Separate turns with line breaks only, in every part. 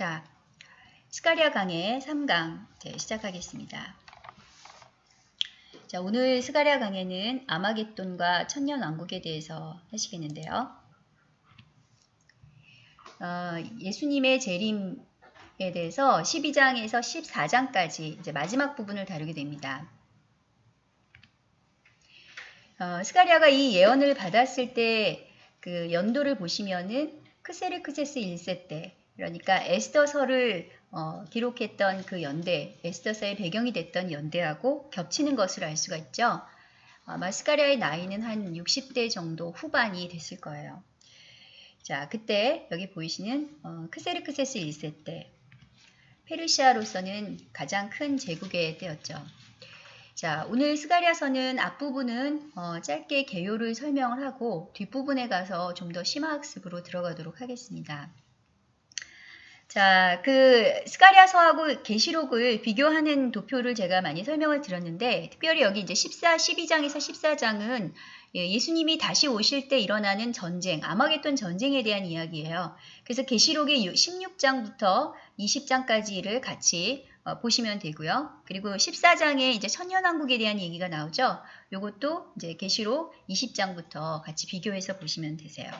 자, 스가리아 강의 3강 네, 시작하겠습니다. 자, 오늘 스가리아 강의는 아마겟돈과 천년왕국에 대해서 하시겠는데요. 어, 예수님의 재림에 대해서 12장에서 14장까지 이제 마지막 부분을 다루게 됩니다. 어, 스가리아가 이 예언을 받았을 때 그 연도를 보시면은 크세르크세스 1세 때 그러니까 에스더서를 어, 기록했던 그 연대, 에스더서의 배경이 됐던 연대하고 겹치는 것을 알 수가 있죠. 아마 스가리아의 나이는 한 60대 정도 후반이 됐을 거예요. 자, 그때 여기 보이시는 어, 크세르크세스 1세 때 페르시아로서는 가장 큰 제국의 때였죠. 자, 오늘 스가리아서는 앞부분은 어, 짧게 개요를 설명을 하고 뒷부분에 가서 좀 더 심화학습으로 들어가도록 하겠습니다. 자, 그 스가리아서하고 계시록을 비교하는 도표를 제가 많이 설명을 드렸는데 특별히 여기 이제 14, 12장에서 14장은 예수님이 다시 오실 때 일어나는 전쟁, 아마겟돈 전쟁에 대한 이야기예요. 그래서 계시록의 16장부터 20장까지를 같이 어, 보시면 되고요. 그리고 14장에 이제 천년왕국에 대한 얘기가 나오죠. 이것도 이제 계시록 20장부터 같이 비교해서 보시면 되세요.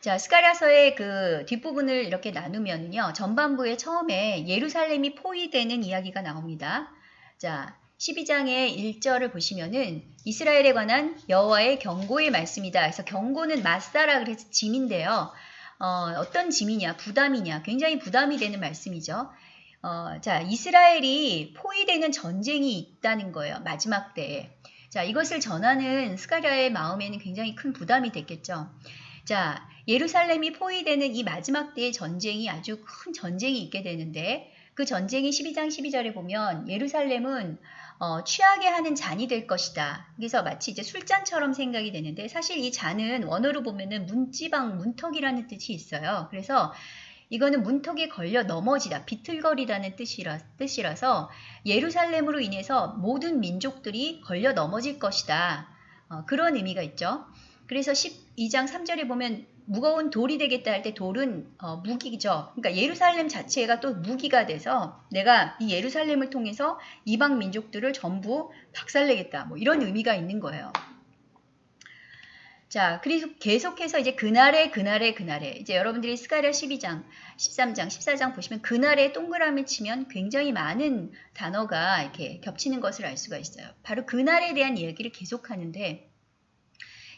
자, 스가랴서의 그 뒷부분을 이렇게 나누면요. 전반부에 처음에 예루살렘이 포위되는 이야기가 나옵니다. 자, 12장의 1절을 보시면은 이스라엘에 관한 여호와의 경고의 말씀이다. 그래서 경고는 마사라 그래서 짐인데요. 어, 떤 짐이냐, 부담이냐, 굉장히 부담이 되는 말씀이죠. 어, 자, 이스라엘이 포위되는 전쟁이 있다는 거예요. 마지막 때에. 자, 이것을 전하는 스가랴의 마음에는 굉장히 큰 부담이 됐겠죠. 자, 예루살렘이 포위되는 이 마지막 때의 전쟁이 아주 큰 전쟁이 있게 되는데 그 전쟁이 12장 12절에 보면 예루살렘은 어, 취하게 하는 잔이 될 것이다. 그래서 마치 이제 술잔처럼 생각이 되는데 사실 이 잔은 원어로 보면은 문지방 문턱이라는 뜻이 있어요. 그래서 이거는 문턱에 걸려 넘어지다, 비틀거리다는 뜻이라, 뜻이라서 예루살렘으로 인해서 모든 민족들이 걸려 넘어질 것이다. 어, 그런 의미가 있죠. 그래서 12장 3절에 보면 무거운 돌이 되겠다 할 때 돌은 어, 무기죠. 그러니까 예루살렘 자체가 또 무기가 돼서 내가 이 예루살렘을 통해서 이방 민족들을 전부 박살내겠다. 뭐 이런 의미가 있는 거예요. 자, 그리고 계속해서 이제 그날에 그날에 그날에 이제 여러분들이 스가랴 12장, 13장, 14장 보시면 그날에 동그라미 치면 굉장히 많은 단어가 이렇게 겹치는 것을 알 수가 있어요. 바로 그날에 대한 이야기를 계속하는데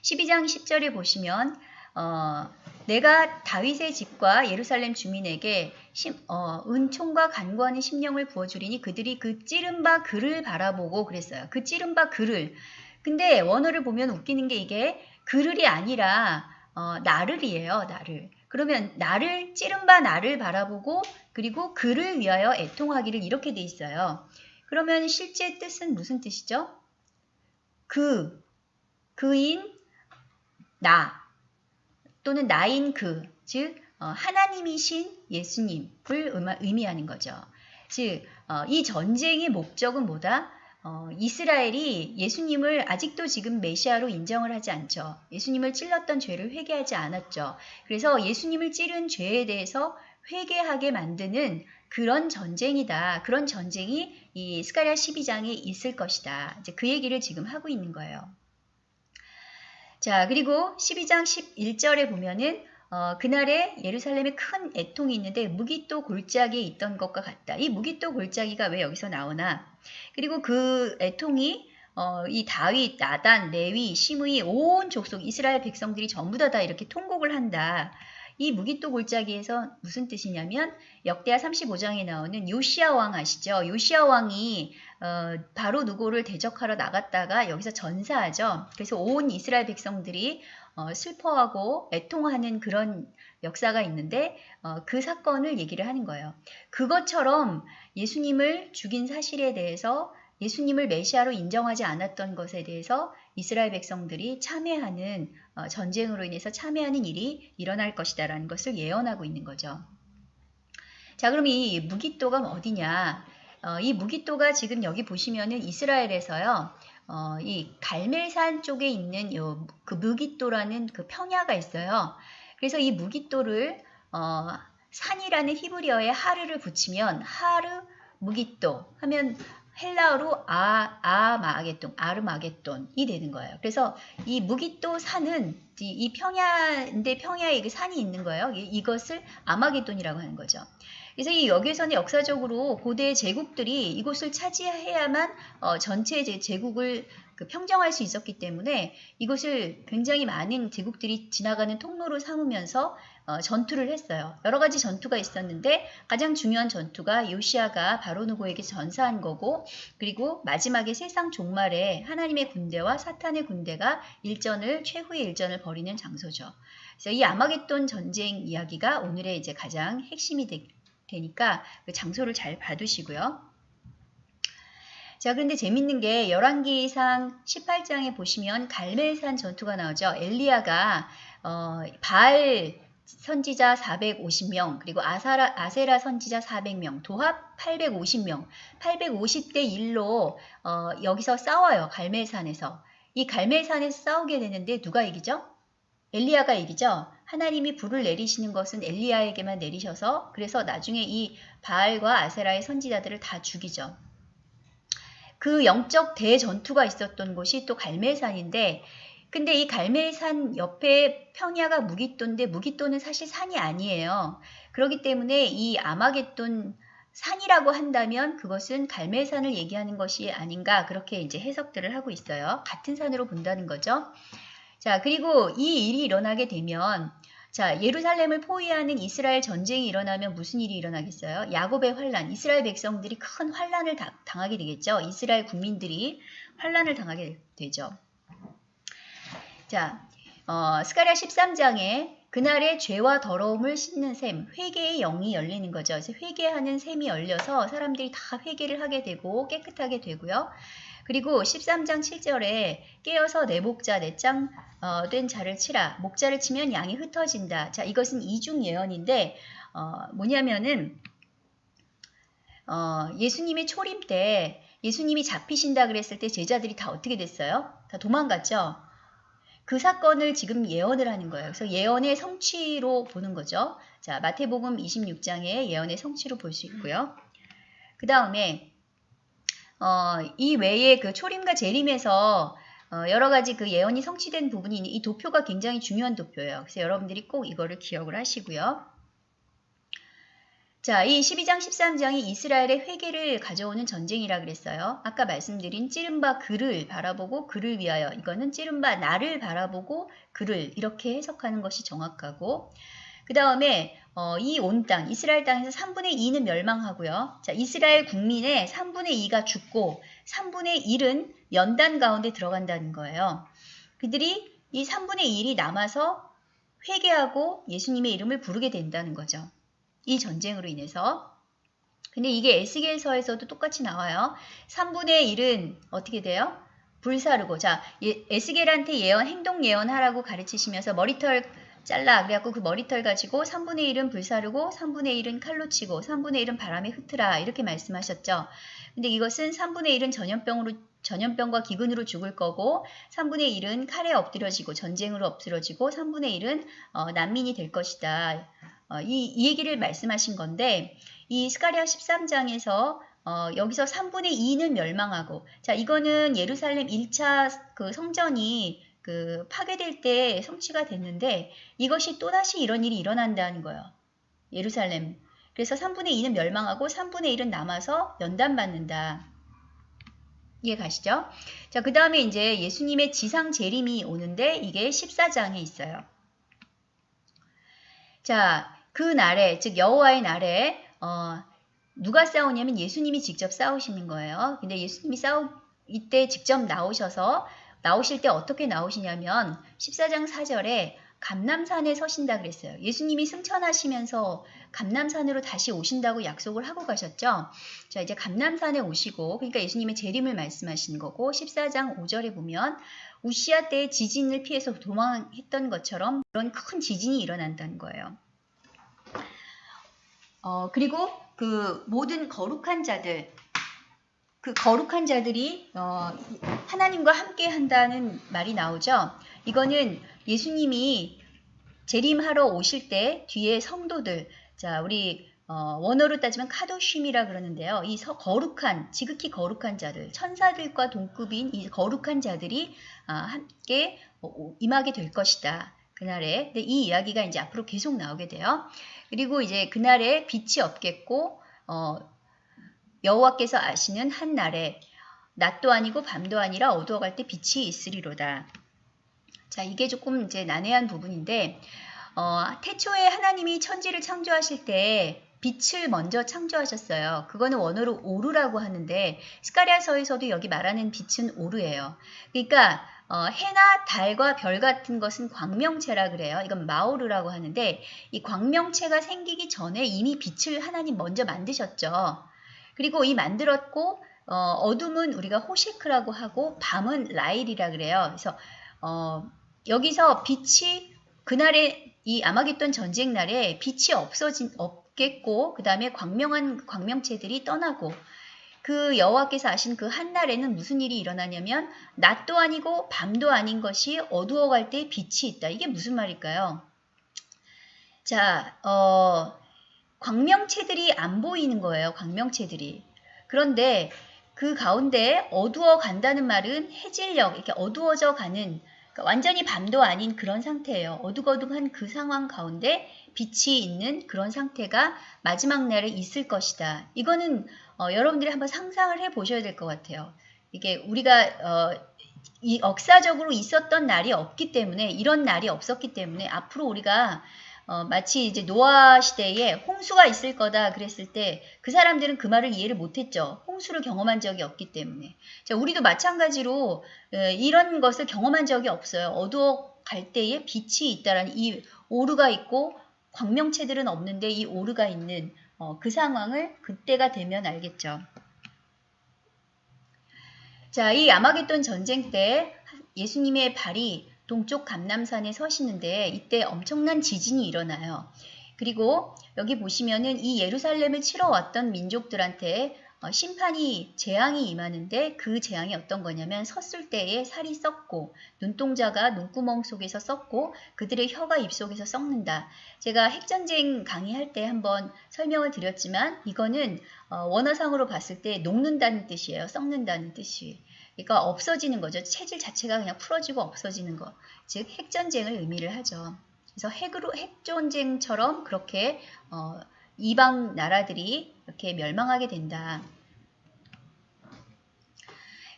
12장 10절에 보시면 어, 내가 다윗의 집과 예루살렘 주민에게 심, 어, 은총과 간구하는 심령을 부어주리니 그들이 그 찌른 바 글을 바라보고 그랬어요. 그 찌른 바 글을. 근데 원어를 보면 웃기는 게 이게 그를이 아니라 어, 나를이에요. 나를. 그러면 나를 찌른 바 나를 바라보고 그리고 그를 위하여 애통하기를 이렇게 돼 있어요. 그러면 실제 뜻은 무슨 뜻이죠? 그, 그인, 나, 또는 나인 그, 즉 어, 하나님이신 예수님을 의미하는 거죠. 즉, 어, 이 전쟁의 목적은 뭐다? 어, 이스라엘이 예수님을 아직도 지금 메시아로 인정을 하지 않죠. 예수님을 찔렀던 죄를 회개하지 않았죠. 그래서 예수님을 찌른 죄에 대해서 회개하게 만드는 그런 전쟁이다. 그런 전쟁이 이 스가랴 12장에 있을 것이다. 이제 그 얘기를 지금 하고 있는 거예요. 자, 그리고 12장 11절에 보면은 어, 그날에 예루살렘에 큰 애통이 있는데 무기또 골짜기에 있던 것과 같다. 이 무기또 골짜기가 왜 여기서 나오나? 그리고 그 애통이 어, 이 다윗, 나단, 레위, 시므이 온 족속 이스라엘 백성들이 전부 다, 다 이렇게 통곡을 한다. 이 무기또 골짜기에서 무슨 뜻이냐면 역대하 35장에 나오는 요시아 왕 아시죠? 요시아 왕이 어, 바로 누구를 대적하러 나갔다가 여기서 전사하죠. 그래서 온 이스라엘 백성들이 어, 슬퍼하고 애통하는 그런 역사가 있는데 어, 그 사건을 얘기를 하는 거예요. 그것처럼 예수님을 죽인 사실에 대해서 예수님을 메시아로 인정하지 않았던 것에 대해서 이스라엘 백성들이 참회하는 어, 전쟁으로 인해서 참회하는 일이 일어날 것이다라는 것을 예언하고 있는 거죠. 자, 그럼 이 무기또가 어디냐? 어, 이 무기또가 지금 여기 보시면은 이스라엘에서요. 어, 이 갈멜산 쪽에 있는 요, 그 무기또라는 그 평야가 있어요. 그래서 이 무기또를 어, 산이라는 히브리어에 하르를 붙이면 하르 무기또 하면 헬라어로 아, 아마게돈, 아르마게돈이 되는 거예요. 그래서 이 무기또 산은 이, 이 평야인데 평야에 그 산이 있는 거예요. 이, 이것을 아마게돈이라고 하는 거죠. 그래서 이 여기에서는 역사적으로 고대 제국들이 이곳을 차지해야만 어, 전체 제, 제국을 그 평정할 수 있었기 때문에 이곳을 굉장히 많은 제국들이 지나가는 통로로 삼으면서 어, 전투를 했어요. 여러 가지 전투가 있었는데 가장 중요한 전투가 요시아가 바로누고에게 전사한 거고 그리고 마지막에 세상 종말에 하나님의 군대와 사탄의 군대가 일전을 최후의 일전을 벌이는 장소죠. 그래서 이 아마겟돈 전쟁 이야기가 오늘의 이제 가장 핵심이 되, 되니까 그 장소를 잘 봐두시고요. 자, 그런데 재밌는 게 열왕기상 18장에 보시면 갈멜산 전투가 나오죠. 엘리야가 어, 바알 선지자 450명, 그리고 아사라, 아세라 선지자 400명, 도합 850명, 850대 1로 어, 여기서 싸워요. 갈멜산에서. 이 갈멜산에서 싸우게 되는데 누가 이기죠? 엘리야가 이기죠. 하나님이 불을 내리시는 것은 엘리야에게만 내리셔서 그래서 나중에 이 바알과 아세라의 선지자들을 다 죽이죠. 그 영적 대전투가 있었던 곳이 또 갈멜산인데 근데 이 갈멜산 옆에 평야가 무기또인데 무기또는 사실 산이 아니에요. 그렇기 때문에 이 아마겟돈 산이라고 한다면 그것은 갈멜산을 얘기하는 것이 아닌가 그렇게 이제 해석들을 하고 있어요. 같은 산으로 본다는 거죠. 자, 그리고 이 일이 일어나게 되면 자, 예루살렘을 포위하는 이스라엘 전쟁이 일어나면 무슨 일이 일어나겠어요? 야곱의 환란, 이스라엘 백성들이 큰 환란을 당하게 되겠죠. 이스라엘 국민들이 환란을 당하게 되죠. 자, 어, 스가랴 13장에 그날의 죄와 더러움을 씻는 셈, 회개의 영이 열리는 거죠. 그래서 회개하는 셈이 열려서 사람들이 다 회개를 하게 되고 깨끗하게 되고요. 그리고 13장 7절에 깨어서 내 목자 내짱 어, 된 자를 치라. 목자를 치면 양이 흩어진다. 자, 이것은 이중 예언인데 어, 뭐냐면은 어, 예수님의 초림 때 예수님이 잡히신다 그랬을 때 제자들이 다 어떻게 됐어요? 다 도망갔죠. 그 사건을 지금 예언을 하는 거예요. 그래서 예언의 성취로 보는 거죠. 자, 마태복음 26장의 예언의 성취로 볼 수 있고요. 그 다음에 어, 이 외에 그 초림과 재림에서 어, 여러 가지 그 예언이 성취된 부분이 이 도표가 굉장히 중요한 도표예요. 그래서 여러분들이 꼭 이거를 기억을 하시고요. 자, 이 12장 13장이 이스라엘의 회개를 가져오는 전쟁이라 그랬어요. 아까 말씀드린 찌른바 그를 바라보고 그를 위하여 이거는 찌른바 나를 바라보고 그를 이렇게 해석하는 것이 정확하고 그 다음에 어, 이 온 땅, 이스라엘 땅에서 3분의 2는 멸망하고요. 자, 이스라엘 국민의 3분의 2가 죽고 3분의 1은 연단 가운데 들어간다는 거예요. 그들이 이 3분의 1이 남아서 회개하고 예수님의 이름을 부르게 된다는 거죠. 이 전쟁으로 인해서. 근데 이게 에스겔서에서도 똑같이 나와요. 3분의 1은 어떻게 돼요? 불사르고. 자, 예, 에스겔한테 예언, 행동 예언하라고 가르치시면서 머리털 잘라. 그래갖고 그 머리털 가지고 3분의 1은 불사르고 3분의 1은 칼로 치고 3분의 1은 바람에 흩트라 이렇게 말씀하셨죠. 근데 이것은 3분의 1은 전염병으로 전염병과 기근으로 죽을 거고 3분의 1은 칼에 엎드려지고 전쟁으로 엎드려지고 3분의 1은 어, 난민이 될 것이다. 어, 이, 이 얘기를 말씀하신 건데 이 스가리아 13장에서 어, 여기서 3분의 2는 멸망하고 자 이거는 예루살렘 1차 그 성전이 그 파괴될 때 성취가 됐는데 이것이 또다시 이런 일이 일어난다는 거예요. 예루살렘. 그래서 3분의 2는 멸망하고 3분의 1은 남아서 연단받는다. 이해 가시죠? 자, 그 다음에 이제 예수님의 지상 재림이 오는데 이게 14장에 있어요. 자, 그 날에, 즉 여호와의 날에 어, 누가 싸우냐면 예수님이 직접 싸우시는 거예요. 근데 예수님이 싸우 이때 직접 나오셔서 나오실 때 어떻게 나오시냐면 14장 4절에 감남산에 서신다 그랬어요. 예수님이 승천하시면서 감남산으로 다시 오신다고 약속을 하고 가셨죠. 자, 이제 감남산에 오시고 그러니까 예수님의 재림을 말씀하신 거고 14장 5절에 보면 우시아 때의 지진을 피해서 도망했던 것처럼 그런 큰 지진이 일어난다는 거예요. 어, 그리고 그 모든 거룩한 자들 그 거룩한 자들이 어, 하나님과 함께 한다는 말이 나오죠. 이거는 예수님이 재림하러 오실 때 뒤에 성도들, 자, 우리 어, 원어로 따지면 카도쉼이라 그러는데요. 이 서, 거룩한, 지극히 거룩한 자들, 천사들과 동급인 이 거룩한 자들이 아, 함께 어, 임하게 될 것이다. 그날에. 근데 이 이야기가 이제 앞으로 계속 나오게 돼요. 그리고 이제 그날에 빛이 없겠고, 어, 여호와께서 아시는 한 날에 낮도 아니고 밤도 아니라 어두워갈 때 빛이 있으리로다. 자, 이게 조금 이제 난해한 부분인데, 어, 태초에 하나님이 천지를 창조하실 때 빛을 먼저 창조하셨어요. 그거는 원어로 오르라고 하는데 스카리아서에서도 여기 말하는 빛은 오르예요. 그러니까 어, 해나 달과 별 같은 것은 광명체라 그래요. 이건 마오르라고 하는데 이 광명체가 생기기 전에 이미 빛을 하나님 먼저 만드셨죠. 그리고 이 만들었고 어, 둠은 우리가 호시크라고 하고 밤은 라일이라 그래요. 그래서 어, 여기서 빛이 그날의 이 아마겟돈 전쟁 날에 빛이 없어진 없겠고 그 다음에 광명한 광명체들이 떠나고 그 여호와께서 아신 그 한날에는 무슨 일이 일어나냐면 낮도 아니고 밤도 아닌 것이 어두워갈 때 빛이 있다. 이게 무슨 말일까요? 자, 어, 광명체들이 안 보이는 거예요. 광명체들이. 그런데 그 가운데 어두워 간다는 말은 해질녘, 이렇게 어두워져 가는 그러니까 완전히 밤도 아닌 그런 상태예요. 어둑어둑한 그 상황 가운데 빛이 있는 그런 상태가 마지막 날에 있을 것이다. 이거는 어, 여러분들이 한번 상상을 해 보셔야 될 것 같아요. 이게 우리가 어, 이 역사적으로 있었던 날이 없기 때문에 이런 날이 없었기 때문에 앞으로 우리가 어, 마치 이제 노아 시대에 홍수가 있을 거다 그랬을 때 그 사람들은 그 말을 이해를 못했죠. 홍수를 경험한 적이 없기 때문에. 자, 우리도 마찬가지로 에, 이런 것을 경험한 적이 없어요. 어두워 갈 때에 빛이 있다라는 이 오르가 있고 광명체들은 없는데 이 오르가 있는 어, 그 상황을 그때가 되면 알겠죠. 자, 이 아마겟돈 전쟁 때 예수님의 발이 동쪽 감남산에 서시는데 이때 엄청난 지진이 일어나요. 그리고 여기 보시면은 이 예루살렘을 치러 왔던 민족들한테 어, 심판이 재앙이 임하는데 그 재앙이 어떤 거냐면 섰을 때에 살이 썩고 눈동자가 눈구멍 속에서 썩고 그들의 혀가 입속에서 썩는다. 제가 핵전쟁 강의할 때 한번 설명을 드렸지만 이거는 어, 원어상으로 봤을 때 녹는다는 뜻이에요. 썩는다는 뜻이. 그러니까 없어지는 거죠. 체질 자체가 그냥 풀어지고 없어지는 거. 즉 핵전쟁을 의미를 하죠. 그래서 핵으로 핵전쟁처럼 그렇게 어, 이방 나라들이 이렇게 멸망하게 된다.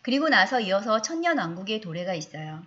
그리고 나서 이어서 천년 왕국의 도래가 있어요.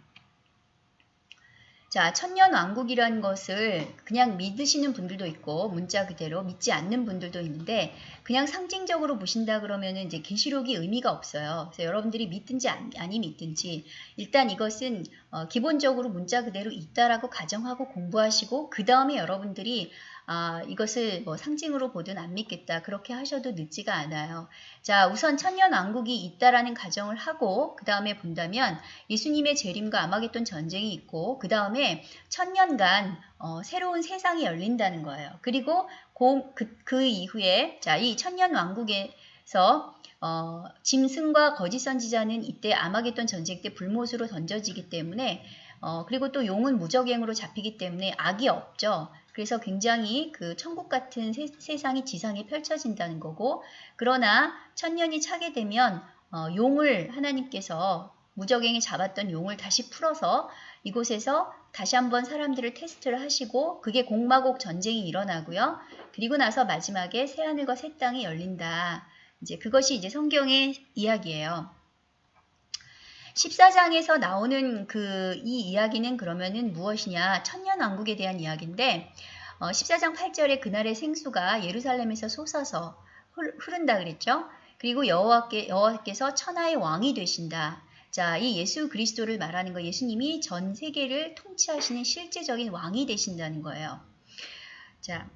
자, 천년 왕국이라는 것을 그냥 믿으시는 분들도 있고 문자 그대로 믿지 않는 분들도 있는데 그냥 상징적으로 보신다 그러면 이제 계시록이 의미가 없어요. 그래서 여러분들이 믿든지 아니 믿든지 일단 이것은 어, 기본적으로 문자 그대로 있다라고 가정하고 공부하시고 그 다음에 여러분들이 아, 이것을 뭐 상징으로 보든 안 믿겠다. 그렇게 하셔도 늦지가 않아요. 자, 우선 천년 왕국이 있다라는 가정을 하고 그 다음에 본다면 예수님의 재림과 아마겟돈 전쟁이 있고 그 다음에 천년간 어, 새로운 세상이 열린다는 거예요. 그리고 고, 그, 그 이후에 자, 이 천년 왕국에서 어, 짐승과 거짓 선지자는 이때 아마겟돈 전쟁 때 불못으로 던져지기 때문에 어, 그리고 또 용은 무적행으로 잡히기 때문에 악이 없죠. 그래서 굉장히 그 천국 같은 세, 상이 지상에 펼쳐진다는 거고 그러나 천년이 차게 되면 어, 용을 하나님께서 무적행에 잡았던 용을 다시 풀어서 이곳에서 다시 한번 사람들을 테스트를 하시고 그게 공마곡 전쟁이 일어나고요. 그리고 나서 마지막에 새하늘과 새 땅이 열린다. 이제 그것이 이제 성경의 이야기예요. 14장에서 나오는 그 이 이야기는 그러면은 무엇이냐? 천년 왕국에 대한 이야기인데 어, 14장 8절에 그날의 생수가 예루살렘에서 솟아서 흐른다 그랬죠? 그리고 여호와께, 여호와께서 천하의 왕이 되신다. 자, 이 예수 그리스도를 말하는 거 예수님이 전 세계를 통치하시는 실제적인 왕이 되신다는 거예요. 자,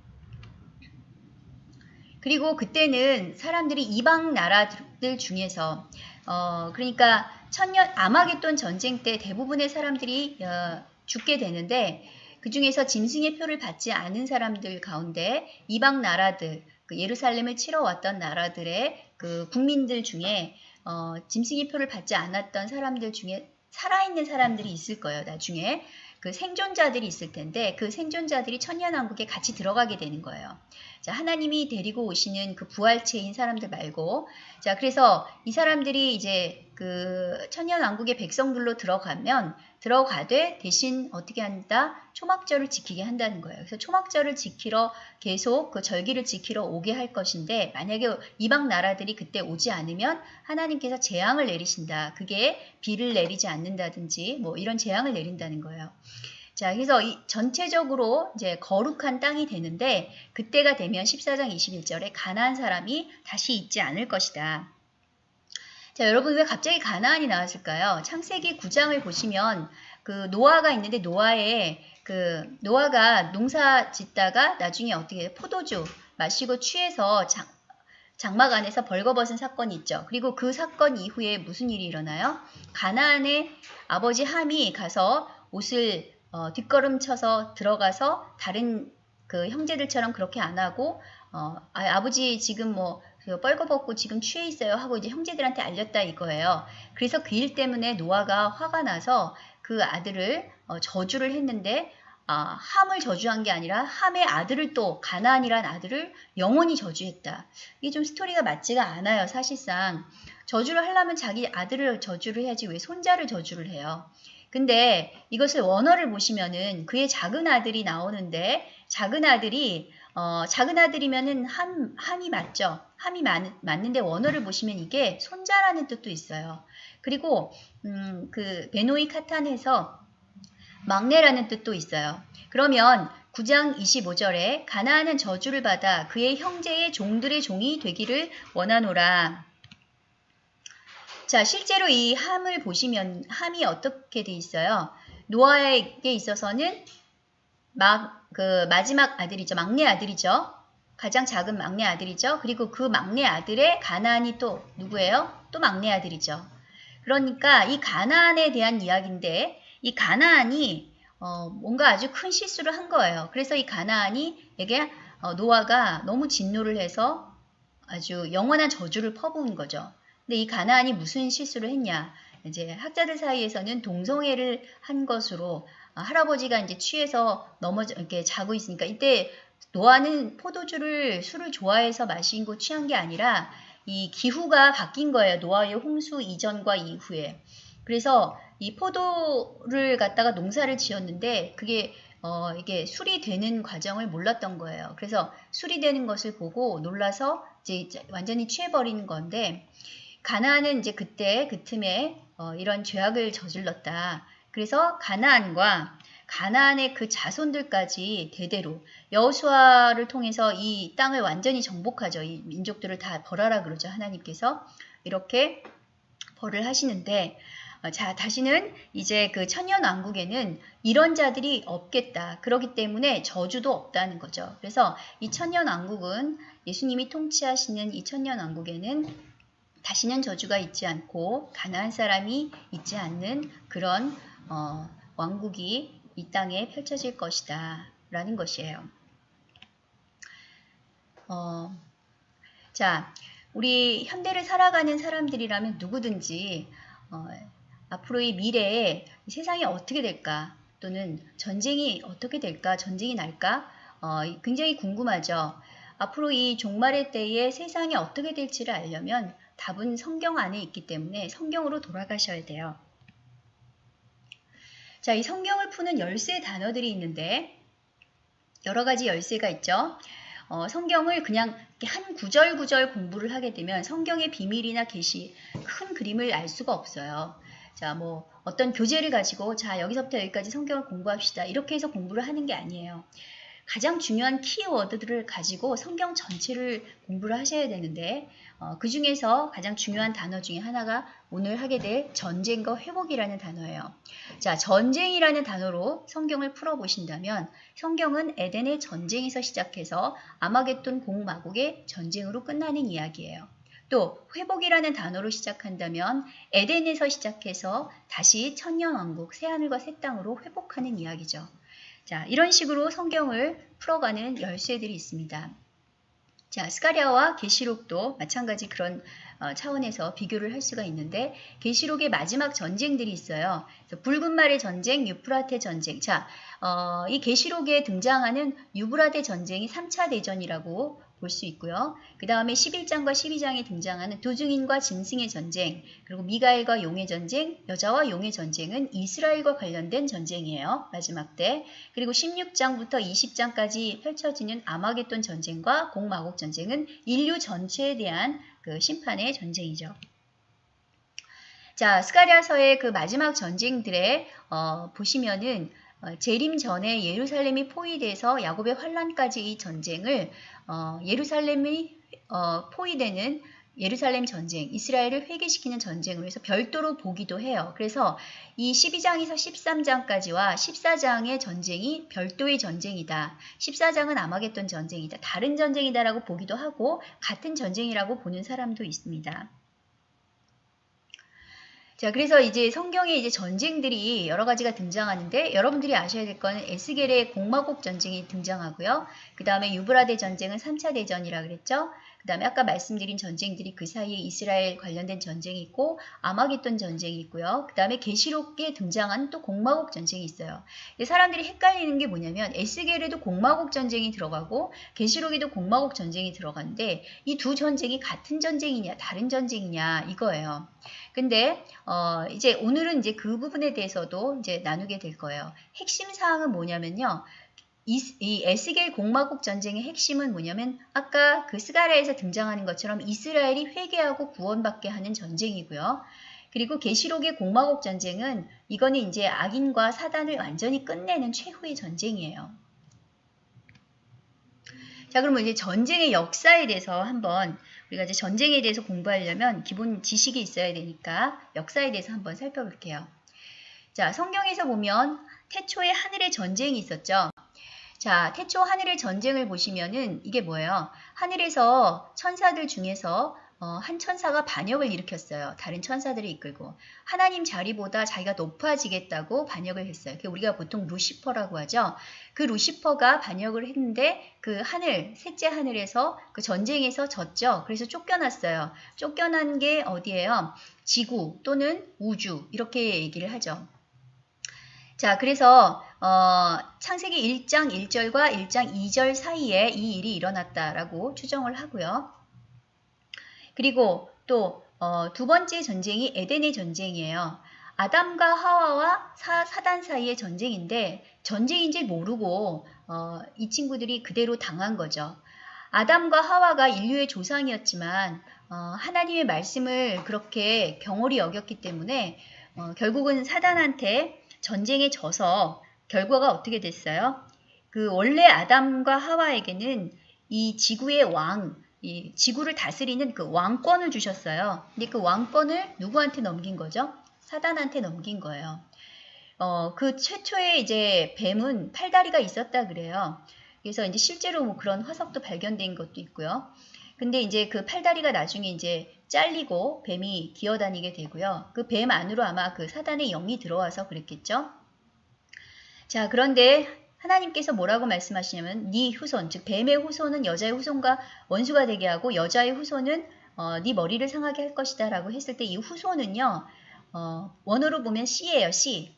그리고 그때는 사람들이 이방 나라들 중에서 어, 그러니까 천년 아마겟돈 전쟁 때 대부분의 사람들이 어, 죽게 되는데 그 중에서 짐승의 표를 받지 않은 사람들 가운데 이방 나라들 그 예루살렘을 치러 왔던 나라들의 그 국민들 중에 어, 짐승의 표를 받지 않았던 사람들 중에 살아있는 사람들이 있을 거예요 나중에 그 생존자들이 있을 텐데 그 생존자들이 천년왕국에 같이 들어가게 되는 거예요. 자, 하나님이 데리고 오시는 그 부활체인 사람들 말고 자, 그래서 이 사람들이 이제 그 천년왕국의 백성들로 들어가면 들어가되 대신 어떻게 한다? 초막절을 지키게 한다는 거예요. 그래서 초막절을 지키러 계속 그 절기를 지키러 오게 할 것인데 만약에 이방 나라들이 그때 오지 않으면 하나님께서 재앙을 내리신다. 그게 비를 내리지 않는다든지 뭐 이런 재앙을 내린다는 거예요. 자, 그래서 이 전체적으로 이제 거룩한 땅이 되는데 그때가 되면 14장 21절에 가나안 사람이 다시 있지 않을 것이다. 자, 여러분 왜 갑자기 가나안이 나왔을까요? 창세기 9장을 보시면 그 노아가 있는데 노아의 그 노아가 농사 짓다가 나중에 어떻게? 포도주 마시고 취해서 장, 장막 안에서 벌거벗은 사건이 있죠. 그리고 그 사건 이후에 무슨 일이 일어나요? 가나안의 아버지 함이 가서 옷을 어, 뒷걸음 쳐서 들어가서 다른 그 형제들처럼 그렇게 안 하고 어, 아, 버지 지금 뭐 뻘거벗고 지금 취해 있어요 하고 이제 형제들한테 알렸다 이거예요. 그래서 그 일 때문에 노아가 화가 나서 그 아들을 어, 저주를 했는데 아, 함을 저주한 게 아니라 함의 아들을 또 가나안이란 아들을 영원히 저주했다. 이게 좀 스토리가 맞지가 않아요. 사실상 저주를 하려면 자기 아들을 저주를 해야지 왜 손자를 저주를 해요. 근데 이것을 원어를 보시면은 그의 작은 아들이 나오는데 작은 아들이 어, 작은 아들이면은 함, 함이 맞죠. 함이 맞, 맞는데 원어를 보시면 이게 손자라는 뜻도 있어요. 그리고 음, 그 베노이 카탄에서 막내라는 뜻도 있어요. 그러면 9장 25절에 가나안은 저주를 받아 그의 형제의 종들의 종이 되기를 원하노라. 자, 실제로 이 함을 보시면 함이 어떻게 돼 있어요? 노아에게 있어서는 막, 그 마지막 아들이죠. 막내 아들이죠. 가장 작은 막내 아들이죠. 그리고 그 막내 아들의 가나안이 또 누구예요? 또 막내 아들이죠. 그러니까 이 가나안에 대한 이야기인데 이 가나안이 어, 뭔가 아주 큰 실수를 한 거예요. 그래서 이 가나안이 에게 어, 노아가 너무 진노를 해서 아주 영원한 저주를 퍼부은 거죠. 근데 이 가나안이 무슨 실수를 했냐? 이제 학자들 사이에서는 동성애를 한 것으로 아, 할아버지가 이제 취해서 넘어져 이렇게 자고 있으니까 이때 노아는 포도주를 술을 좋아해서 거 취한 게 아니라 이 기후가 바뀐 거예요. 노아의 홍수 이전과 이후에. 그래서 이 포도를 갖다가 농사를 지었는데 그게 어, 이게 술이 되는 과정을 몰랐던 거예요. 그래서 술이 되는 것을 보고 놀라서 이제 완전히 취해버리는 건데 가나안은 이제 그때 그 틈에 어, 이런 죄악을 저질렀다. 그래서 가나안과 가나안의 그 자손들까지 대대로 여호수아를 통해서 이 땅을 완전히 정복하죠. 이 민족들을 다 벌하라 그러죠. 하나님께서 이렇게 벌을 하시는데 어, 자 다시는 이제 그 천년 왕국에는 이런 자들이 없겠다. 그렇기 때문에 저주도 없다는 거죠. 그래서 이 천년 왕국은 예수님이 통치하시는 이 천년 왕국에는 다시는 저주가 있지 않고 가난한 사람이 있지 않는 그런 어, 왕국이 이 땅에 펼쳐질 것이다 라는 것이에요. 어, 자, 우리 현대를 살아가는 사람들이라면 누구든지 어, 앞으로의 미래에 세상이 어떻게 될까 또는 전쟁이 어떻게 될까 전쟁이 날까 어, 굉장히 궁금하죠. 앞으로 이 종말의 때에 세상이 어떻게 될지를 알려면 답은 성경 안에 있기 때문에 성경으로 돌아가셔야 돼요. 자, 이 성경을 푸는 열쇠 단어들이 있는데 여러 가지 열쇠가 있죠. 어, 성경을 그냥 한 구절 구절 공부를 하게 되면 성경의 비밀이나 계시 큰 그림을 알 수가 없어요. 자, 뭐 어떤 교재를 가지고 자 여기서부터 여기까지 성경을 공부합시다 이렇게 해서 공부를 하는 게 아니에요. 가장 중요한 키워드들을 가지고 성경 전체를 공부를 하셔야 되는데 어, 그 중에서 가장 중요한 단어 중에 하나가 오늘 하게 될 전쟁과 회복이라는 단어예요. 자, 전쟁이라는 단어로 성경을 풀어보신다면 성경은 에덴의 전쟁에서 시작해서 아마겟돈 공마국의 전쟁으로 끝나는 이야기예요. 또 회복이라는 단어로 시작한다면 에덴에서 시작해서 다시 천년왕국 새하늘과 새 땅으로 회복하는 이야기죠. 자, 이런 식으로 성경을 풀어가는 열쇠들이 있습니다. 자, 스가랴와 계시록도 마찬가지 그런 어, 차원에서 비교를 할 수가 있는데 계시록의 마지막 전쟁들이 있어요. 붉은 말의 전쟁, 유프라테 전쟁. 자, 어, 이 계시록에 등장하는 유브라데 전쟁이 3차 대전이라고 볼 수 있고요. 그 다음에 11장과 12장에 등장하는 도중인과 짐승의 전쟁, 그리고 미가엘과 용의 전쟁, 여자와 용의 전쟁은 이스라엘과 관련된 전쟁이에요. 마지막 때. 그리고 16장부터 20장까지 펼쳐지는 아마겟돈 전쟁과 공마곡 전쟁은 인류 전체에 대한 그 심판의 전쟁이죠. 자, 스가랴서의 그 마지막 전쟁들에 어, 보시면은 어, 재림 전에 예루살렘이 포위돼서 야곱의 환란까지 이 전쟁을 어, 예루살렘이 어, 포위되는 예루살렘 전쟁, 이스라엘을 회개시키는 전쟁으로 해서 별도로 보기도 해요. 그래서 이 12장에서 13장까지와 14장의 전쟁이 별도의 전쟁이다. 14장은 아마겟돈 전쟁이다. 다른 전쟁이다라고 보기도 하고 같은 전쟁이라고 보는 사람도 있습니다. 자, 그래서 이제 성경에 이제 전쟁들이 여러 가지가 등장하는데 여러분들이 아셔야 될 거는 에스겔의 공마곡 전쟁이 등장하고요. 그 다음에 유브라데 전쟁은 3차 대전이라 그랬죠. 그 다음에 아까 말씀드린 전쟁들이 그 사이에 이스라엘 관련된 전쟁이 있고 아마겟돈 전쟁이 있고요. 그 다음에 계시록에 등장한 또 공마곡 전쟁이 있어요. 사람들이 헷갈리는 게 뭐냐면 에스겔에도 공마곡 전쟁이 들어가고 계시록에도 공마곡 전쟁이 들어가는데 이 두 전쟁이 같은 전쟁이냐 다른 전쟁이냐 이거예요. 근데 어 이제 오늘은 이제 그 부분에 대해서도 이제 나누게 될 거예요. 핵심 사항은 뭐냐면요. 이, 이 에스겔 공마국 전쟁의 핵심은 뭐냐면 아까 그 스가랴에서 등장하는 것처럼 이스라엘이 회개하고 구원받게 하는 전쟁이고요. 그리고 계시록의 공마국 전쟁은 이거는 이제 악인과 사단을 완전히 끝내는 최후의 전쟁이에요. 자, 그러면 이제 전쟁의 역사에 대해서 한번 우리가 이제 전쟁에 대해서 공부하려면 기본 지식이 있어야 되니까 역사에 대해서 한번 살펴볼게요. 자, 성경에서 보면 태초에 하늘의 전쟁이 있었죠. 자, 태초 하늘의 전쟁을 보시면은 이게 뭐예요? 하늘에서 천사들 중에서 어, 한 천사가 반역을 일으켰어요. 다른 천사들을 이끌고 하나님 자리보다 자기가 높아지겠다고 반역을 했어요. 우리가 보통 루시퍼라고 하죠. 그 루시퍼가 반역을 했는데 그 하늘, 셋째 하늘에서 그 전쟁에서 졌죠. 그래서 쫓겨났어요. 쫓겨난 게 어디예요? 지구 또는 우주 이렇게 얘기를 하죠. 자, 그래서 어, 창세기 1장 1절과 1장 2절 사이에 이 일이 일어났다라고 추정을 하고요. 그리고 또두 어, 번째 전쟁이 에덴의 전쟁이에요. 아담과 하와와 사, 단 사이의 전쟁인데 전쟁인지 모르고 어, 이 친구들이 그대로 당한 거죠. 아담과 하와가 인류의 조상이었지만 어, 하나님의 말씀을 그렇게 경홀히 여겼기 때문에 어, 결국은 사단한테 전쟁에 져서 결과가 어떻게 됐어요? 그 원래 아담과 하와에게는 이 지구의 왕, 이 지구를 다스리는 그 왕권을 주셨어요. 근데 그 왕권을 누구한테 넘긴 거죠? 사단한테 넘긴 거예요. 어, 그 최초의 이제 뱀은 팔다리가 있었다 그래요. 그래서 이제 실제로 뭐 그런 화석도 발견된 것도 있고요. 근데 이제 그 팔다리가 나중에 이제 잘리고 뱀이 기어다니게 되고요. 그 뱀 안으로 아마 그 사단의 영이 들어와서 그랬겠죠. 자, 그런데 하나님께서 뭐라고 말씀하시냐면 네 후손, 즉 뱀의 후손은 여자의 후손과 원수가 되게 하고 여자의 후손은 어, 네 머리를 상하게 할 것이다 라고 했을 때 이 후손은요. 어, 원어로 보면 씨예요. 씨.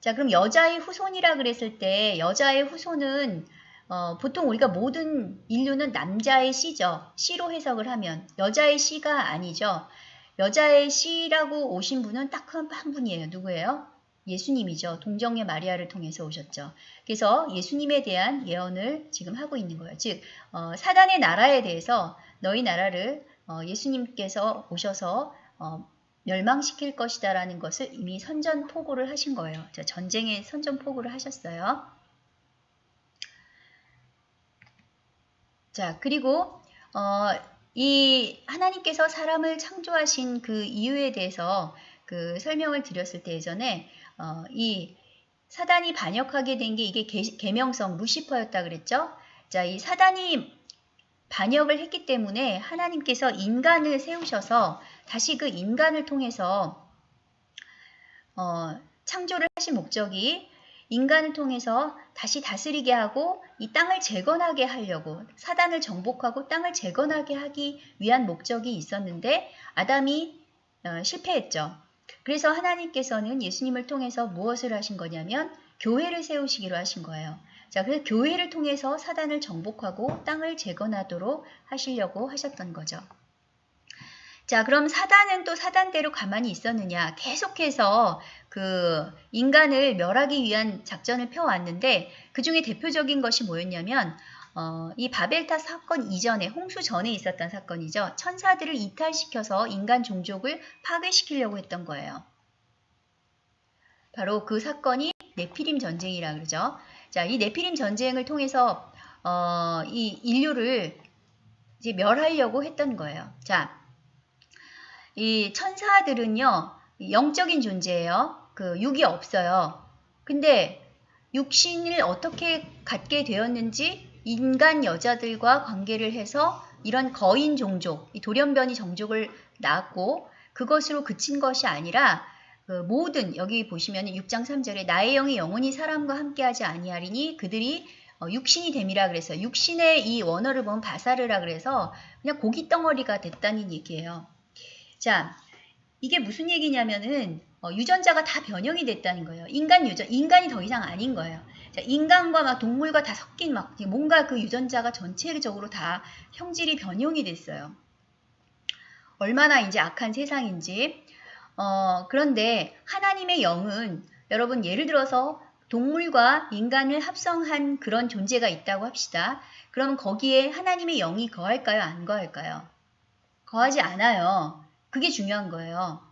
자 그럼 여자의 후손이라 그랬을 때 여자의 후손은 어, 보통 우리가 모든 인류는 남자의 씨죠. 씨로 해석을 하면 여자의 씨가 아니죠. 여자의 씨라고 오신 분은 딱 한 분이에요. 누구예요? 예수님이죠. 동정의 마리아를 통해서 오셨죠. 그래서 예수님에 대한 예언을 지금 하고 있는 거예요. 즉 어, 사단의 나라에 대해서 너희 나라를 어, 예수님께서 오셔서 어, 멸망시킬 것이다 라는 것을 이미 선전포고를 하신 거예요. 자, 전쟁에 선전포고를 하셨어요. 자, 그리고 어, 이 하나님께서 사람을 창조하신 그 이유에 대해서 그 설명을 드렸을 때 예전에 어, 이 사단이 반역하게 된 게 이게 개, 명성 루시퍼였다 그랬죠? 자, 이 사단이 반역을 했기 때문에 하나님께서 인간을 세우셔서 다시 그 인간을 통해서 어, 창조를 하신 목적이 인간을 통해서 다시 다스리게 하고 이 땅을 재건하게 하려고 사단을 정복하고 땅을 재건하게 하기 위한 목적이 있었는데 아담이 어, 실패했죠. 그래서 하나님께서는 예수님을 통해서 무엇을 하신 거냐면 교회를 세우시기로 하신 거예요. 자, 그래서 교회를 통해서 사단을 정복하고 땅을 재건하도록 하시려고 하셨던 거죠. 자, 그럼 사단은 또 사단대로 가만히 있었느냐? 계속해서 그 인간을 멸하기 위한 작전을 펴왔는데 그 중에 대표적인 것이 뭐였냐면 어, 이 바벨탑 사건 이전에 홍수 전에 있었던 사건이죠. 천사들을 이탈시켜서 인간 종족을 파괴시키려고 했던 거예요. 바로 그 사건이 네피림 전쟁이라 그러죠. 자, 이 네피림 전쟁을 통해서 어, 이 인류를 이제 멸하려고 했던 거예요. 자, 이 천사들은요, 영적인 존재예요. 그 육이 없어요. 근데 육신을 어떻게 갖게 되었는지 인간 여자들과 관계를 해서 이런 거인 종족, 이 돌연변이 종족을 낳았고 그것으로 그친 것이 아니라 그 모든 여기 보시면 6장 3절에 나의 영이 영원히 사람과 함께하지 아니하리니 그들이 어, 육신이 됨이라 그래서 육신의 이 원어를 보면 바사르라 그래서 그냥 고기 덩어리가 됐다는 얘기예요. 자, 이게 무슨 얘기냐면은 어, 유전자가 다 변형이 됐다는 거예요. 인간 유전, 인간이 더 이상 아닌 거예요. 자, 인간과 막 동물과 다 섞인 막 뭔가 그 유전자가 전체적으로 다 형질이 변형이 됐어요. 얼마나 이제 악한 세상인지. 어, 그런데 하나님의 영은 여러분 예를 들어서 동물과 인간을 합성한 그런 존재가 있다고 합시다. 그럼 거기에 하나님의 영이 거할까요? 안 거할까요? 거하지 않아요. 그게 중요한 거예요.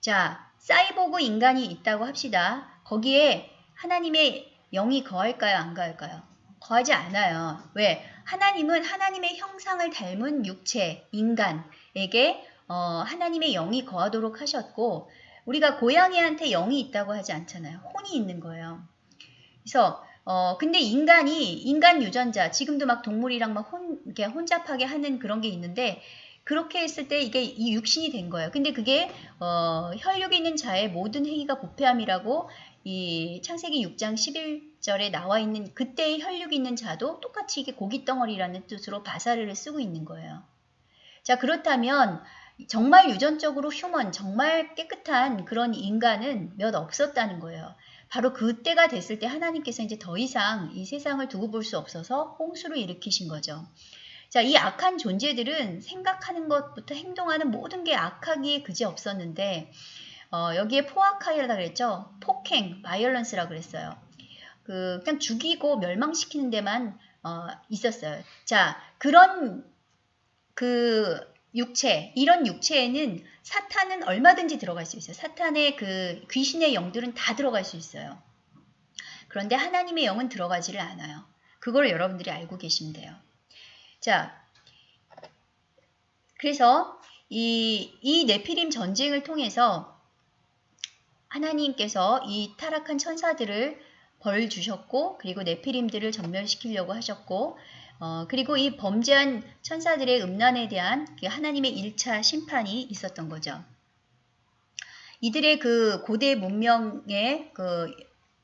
자, 사이보그 인간이 있다고 합시다. 거기에 하나님의 영이 거할까요? 안 거할까요? 거하지 않아요. 왜? 하나님은 하나님의 형상을 닮은 육체, 인간에게 어, 하나님의 영이 거하도록 하셨고 우리가 고양이한테 영이 있다고 하지 않잖아요. 혼이 있는 거예요. 그래서 어, 근데 인간이 인간 유전자 지금도 막 동물이랑 막 혼, 이렇게 혼잡하게 하는 그런 게 있는데 그렇게 했을 때 이게 이 육신이 된 거예요. 근데 그게 어, 혈육이 있는 자의 모든 행위가 부패함이라고 이 창세기 6장 11절에 나와 있는 그때의 혈육이 있는 자도 똑같이 이게 고깃덩어리라는 뜻으로 바사르를 쓰고 있는 거예요. 자 그렇다면 정말 유전적으로 휴먼, 정말 깨끗한 그런 인간은 몇 없었다는 거예요. 바로 그때가 됐을 때 하나님께서 이제 더 이상 이 세상을 두고 볼 수 없어서 홍수를 일으키신 거죠. 자, 이 악한 존재들은 생각하는 것부터 행동하는 모든 게 악하기에 그지 없었는데 어, 여기에 포악하이라 그랬죠. 폭행, 바이올런스라 그랬어요. 그 그냥 죽이고 멸망시키는 데만 어, 있었어요. 자, 그런 그 육체, 이런 육체에는 사탄은 얼마든지 들어갈 수 있어요. 사탄의 그 귀신의 영들은 다 들어갈 수 있어요. 그런데 하나님의 영은 들어가지를 않아요. 그걸 여러분들이 알고 계시면 돼요. 자, 그래서 이, 이 네피림 전쟁을 통해서 하나님께서 이 타락한 천사들을 벌 주셨고 그리고 네피림들을 전멸시키려고 하셨고 어, 그리고 이 범죄한 천사들의 음란에 대한 그 하나님의 1차 심판이 있었던 거죠. 이들의 그 고대 문명의 그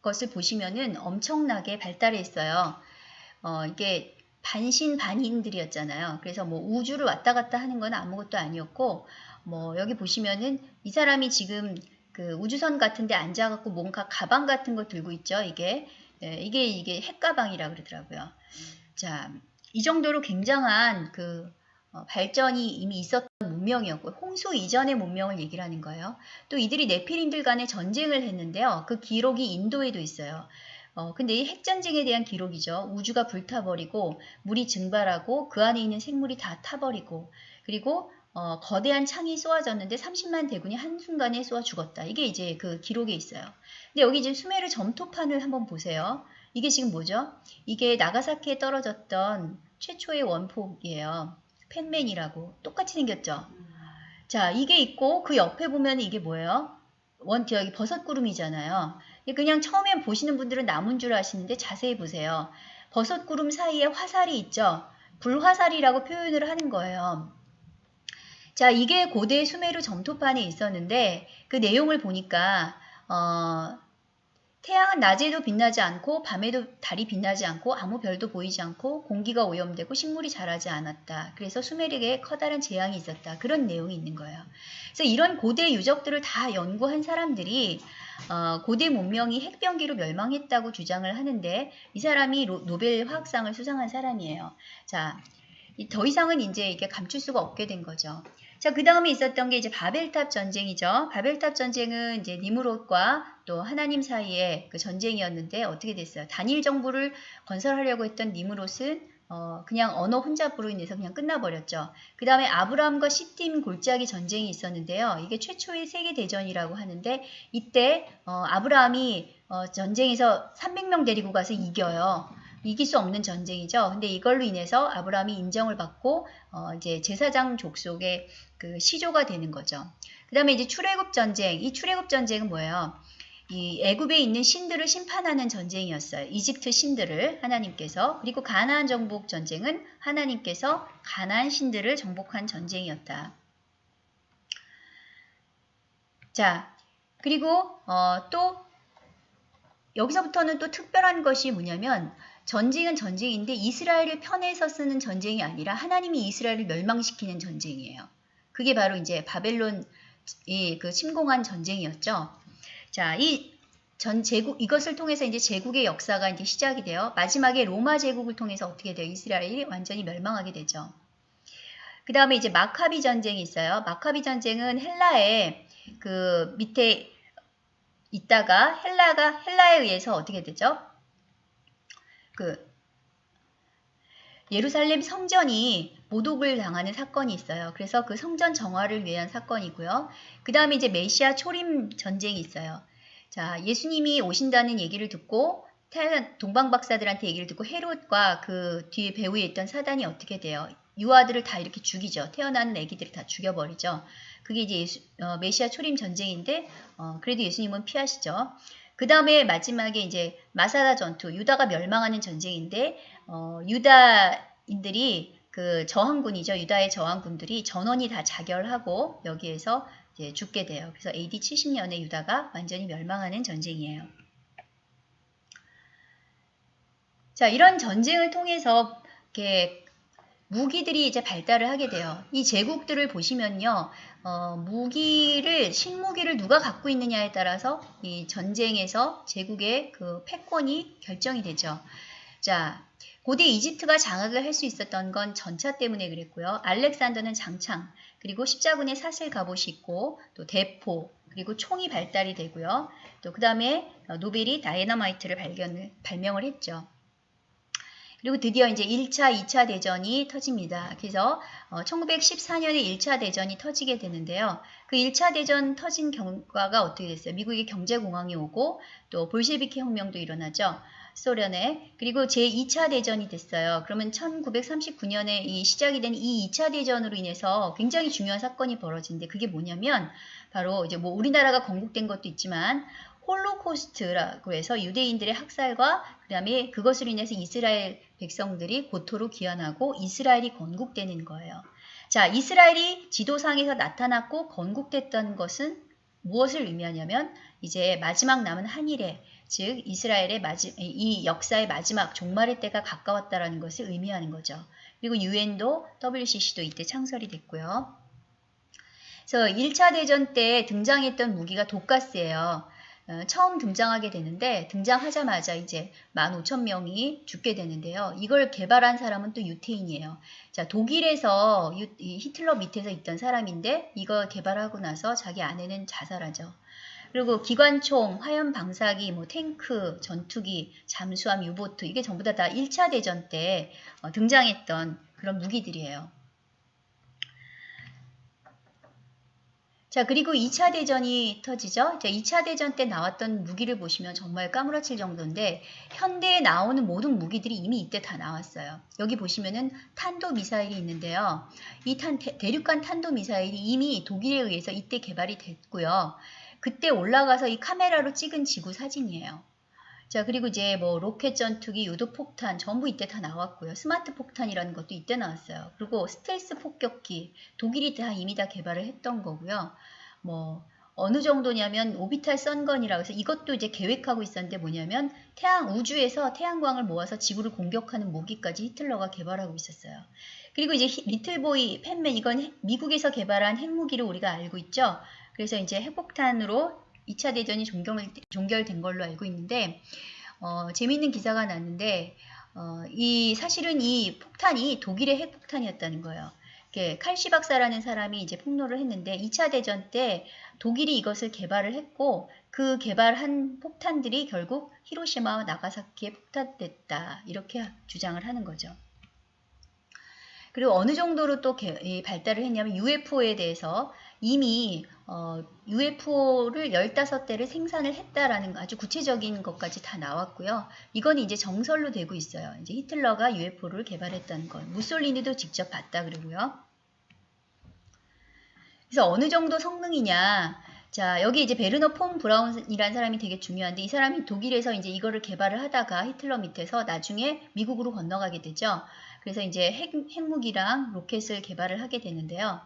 것을 보시면은 엄청나게 발달해 있어요. 어, 이게 반신반인들이었잖아요. 그래서 뭐 우주를 왔다 갔다 하는 건 아무것도 아니었고, 뭐 여기 보시면은 이 사람이 지금 그 우주선 같은 데 앉아갖고 뭔가 가방 같은 거 들고 있죠. 이게 네, 이게 이게 핵가방이라 그러더라고요. 자, 이 정도로 굉장한 그 어, 발전이 이미 있었던 문명이었고 홍수 이전의 문명을 얘기를 하는 거예요. 또 이들이 네피림들 간에 전쟁을 했는데요. 그 기록이 인도에도 있어요. 어, 근데 이 핵전쟁에 대한 기록이죠. 우주가 불타버리고 물이 증발하고 그 안에 있는 생물이 다 타버리고 그리고 어, 거대한 창이 쏘아졌는데 30만 대군이 한순간에 쏘아 죽었다. 이게 이제 그 기록에 있어요. 근데 여기 이제 수메르 점토판을 한번 보세요. 이게 지금 뭐죠? 이게 나가사키에 떨어졌던 최초의 원폭이에요. 팬맨이라고 똑같이 생겼죠. 자, 이게 있고 그 옆에 보면 이게 뭐예요? 원 여기 버섯 구름이잖아요. 그냥 처음에 보시는 분들은 나무인 줄 아시는데 자세히 보세요. 버섯 구름 사이에 화살이 있죠. 불화살이라고 표현을 하는 거예요. 자, 이게 고대 수메르 점토판에 있었는데 그 내용을 보니까 어, 태양은 낮에도 빛나지 않고 밤에도 달이 빛나지 않고 아무 별도 보이지 않고 공기가 오염되고 식물이 자라지 않았다. 그래서 수메르에 커다란 재앙이 있었다. 그런 내용이 있는 거예요. 그래서 이런 고대 유적들을 다 연구한 사람들이 어, 고대 문명이 핵병기로 멸망했다고 주장을 하는데 이 사람이 로, 노벨 화학상을 수상한 사람이에요. 자, 더 이상은 이제 이게 감출 수가 없게 된 거죠. 자, 그 다음에 있었던 게 이제 바벨탑 전쟁이죠. 바벨탑 전쟁은 이제 니무롯과 또 하나님 사이의 그 전쟁이었는데 어떻게 됐어요? 단일 정부를 건설하려고 했던 니무롯은 어, 그냥 언어 혼잡으로 인해서 그냥 끝나버렸죠. 그 다음에 아브라함과 시팀 골짜기 전쟁이 있었는데요. 이게 최초의 세계대전이라고 하는데 이때 어, 아브라함이 어, 전쟁에서 300명 데리고 가서 이겨요. 이길 수 없는 전쟁이죠. 근데 이걸로 인해서 아브라함이 인정을 받고 어, 이제 제사장 족속의 그 시조가 되는 거죠. 그 다음에 이제 출애굽 전쟁. 이 출애굽 전쟁은 뭐예요? 이 애굽에 있는 신들을 심판하는 전쟁이었어요. 이집트 신들을 하나님께서 그리고 가나안 정복 전쟁은 하나님께서 가나안 신들을 정복한 전쟁이었다. 자, 그리고 어, 또 여기서부터는 또 특별한 것이 뭐냐면 전쟁은 전쟁인데 이스라엘을 편에서 쓰는 전쟁이 아니라 하나님이 이스라엘을 멸망시키는 전쟁이에요. 그게 바로 이제 바벨론 이그 침공한 전쟁이었죠. 자, 이 전 제국 이것을 통해서 이제 제국의 역사가 이제 시작이 돼요. 마지막에 로마 제국을 통해서 어떻게 돼요? 이스라엘이 완전히 멸망하게 되죠. 그 다음에 이제 마카비 전쟁이 있어요. 마카비 전쟁은 헬라의 그 밑에 있다가 헬라가 헬라에 의해서 어떻게 되죠? 그 예루살렘 성전이 모독을 당하는 사건이 있어요. 그래서 그 성전 정화를 위한 사건이고요. 그 다음에 이제 메시아 초림 전쟁이 있어요. 자, 예수님이 오신다는 얘기를 듣고 동방 박사들한테 얘기를 듣고 헤롯과 그 뒤에 배후에 있던 사단이 어떻게 돼요? 유아들을 다 이렇게 죽이죠. 태어나는 아기들을 다 죽여버리죠. 그게 이제 예수, 어, 메시아 초림 전쟁인데 어, 그래도 예수님은 피하시죠. 그 다음에 마지막에 이제 마사다 전투, 유다가 멸망하는 전쟁인데 어, 유다인들이 그 저항군이죠. 유다의 저항군들이 전원이 다 자결하고 여기에서 이제 죽게 돼요. 그래서 AD 70년에 유다가 완전히 멸망하는 전쟁이에요. 자, 이런 전쟁을 통해서 이렇게 무기들이 이제 발달을 하게 돼요. 이 제국들을 보시면요. 어, 무기를 신무기를 누가 갖고 있느냐에 따라서 이 전쟁에서 제국의 그 패권이 결정이 되죠. 자, 고대 이집트가 장악을 할 수 있었던 건 전차 때문에 그랬고요. 알렉산더는 장창, 그리고 십자군의 사슬 갑옷이 있고 또 대포, 그리고 총이 발달이 되고요. 또 그 다음에 노벨이 다이너마이트를 발견을 발명을 했죠. 그리고 드디어 이제 1차, 2차 대전이 터집니다. 그래서 어, 1914년에 1차 대전이 터지게 되는데요. 그 1차 대전 터진 결과가 어떻게 됐어요? 미국의 경제공황이 오고 또 볼셰비키 혁명도 일어나죠. 소련에 그리고 제2차 대전이 됐어요. 그러면 1939년에 이 시작이 된 이 2차 대전으로 인해서 굉장히 중요한 사건이 벌어진데 그게 뭐냐면 바로 이제 뭐 우리나라가 건국된 것도 있지만 홀로코스트라고 해서 유대인들의 학살과 그다음에 그것으로 인해서 이스라엘 백성들이 고토로 귀환하고 이스라엘이 건국되는 거예요. 자, 이스라엘이 지도상에서 나타났고 건국됐던 것은 무엇을 의미하냐면 이제 마지막 남은 한일에 즉 이스라엘의 마지, 이 역사의 마지막 종말의 때가 가까웠다라는 것을 의미하는 거죠. 그리고 유엔도 WCC도 이때 창설이 됐고요. 그래서 1차 대전 때 등장했던 무기가 독가스예요. 어, 처음 등장하게 되는데 등장하자마자 이제 15,000명이 죽게 되는데요. 이걸 개발한 사람은 또 유태인이에요. 자, 독일에서 유, 히틀러 밑에서 있던 사람인데 이거 개발하고 나서 자기 아내는 자살하죠. 그리고 기관총, 화염 방사기, 뭐 탱크, 전투기, 잠수함, 유보트 이게 전부 다, 다 1차 대전 때 어, 등장했던 그런 무기들이에요. 자, 그리고 2차 대전이 터지죠. 자, 2차 대전 때 나왔던 무기를 보시면 정말 까무러칠 정도인데 현대에 나오는 모든 무기들이 이미 이때 다 나왔어요. 여기 보시면은 탄도 미사일이 있는데요. 이 탄, 대륙간 탄도 미사일이 이미 독일에 의해서 이때 개발이 됐고요. 그때 올라가서 이 카메라로 찍은 지구 사진이에요. 자, 그리고 이제 뭐 로켓 전투기, 유도 폭탄 전부 이때 다 나왔고요. 스마트 폭탄이라는 것도 이때 나왔어요. 그리고 스텔스 폭격기 독일이 다 이미 다 개발을 했던 거고요. 뭐 어느 정도냐면 오비탈 선건이라고 해서 이것도 이제 계획하고 있었는데 뭐냐면 태양 우주에서 태양광을 모아서 지구를 공격하는 무기까지 히틀러가 개발하고 있었어요. 그리고 이제 리틀보이 팬맨 이건 미국에서 개발한 핵무기를 우리가 알고 있죠. 그래서 이제 핵폭탄으로 2차 대전이 종결, 종결 된 걸로 알고 있는데 어, 재미있는 기사가 났는데 어, 이 사실은 이 폭탄이 독일의 핵폭탄이었다는 거예요. 칼시 박사라는 사람이 이제 폭로를 했는데 2차 대전 때 독일이 이것을 개발을 했고 그 개발한 폭탄들이 결국 히로시마와 나가사키에 폭탄됐다 이렇게 주장을 하는 거죠. 그리고 어느 정도로 또 발달을 했냐면 UFO에 대해서 이미 어, UFO를 15대를 생산을 했다라는 아주 구체적인 것까지 다 나왔고요. 이건 이제 정설로 되고 있어요. 이제 히틀러가 UFO를 개발했다는 것. 무솔리니도 직접 봤다 그러고요. 그래서 어느 정도 성능이냐. 자, 여기 이제 베르너 폰 브라운이라는 사람이 되게 중요한데 이 사람이 독일에서 이제 이거를 개발을 하다가 히틀러 밑에서 나중에 미국으로 건너가게 되죠. 그래서 이제 핵, 핵무기랑 로켓을 개발을 하게 되는데요.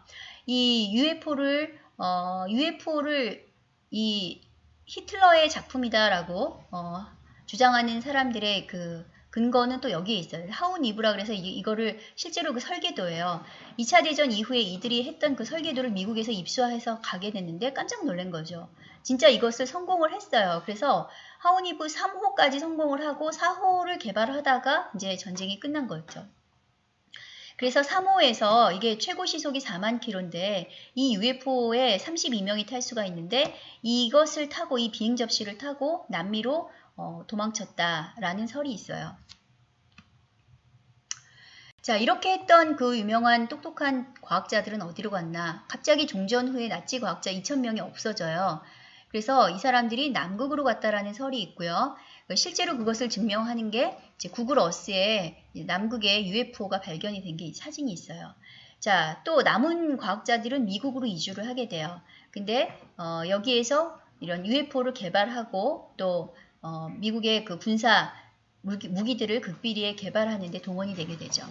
이 UFO를 어, UFO를 이 히틀러의 작품이다라고 어, 주장하는 사람들의 그 근거는 또 여기에 있어요. 하우니브라 그래서 이, 거를 실제로 그 설계도예요. 2차 대전 이후에 이들이 했던 그 설계도를 미국에서 입수해서 가게 됐는데 깜짝 놀란 거죠. 진짜 이것을 성공을 했어요. 그래서 하운 이브 3호까지 성공을 하고 4호를 개발하다가 이제 전쟁이 끝난 거였죠. 그래서 3호에서 이게 최고 시속이 4만 킬로인데 이 UFO에 32명이 탈 수가 있는데 이것을 타고 이 비행 접시를 타고 남미로 어, 도망쳤다라는 설이 있어요. 자 이렇게 했던 그 유명한 똑똑한 과학자들은 어디로 갔나 갑자기 종전 후에 나치 과학자 2천명이 없어져요. 그래서 이 사람들이 남극으로 갔다라는 설이 있고요. 실제로 그것을 증명하는 게 구글 어스에 남극에 UFO가 발견이 된 게 사진이 있어요. 자, 또 남은 과학자들은 미국으로 이주를 하게 돼요. 근데 어, 여기에서 이런 UFO를 개발하고 또 어, 미국의 그 군사 무기, 무기들을 극비리에 개발하는 데 동원이 되게 되죠.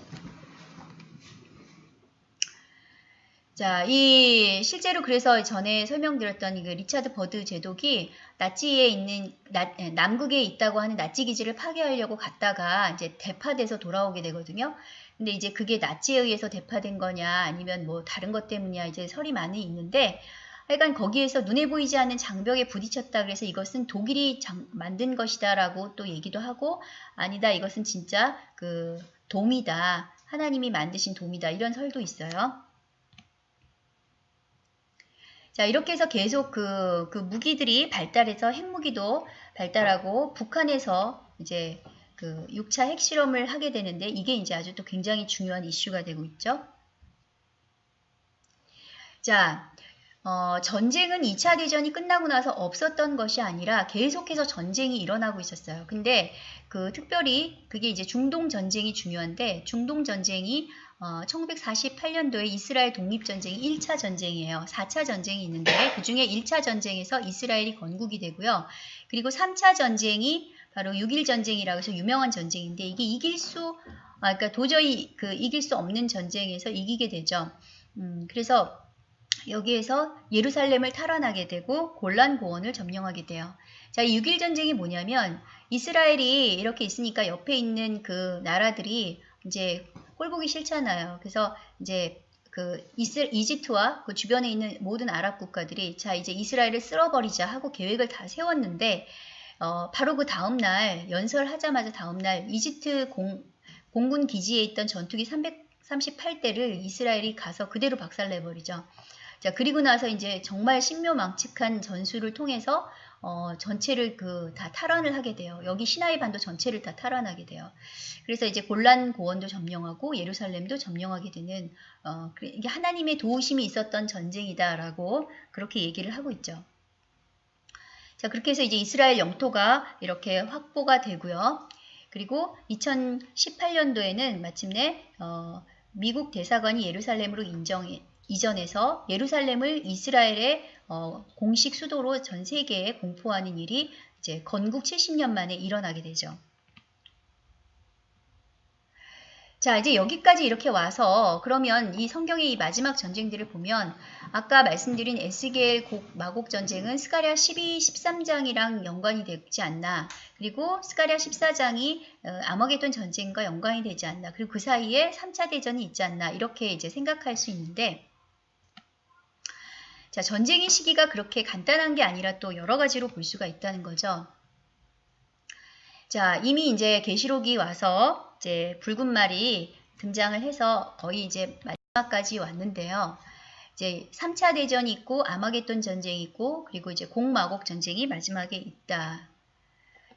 자, 이 실제로 그래서 전에 설명드렸던 그 리차드 버드 제독이 나치에 있는 나, 예, 남극에 있다고 하는 나치 기지를 파괴하려고 갔다가 이제 대파돼서 돌아오게 되거든요. 근데 이제 그게 나치에 의해서 대파된 거냐 아니면 뭐 다른 것 때문이야 이제 설이 많이 있는데 하여간 거기에서 눈에 보이지 않는 장벽에 부딪혔다 그래서 이것은 독일이 장, 만든 것이다라고 또 얘기도 하고 아니다 이것은 진짜 그 돔이다 하나님이 만드신 돔이다 이런 설도 있어요. 자 이렇게 해서 계속 그, 그 무기들이 발달해서 핵무기도 발달하고 북한에서 이제 그 6차 핵실험을 하게 되는데 이게 이제 아주 또 굉장히 중요한 이슈가 되고 있죠. 자, 어, 전쟁은 2차 대전이 끝나고 나서 없었던 것이 아니라 계속해서 전쟁이 일어나고 있었어요. 근데 그 특별히 그게 이제 중동 전쟁이 중요한데 중동 전쟁이 어, 1948년도에 이스라엘 독립전쟁이 1차 전쟁이에요. 4차 전쟁이 있는데 그 중에 1차 전쟁에서 이스라엘이 건국이 되고요. 그리고 3차 전쟁이 바로 6.1 전쟁이라고 해서 유명한 전쟁인데 이게 이길 수, 아, 그러니까 도저히 그 이길 수 없는 전쟁에서 이기게 되죠. 음, 그래서 여기에서 예루살렘을 탈환하게 되고 골란 고원을 점령하게 돼요. 자, 이 6일 전쟁이 뭐냐면 이스라엘이 이렇게 있으니까 옆에 있는 그 나라들이 이제 꼴보기 싫잖아요. 그래서 이제 그 이스, 이집트와 그 주변에 있는 모든 아랍 국가들이 자 이제 이스라엘을 쓸어버리자 하고 계획을 다 세웠는데 어, 바로 그 다음날 연설하자마자 다음날 이집트 공, 공군 기지에 있던 전투기 338대를 이스라엘이 가서 그대로 박살내버리죠. 자, 그리고 나서 이제 정말 신묘망측한 전술을 통해서 어, 전체를 그 다 탈환을 하게 돼요. 여기 시나이 반도 전체를 다 탈환하게 돼요. 그래서 이제 골란 고원도 점령하고 예루살렘도 점령하게 되는 어, 이게 하나님의 도우심이 있었던 전쟁이다라고 그렇게 얘기를 하고 있죠. 자, 그렇게 해서 이제 이스라엘 영토가 이렇게 확보가 되고요. 그리고 2018년도에는 마침내 어, 미국 대사관이 예루살렘으로 인정, 이전해서 예루살렘을 이스라엘의 어, 공식 수도로 전 세계에 공포하는 일이 이제 건국 70년 만에 일어나게 되죠. 자, 이제 여기까지 이렇게 와서 그러면 이 성경의 이 마지막 전쟁들을 보면 아까 말씀드린 에스겔 곡 마곡 전쟁은 스가랴 12, 13장이랑 연관이 되지 않나. 그리고 스가랴 14장이 어, 아머게돈 전쟁과 연관이 되지 않나. 그리고 그 사이에 3차 대전이 있지 않나. 이렇게 이제 생각할 수 있는데 자, 전쟁의 시기가 그렇게 간단한 게 아니라 또 여러 가지로 볼 수가 있다는 거죠. 자, 이미 이제 계시록이 와서 이제 붉은 말이 등장을 해서 거의 이제 마지막까지 왔는데요. 이제 3차 대전이 있고 아마겟돈 전쟁이 있고 그리고 이제 공마곡 전쟁이 마지막에 있다.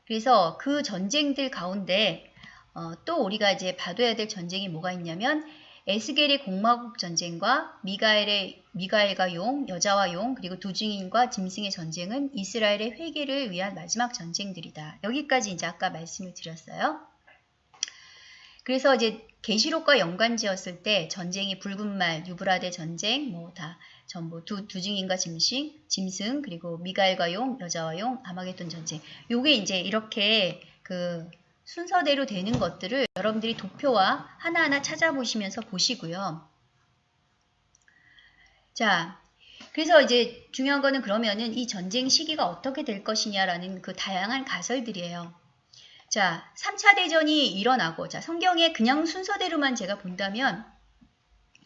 그래서 그 전쟁들 가운데 어, 또 우리가 이제 봐둬야 될 전쟁이 뭐가 있냐면 에스겔의 공마국 전쟁과 미가엘의 미가엘과 용, 여자와 용, 그리고 두 증인과 짐승의 전쟁은 이스라엘의 회개를 위한 마지막 전쟁들이다. 여기까지 이제 아까 말씀을 드렸어요. 그래서 이제 계시록과 연관지었을 때 전쟁이 붉은 말, 유브라데 전쟁, 뭐 다 전부 두, 두 증인과 짐승, 짐승, 그리고 미가엘과 용, 여자와 용, 아마겟돈 전쟁. 요게 이제 이렇게 그 순서대로 되는 것들을 여러분들이 도표와 하나하나 찾아보시면서 보시고요. 자, 그래서 이제 중요한 거는 그러면은 이 전쟁 시기가 어떻게 될 것이냐라는 그 다양한 가설들이에요. 자, 3차 대전이 일어나고, 자, 성경에 그냥 순서대로만 제가 본다면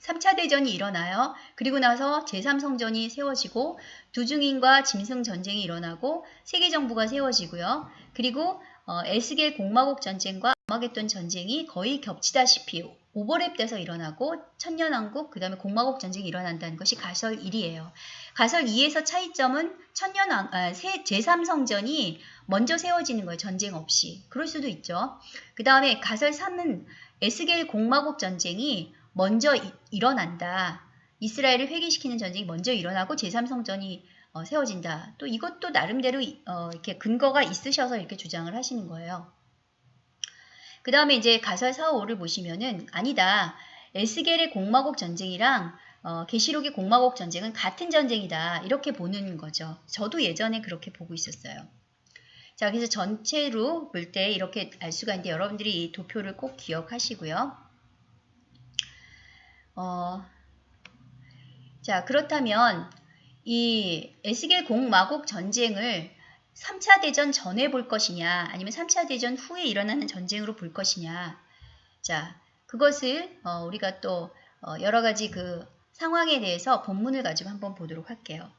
3차 대전이 일어나요. 그리고 나서 제3성전이 세워지고 두중인과 짐승 전쟁이 일어나고 세계 정부가 세워지고요. 그리고 어, 에스겔 공마국 전쟁과 아마겟돈 전쟁이 거의 겹치다시피 오버랩돼서 일어나고 천년왕국 그 다음에 공마국 전쟁이 일어난다는 것이 가설 1이에요. 가설 2에서 차이점은 천년왕 아, 제3성전이 먼저 세워지는 거예요. 전쟁 없이. 그럴 수도 있죠. 그 다음에 가설 3은 에스겔 공마국 전쟁이 먼저 이, 일어난다. 이스라엘을 회개시키는 전쟁이 먼저 일어나고 제3성전이 어, 세워진다. 또 이것도 나름대로 어, 이렇게 근거가 있으셔서 이렇게 주장을 하시는 거예요. 그 다음에 이제 가설 4, 5를 보시면은 아니다. 에스겔의 공마곡 전쟁이랑 어, 계시록의 공마곡 전쟁은 같은 전쟁이다. 이렇게 보는 거죠. 저도 예전에 그렇게 보고 있었어요. 자, 그래서 전체로 볼 때 이렇게 알 수가 있는데 여러분들이 이 도표를 꼭 기억하시고요. 어, 자, 그렇다면 이 에스겔 공마곡 전쟁을 3차 대전 전에 볼 것이냐 아니면 3차 대전 후에 일어나는 전쟁으로 볼 것이냐 자 그것을 어, 우리가 또 어, 여러 가지 그 상황에 대해서 본문을 가지고 한번 보도록 할게요.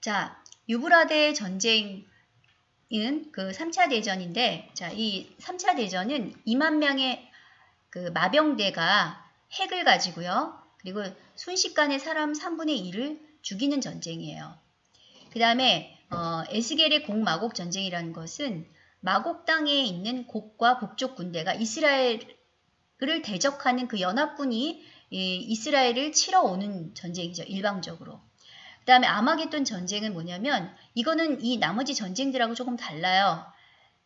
자 유브라데 전쟁은 그 3차 대전인데 자이 3차 대전은 2만 명의 그 마병대가 핵을 가지고요. 그리고 순식간에 사람 3분의 1을 죽이는 전쟁이에요. 그 다음에 어, 에스겔의 곡마곡 전쟁이라는 것은 마곡 땅에 있는 곡과 북쪽 군대가 이스라엘을 대적하는 그 연합군이 이, 이스라엘을 치러 오는 전쟁이죠. 일방적으로. 그 다음에 아마겟돈 전쟁은 뭐냐면 이거는 이 나머지 전쟁들하고 조금 달라요.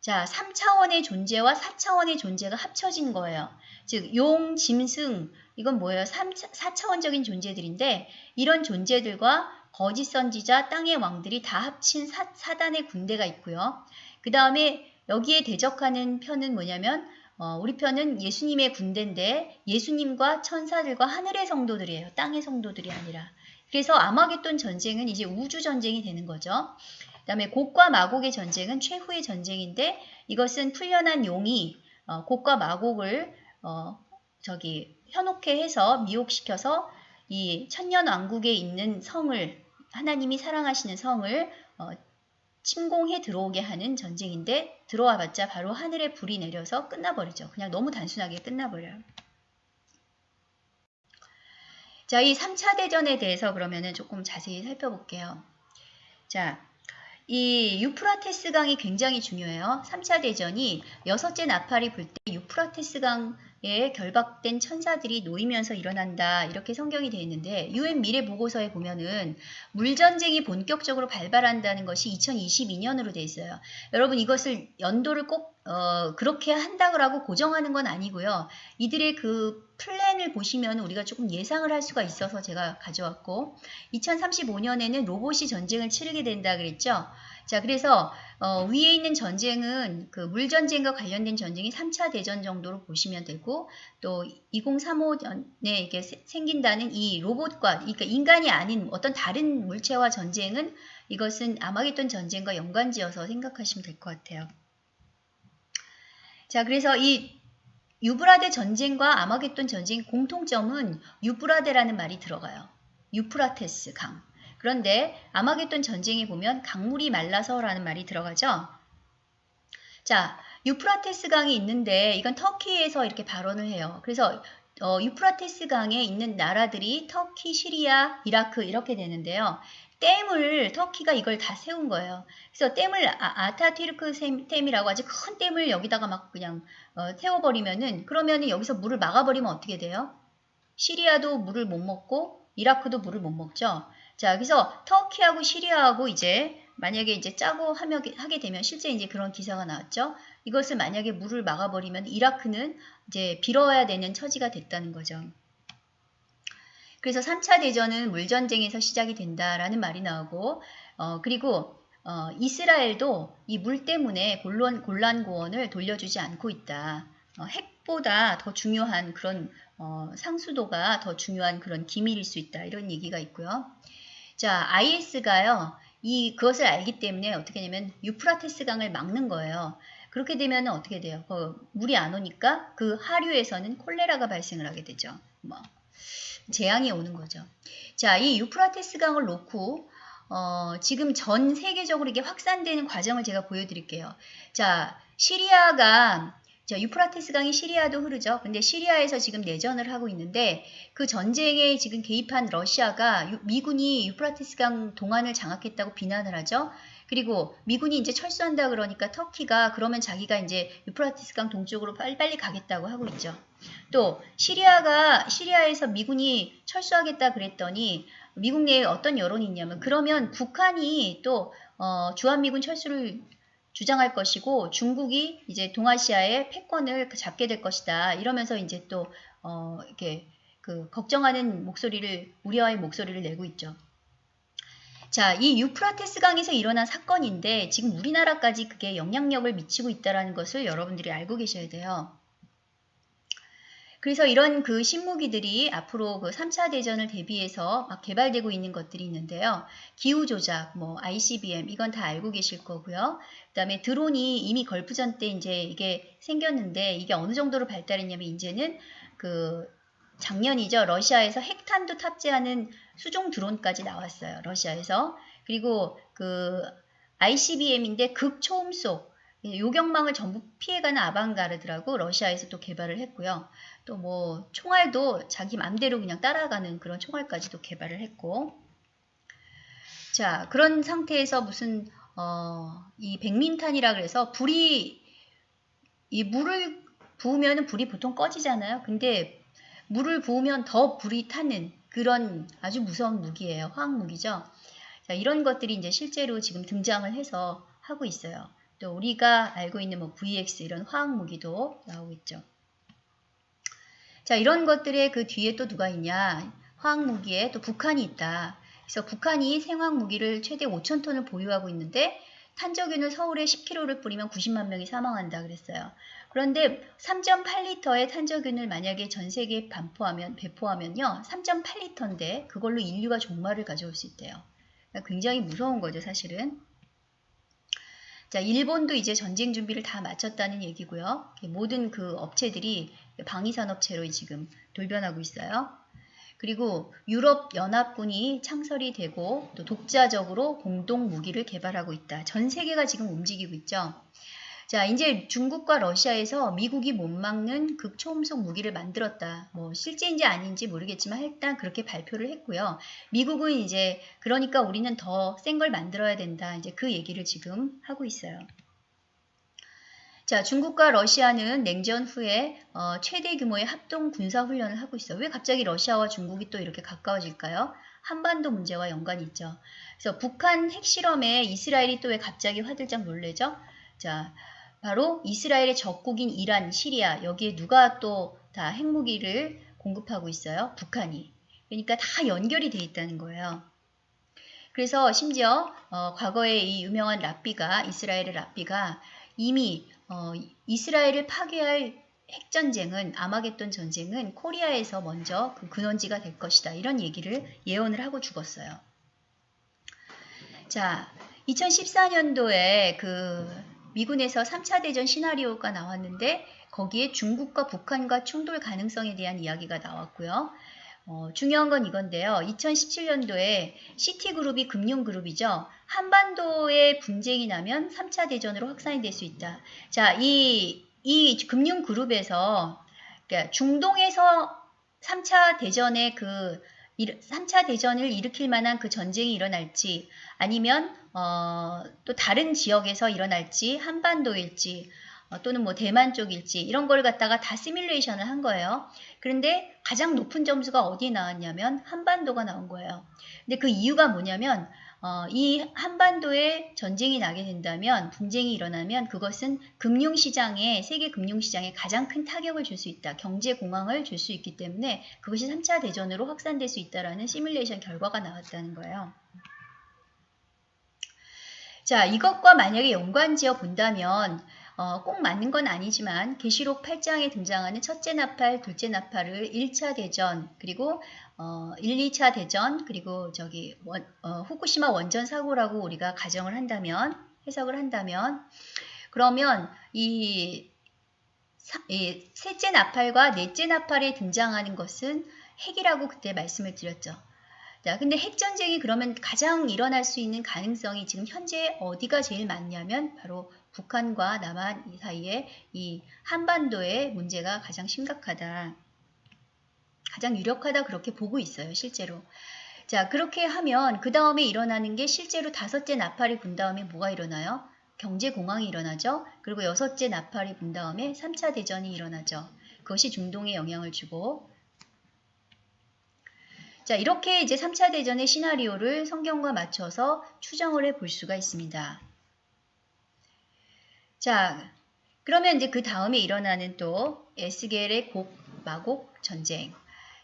자, 3차원의 존재와 4차원의 존재가 합쳐진 거예요. 즉, 용, 짐승, 이건 뭐예요? 3, 4차원적인 존재들인데 이런 존재들과 거짓 선지자, 땅의 왕들이 다 합친 사, 사단의 군대가 있고요. 그 다음에 여기에 대적하는 편은 뭐냐면 어, 우리 편은 예수님의 군대인데 예수님과 천사들과 하늘의 성도들이에요. 땅의 성도들이 아니라. 그래서 아마겟돈 전쟁은 이제 우주 전쟁이 되는 거죠. 그 다음에 곡과 마곡의 전쟁은 최후의 전쟁인데 이것은 풀려난 용이 어, 곡과 마곡을 어, 저기 현혹해 해서 미혹시켜서 이 천년 왕국에 있는 성을 하나님이 사랑하시는 성을 어, 침공해 들어오게 하는 전쟁인데 들어와 봤자 바로 하늘에 불이 내려서 끝나버리죠. 그냥 너무 단순하게 끝나버려요. 자, 이 3차 대전에 대해서 그러면은 조금 자세히 살펴볼게요. 자, 이 유프라테스 강이 굉장히 중요해요. 3차 대전이 여섯째 나팔이 불 때 유프라테스 강 에 결박된 천사들이 놓이면서 일어난다 이렇게 성경이 되어 있는데 유엔 미래 보고서에 보면은 물전쟁이 본격적으로 발발한다는 것이 2022년으로 되어 있어요. 여러분 이것을 연도를 꼭 어, 그렇게 한다고 고정하는 건 아니고요. 이들의 그 플랜 플랜을 보시면 우리가 조금 예상을 할 수가 있어서 제가 가져왔고 2035년에는 로봇이 전쟁을 치르게 된다 그랬죠. 자, 그래서 어, 위에 있는 전쟁은 그 물전쟁과 관련된 전쟁이 3차 대전 정도로 보시면 되고 또 2035년에 이게 생긴다는 이 로봇과 그러니까 인간이 아닌 어떤 다른 물체와 전쟁은 이것은 아마겟돈 전쟁과 연관지어서 생각하시면 될 것 같아요. 자, 그래서 이 유브라데 전쟁과 아마겟돈 전쟁 공통점은 유브라데라는 말이 들어가요. 유프라테스 강. 그런데 아마겟돈 전쟁에 보면 강물이 말라서라는 말이 들어가죠. 자, 유프라테스 강이 있는데 이건 터키에서 이렇게 발원을 해요. 그래서 어, 유프라테스 강에 있는 나라들이 터키, 시리아, 이라크 이렇게 되는데요. 댐을 터키가 이걸 다 세운 거예요. 그래서 댐을 아타튀르크 댐이라고 아주 큰 댐을 여기다가 막 그냥 어, 세워버리면은 그러면은 여기서 물을 막아버리면 어떻게 돼요? 시리아도 물을 못 먹고 이라크도 물을 못 먹죠. 자, 그래서 터키하고 시리아하고 이제 만약에 이제 짜고 하며, 하게 되면 실제 이제 그런 기사가 나왔죠. 이것을 만약에 물을 막아버리면 이라크는 이제 빌어야 되는 처지가 됐다는 거죠. 그래서 3차 대전은 물전쟁에서 시작이 된다라는 말이 나오고 어, 그리고 어, 이스라엘도 이 물 때문에 골란, 곤란 고원을 돌려주지 않고 있다. 어, 핵보다 더 중요한 그런 어, 상수도가 더 중요한 그런 기밀일 수 있다. 이런 얘기가 있고요. 자, IS가요. 이 그것을 알기 때문에 어떻게 되냐면 유프라테스 강을 막는 거예요. 그렇게 되면 어떻게 돼요? 그 물이 안 오니까 그 하류에서는 콜레라가 발생을 하게 되죠. 뭐 재앙이 오는 거죠. 자, 이 유프라테스 강을 놓고 어, 지금 전 세계적으로 이게 확산되는 과정을 제가 보여드릴게요. 자, 시리아가 자, 유프라테스 강이 시리아도 흐르죠. 근데 시리아에서 지금 내전을 하고 있는데 그 전쟁에 지금 개입한 러시아가 유, 미군이 유프라테스 강 동안을 장악했다고 비난을 하죠. 그리고 미군이 이제 철수한다 그러니까 터키가 그러면 자기가 이제 유프라테스 강 동쪽으로 빨리 빨리 가겠다고 하고 있죠. 또 시리아가 시리아에서 미군이 철수하겠다 그랬더니 미국 내에 어떤 여론이 있냐면 그러면 북한이 또 어, 주한미군 철수를 주장할 것이고 중국이 이제 동아시아의 패권을 잡게 될 것이다. 이러면서 이제 또 어, 이렇게 그 걱정하는 목소리를 우려의 목소리를 내고 있죠. 자, 이 유프라테스 강에서 일어난 사건인데 지금 우리나라까지 그게 영향력을 미치고 있다는 것을 여러분들이 알고 계셔야 돼요. 그래서 이런 그 신무기들이 앞으로 그 3차 대전을 대비해서 막 개발되고 있는 것들이 있는데요. 기후 조작, 뭐 ICBM 이건 다 알고 계실 거고요. 그다음에 드론이 이미 걸프전 때 이제 이게 생겼는데 이게 어느 정도로 발달했냐면 이제는 그 작년이죠. 러시아에서 핵탄도 탑재하는 수종 드론까지 나왔어요. 러시아에서. 그리고 그 ICBM인데 극초음속 요격망을 전부 피해가는 아방가르드라고 러시아에서 또 개발을 했고요. 또 뭐 총알도 자기 맘대로 그냥 따라가는 그런 총알까지도 개발을 했고 자 그런 상태에서 무슨 어, 이 백민탄이라 그래서 불이 이 물을 부으면 불이 보통 꺼지잖아요. 근데 물을 부으면 더 불이 타는 그런 아주 무서운 무기예요. 화학 무기죠. 자, 이런 것들이 이제 실제로 지금 등장을 해서 하고 있어요. 또 우리가 알고 있는 뭐 VX 이런 화학 무기도 나오고 있죠. 자, 이런 것들의 그 뒤에 또 누가 있냐? 화학 무기에 또 북한이 있다. 그래서 북한이 생화학 무기를 최대 5천 톤을 보유하고 있는데 탄저균을 서울에 10kg를 뿌리면 90만 명이 사망한다 그랬어요. 그런데 3.8리터의 탄저균을 만약에 전 세계에 반포하면 배포하면요. 3.8리터인데 그걸로 인류가 종말을 가져올 수 있대요. 그러니까 굉장히 무서운 거죠, 사실은. 자, 일본도 이제 전쟁 준비를 다 마쳤다는 얘기고요. 모든 그 업체들이 방위산업체로 지금 돌변하고 있어요. 그리고 유럽 연합군이 창설이 되고 또 독자적으로 공동 무기를 개발하고 있다. 전 세계가 지금 움직이고 있죠. 자, 이제 중국과 러시아에서 미국이 못 막는 극초음속 무기를 만들었다. 뭐 실제인지 아닌지 모르겠지만 일단 그렇게 발표를 했고요. 미국은 이제 그러니까 우리는 더 센 걸 만들어야 된다. 이제 그 얘기를 지금 하고 있어요. 자, 중국과 러시아는 냉전 후에 어, 최대 규모의 합동 군사 훈련을 하고 있어요. 왜 갑자기 러시아와 중국이 또 이렇게 가까워질까요? 한반도 문제와 연관이 있죠. 그래서 북한 핵실험에 이스라엘이 또 왜 갑자기 화들짝 놀래죠? 자, 바로 이스라엘의 적국인 이란, 시리아 여기에 누가 또 다 핵무기를 공급하고 있어요. 북한이. 그러니까 다 연결이 돼 있다는 거예요. 그래서 심지어 어, 과거에 이 유명한 랍비가 이스라엘의 랍비가 이미 어, 이스라엘을 파괴할 핵전쟁은 아마겟돈 전쟁은 코리아에서 먼저 그 근원지가 될 것이다. 이런 얘기를 예언을 하고 죽었어요. 자, 2014년도에 그 미군에서 3차 대전 시나리오가 나왔는데 거기에 중국과 북한과 충돌 가능성에 대한 이야기가 나왔고요. 어, 중요한 건 이건데요. 2017년도에 시티그룹이 금융그룹이죠. 한반도에 분쟁이 나면 3차 대전으로 확산이 될 수 있다. 자, 이, 이 금융그룹에서 그러니까 중동에서 3차 대전의 그 3차 대전을 일으킬 만한 그 전쟁이 일어날지 아니면 어, 또 다른 지역에서 일어날지 한반도일지 어, 또는 뭐 대만 쪽일지 이런 걸 갖다가 다 시뮬레이션을 한 거예요. 그런데 가장 높은 점수가 어디에 나왔냐면 한반도가 나온 거예요. 근데 그 이유가 뭐냐면 어, 이 한반도에 전쟁이 나게 된다면 분쟁이 일어나면 그것은 금융시장에 세계 금융시장에 가장 큰 타격을 줄 수 있다. 경제 공황을 줄 수 있기 때문에 그것이 3차 대전으로 확산될 수 있다라는 시뮬레이션 결과가 나왔다는 거예요. 자, 이것과 만약에 연관지어 본다면 어, 꼭 맞는 건 아니지만 계시록 8장에 등장하는 첫째 나팔, 둘째 나팔을 1차 대전, 그리고 어, 1, 2차 대전, 그리고 저기 원, 어, 후쿠시마 원전 사고라고 우리가 가정을 한다면, 해석을 한다면, 그러면 이, 사, 이 셋째 나팔과 넷째 나팔에 등장하는 것은 핵이라고 그때 말씀을 드렸죠. 자, 근데 핵전쟁이 그러면 가장 일어날 수 있는 가능성이 지금 현재 어디가 제일 많냐면 바로 북한과 남한 사이에 이 한반도의 문제가 가장 심각하다. 가장 유력하다 그렇게 보고 있어요, 실제로. 자, 그렇게 하면 그 다음에 일어나는 게 실제로 다섯째 나팔이 분 다음에 뭐가 일어나요? 경제 공황이 일어나죠. 그리고 여섯째 나팔이 분 다음에 3차 대전이 일어나죠. 그것이 중동에 영향을 주고 자, 이렇게 이제 3차 대전의 시나리오를 성경과 맞춰서 추정을 해 볼 수가 있습니다. 자, 그러면 이제 그 다음에 일어나는 또 에스겔의 곡, 마곡 전쟁.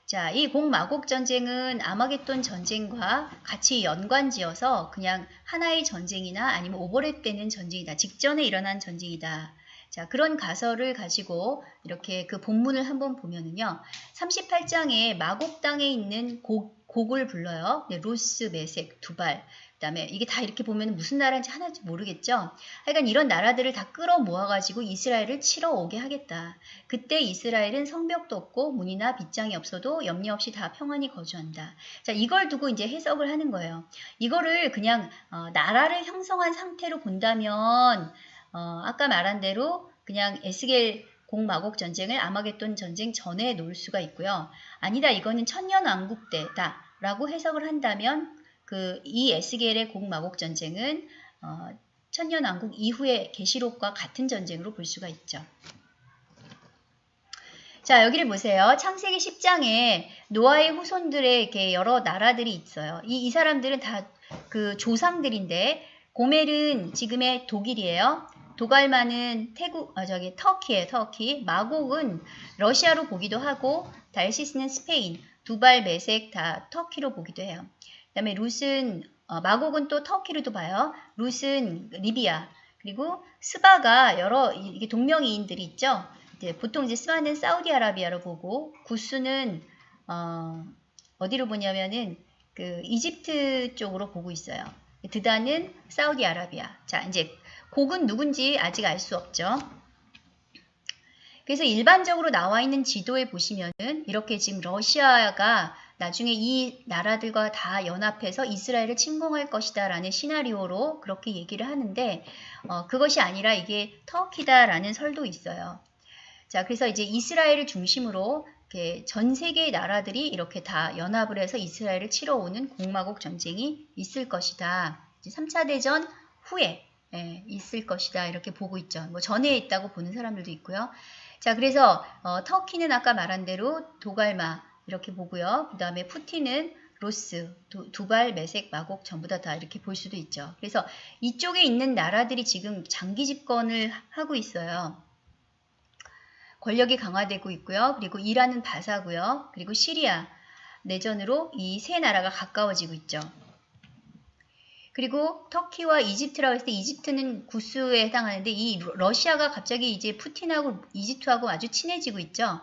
자, 이 곡마곡 전쟁은 아마겟돈 전쟁과 같이 연관지어서 그냥 하나의 전쟁이나 아니면 오버랩 되는 전쟁이다. 직전에 일어난 전쟁이다. 자, 그런 가설을 가지고 이렇게 그 본문을 한번 보면은요. 38장에 마곡 땅에 있는 곡, 곡을 불러요. 네, 로스, 메색, 두발. 그다음에 이게 다 이렇게 보면 무슨 나라인지 하나도 모르겠죠. 하여간 이런 나라들을 다 끌어 모아가지고 이스라엘을 치러 오게 하겠다. 그때 이스라엘은 성벽도 없고 문이나 빗장이 없어도 염려 없이 다 평안히 거주한다. 자, 이걸 두고 이제 해석을 하는 거예요. 이거를 그냥 어, 나라를 형성한 상태로 본다면 어, 아까 말한 대로 그냥 에스겔 공마곡 전쟁을 아마겟돈 전쟁 전에 놓을 수가 있고요. 아니다, 이거는 천년 왕국 때다. 라고 해석을 한다면 그 이 에스겔의 공마곡 전쟁은 어, 천년왕국 이후의 계시록과 같은 전쟁으로 볼 수가 있죠. 자, 여기를 보세요. 창세기 10장에 노아의 후손들의 이렇게 여러 나라들이 있어요. 이, 이 사람들은 다 그 조상들인데 고멜은 지금의 독일이에요. 도갈마는 태국, 아, 저기 터키에 터키. 마곡은 러시아로 보기도 하고 달시스는 스페인, 두발, 메색 다 터키로 보기도 해요. 그 다음에 룻은 어, 마곡은 또 터키로도 봐요. 룻은 리비아. 그리고 스바가 여러 이게 동명이인들이 있죠. 이제 보통 이제 스바는 사우디아라비아로 보고 구스는 어, 어디로 보냐면은 그 이집트 쪽으로 보고 있어요. 드다는 사우디아라비아. 자, 이제 곡은 누군지 아직 알 수 없죠. 그래서 일반적으로 나와 있는 지도에 보시면은 이렇게 지금 러시아가 나중에 이 나라들과 다 연합해서 이스라엘을 침공할 것이다 라는 시나리오로 그렇게 얘기를 하는데 어, 그것이 아니라 이게 터키다 라는 설도 있어요. 자, 그래서 이제 이스라엘을 중심으로 전 세계의 나라들이 이렇게 다 연합을 해서 이스라엘을 치러 오는 공마곡 전쟁이 있을 것이다. 3차 대전 후에 예, 있을 것이다 이렇게 보고 있죠. 뭐 전에 있다고 보는 사람들도 있고요. 자 그래서 어, 터키는 아까 말한 대로 도갈마 이렇게 보고요. 그 다음에 푸틴은 로스, 두, 발 매색, 마곡 전부 다, 다 이렇게 볼 수도 있죠. 그래서 이쪽에 있는 나라들이 지금 장기 집권을 하고 있어요. 권력이 강화되고 있고요. 그리고 이란은 바사고요. 그리고 시리아 내전으로 이 세 나라가 가까워지고 있죠. 그리고 터키와 이집트라고 했을 때 이집트는 구스에 해당하는데 이 러시아가 갑자기 이제 푸틴하고 이집트하고 아주 친해지고 있죠.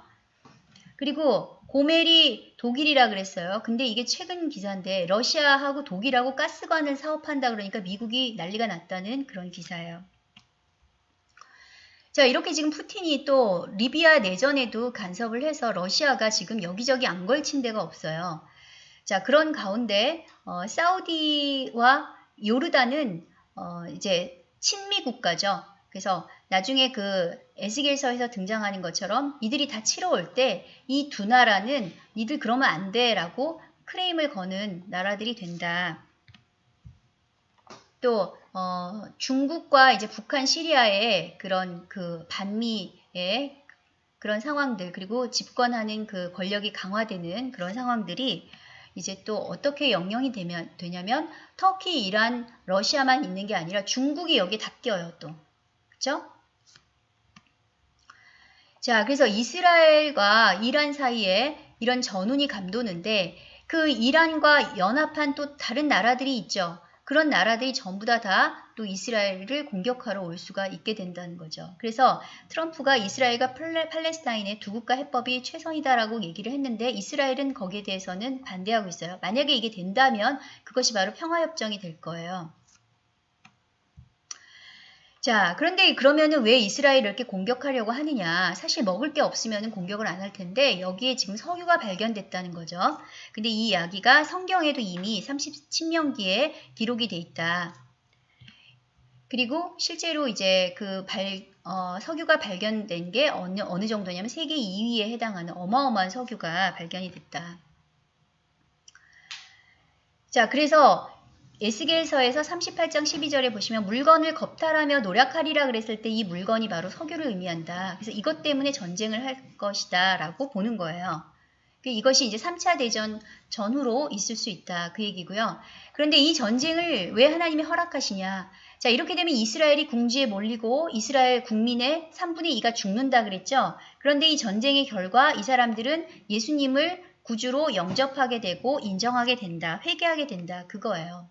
그리고 고멜이 독일이라 그랬어요. 근데 이게 최근 기사인데 러시아하고 독일하고 가스관을 사업한다 그러니까 미국이 난리가 났다는 그런 기사예요. 자 이렇게 지금 푸틴이 또 리비아 내전에도 간섭을 해서 러시아가 지금 여기저기 안 걸친 데가 없어요. 자 그런 가운데 어, 사우디와 요르단은 어, 이제 친미 국가죠. 그래서 나중에 그 에스겔서에서 등장하는 것처럼 이들이 다 치러 올 때 이 두 나라는 니들 그러면 안 돼 라고 크레임을 거는 나라들이 된다. 또 어, 중국과 이제 북한 시리아의 그런 그 반미의 그런 상황들 그리고 집권하는 그 권력이 강화되는 그런 상황들이 이제 또 어떻게 영향이 되면, 되냐면 터키, 이란, 러시아만 있는 게 아니라 중국이 여기 다 껴요 또. 그쵸? 자, 그래서 이스라엘과 이란 사이에 이런 전운이 감도는데 그 이란과 연합한 또 다른 나라들이 있죠. 그런 나라들이 전부 다 다 또 이스라엘을 공격하러 올 수가 있게 된다는 거죠. 그래서 트럼프가 이스라엘과 팔레스타인의 두 국가 해법이 최선이다라고 얘기를 했는데 이스라엘은 거기에 대해서는 반대하고 있어요. 만약에 이게 된다면 그것이 바로 평화협정이 될 거예요. 자, 그런데 그러면은 왜 이스라엘을 이렇게 공격하려고 하느냐? 사실 먹을 게 없으면 공격을 안 할 텐데 여기에 지금 석유가 발견됐다는 거죠. 근데 이 이야기가 성경에도 이미 30신명기에 기록이 돼 있다. 그리고 실제로 이제 그 발, 어, 석유가 발견된 게 어느, 어느 정도냐면 세계 2위에 해당하는 어마어마한 석유가 발견이 됐다. 자, 그래서 에스겔서에서 38장 12절에 보시면 물건을 겁탈하며 노력하리라 그랬을 때 이 물건이 바로 석유를 의미한다. 그래서 이것 때문에 전쟁을 할 것이다 라고 보는 거예요. 그 이것이 이제 3차 대전 전후로 있을 수 있다. 그 얘기고요. 그런데 이 전쟁을 왜 하나님이 허락하시냐. 자, 이렇게 되면 이스라엘이 궁지에 몰리고 이스라엘 국민의 3분의 2가 죽는다 그랬죠. 그런데 이 전쟁의 결과 이 사람들은 예수님을 구주로 영접하게 되고 인정하게 된다. 회개하게 된다. 그거예요.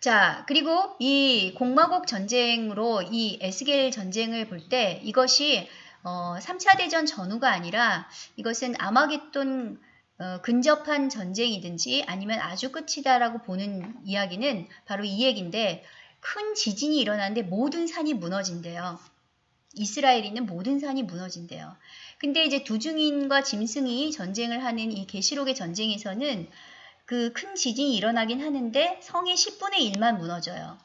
자, 그리고 이 공마곡 전쟁으로 이 에스겔 전쟁을 볼 때 이것이 어, 3차 대전 전후가 아니라 이것은 아마겟돈 어, 근접한 전쟁이든지 아니면 아주 끝이다라고 보는 이야기는 바로 이 얘기인데 큰 지진이 일어나는데 모든 산이 무너진대요. 이스라엘에 있는 모든 산이 무너진대요. 근데 이제 두중인과 짐승이 전쟁을 하는 이 계시록의 전쟁에서는 그 큰 지진이 일어나긴 하는데 성의 10분의 1만 무너져요.